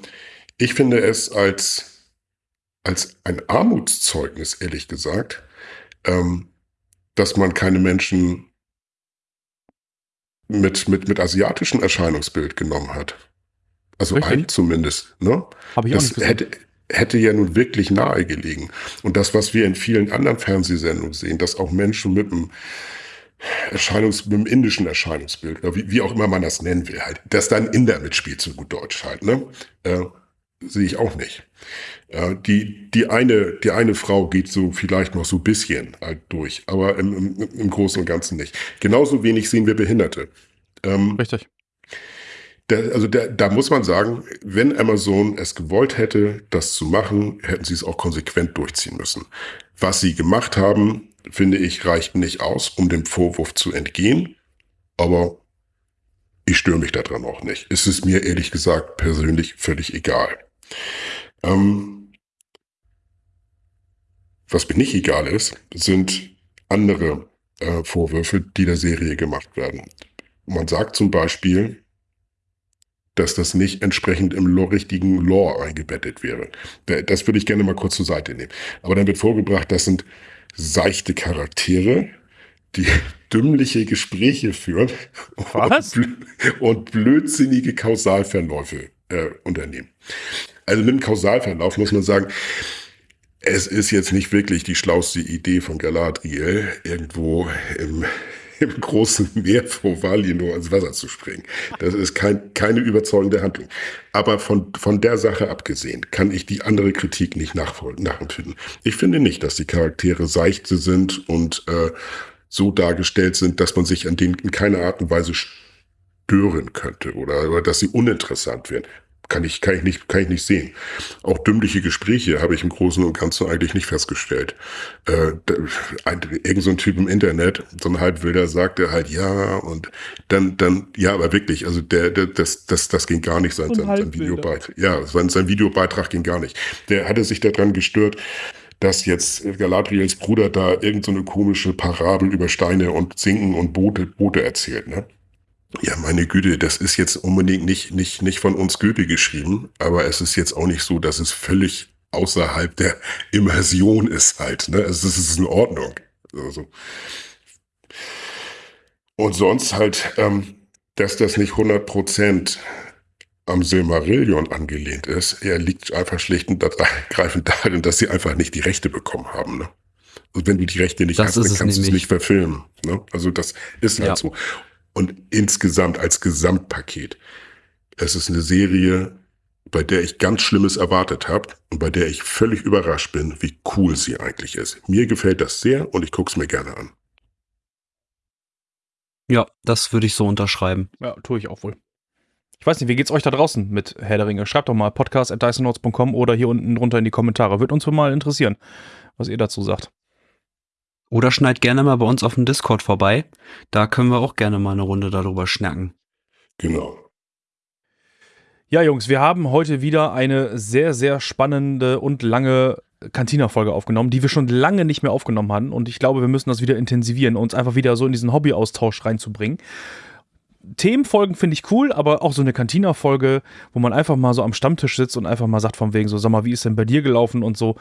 ich finde es als, als ein Armutszeugnis, ehrlich gesagt, ähm, dass man keine Menschen mit, mit, mit asiatischem Erscheinungsbild genommen hat. Also Richtig. ein zumindest. Ne? Habe ich das auch nicht gesehen. hätte, hätte ja nun wirklich nahe gelegen. Und das, was wir in vielen anderen Fernsehsendungen sehen, dass auch Menschen mit einem Erscheinungs, mit dem indischen Erscheinungsbild, wie, wie, auch immer man das nennen will, halt, dass da ein Inder mitspielt, so gut Deutsch halt, ne? Sehe ich auch nicht. Äh, die, die, eine, die eine Frau geht so vielleicht noch so ein bisschen halt durch, aber im, im, im Großen und Ganzen nicht. Genauso wenig sehen wir Behinderte. Ähm, Richtig. Da, also da, da muss man sagen, wenn Amazon es gewollt hätte, das zu machen, hätten sie es auch konsequent durchziehen müssen. Was sie gemacht haben, finde ich, reicht nicht aus, um dem Vorwurf zu entgehen. Aber ich störe mich daran auch nicht. Es ist mir ehrlich gesagt persönlich völlig egal. Ähm, was mir nicht egal ist, sind andere äh, Vorwürfe, die der Serie gemacht werden. Man sagt zum Beispiel, dass das nicht entsprechend im richtigen Lore eingebettet wäre. Das würde ich gerne mal kurz zur Seite nehmen. Aber dann wird vorgebracht, das sind seichte Charaktere, die (laughs) dümmliche Gespräche führen? Und, und blödsinnige Kausalverläufe äh, unternehmen. Also mit dem Kausalverlauf muss man sagen, es ist jetzt nicht wirklich die schlauste Idee von Galadriel, irgendwo im (laughs) im großen Meer vor Valinor ins Wasser zu springen. Das ist kein, keine überzeugende Handlung. Aber von, von der Sache abgesehen kann ich die andere Kritik nicht nachempfinden. Ich finde nicht, dass die Charaktere seichte sind und äh, so dargestellt sind, dass man sich an denen in keiner Art und Weise stören könnte oder, oder dass sie uninteressant werden kann ich, kann ich nicht, kann ich nicht sehen. Auch dümmliche Gespräche habe ich im Großen und Ganzen eigentlich nicht festgestellt. Äh, ein, irgend so ein Typ im Internet, so ein Halbwilder, sagte halt ja und dann, dann, ja, aber wirklich, also der, der das, das, das ging gar nicht, sein, sein, sein Videobeitrag. Ja, sein, sein Videobeitrag ging gar nicht. Der hatte sich daran gestört, dass jetzt Galadriels Bruder da irgendeine so komische Parabel über Steine und Sinken und Boote, Boote erzählt, ne? Ja, meine Güte, das ist jetzt unbedingt nicht, nicht, nicht von uns Goethe geschrieben, aber es ist jetzt auch nicht so, dass es völlig außerhalb der Immersion ist halt. Ne? Also es ist in Ordnung. Also. Und sonst halt, ähm, dass das nicht 100% am Silmarillion angelehnt ist, er liegt einfach schlicht und ergreifend (laughs) darin, dass sie einfach nicht die Rechte bekommen haben. Ne? Und wenn du die Rechte nicht das hast, dann kannst du es nicht verfilmen. Ne? Also das ist halt ja. so. Und insgesamt als Gesamtpaket. Es ist eine Serie, bei der ich ganz Schlimmes erwartet habe und bei der ich völlig überrascht bin, wie cool sie eigentlich ist. Mir gefällt das sehr und ich gucke es mir gerne an. Ja, das würde ich so unterschreiben. Ja, tue ich auch wohl. Ich weiß nicht, wie geht's euch da draußen mit Herr der Ringe? Schreibt doch mal podcast.dysonotes.com oder hier unten drunter in die Kommentare. Würde uns mal interessieren, was ihr dazu sagt. Oder schneid gerne mal bei uns auf dem Discord vorbei. Da können wir auch gerne mal eine Runde darüber schnacken. Genau. Ja, Jungs, wir haben heute wieder eine sehr, sehr spannende und lange Cantina-Folge aufgenommen, die wir schon lange nicht mehr aufgenommen hatten. Und ich glaube, wir müssen das wieder intensivieren, uns einfach wieder so in diesen Hobby-Austausch reinzubringen. Themenfolgen finde ich cool, aber auch so eine Cantina-Folge, wo man einfach mal so am Stammtisch sitzt und einfach mal sagt von wegen so, sag mal, wie ist denn bei dir gelaufen und so.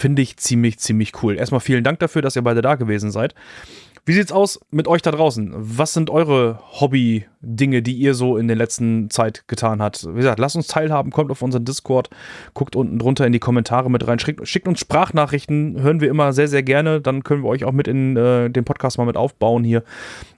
Finde ich ziemlich, ziemlich cool. Erstmal vielen Dank dafür, dass ihr beide da gewesen seid. Wie sieht's aus mit euch da draußen? Was sind eure Hobby-Dinge, die ihr so in der letzten Zeit getan habt? Wie gesagt, lasst uns teilhaben, kommt auf unseren Discord, guckt unten drunter in die Kommentare mit rein, schickt, schickt uns Sprachnachrichten, hören wir immer sehr, sehr gerne. Dann können wir euch auch mit in äh, den Podcast mal mit aufbauen hier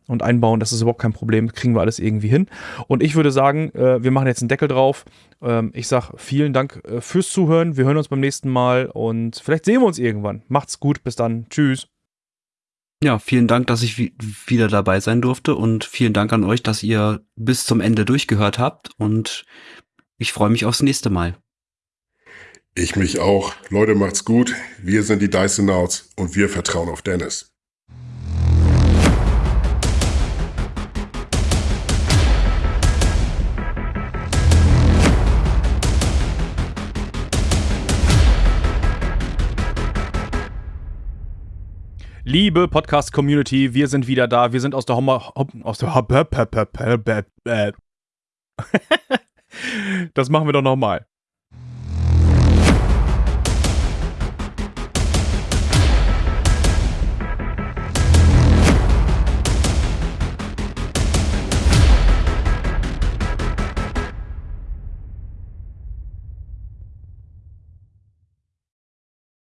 und einbauen. Das ist überhaupt kein Problem, kriegen wir alles irgendwie hin. Und ich würde sagen, äh, wir machen jetzt einen Deckel drauf. Ähm, ich sage vielen Dank äh, fürs Zuhören. Wir hören uns beim nächsten Mal und vielleicht sehen wir uns irgendwann. Macht's gut, bis dann. Tschüss. Ja, vielen Dank, dass ich wieder dabei sein durfte und vielen Dank an euch, dass ihr bis zum Ende durchgehört habt und ich freue mich aufs nächste Mal. Ich mich auch. Leute, macht's gut. Wir sind die Dysonauts und wir vertrauen auf Dennis. Liebe Podcast-Community, wir sind wieder da. Wir sind aus der Hommer. Aus der. Das machen wir doch nochmal.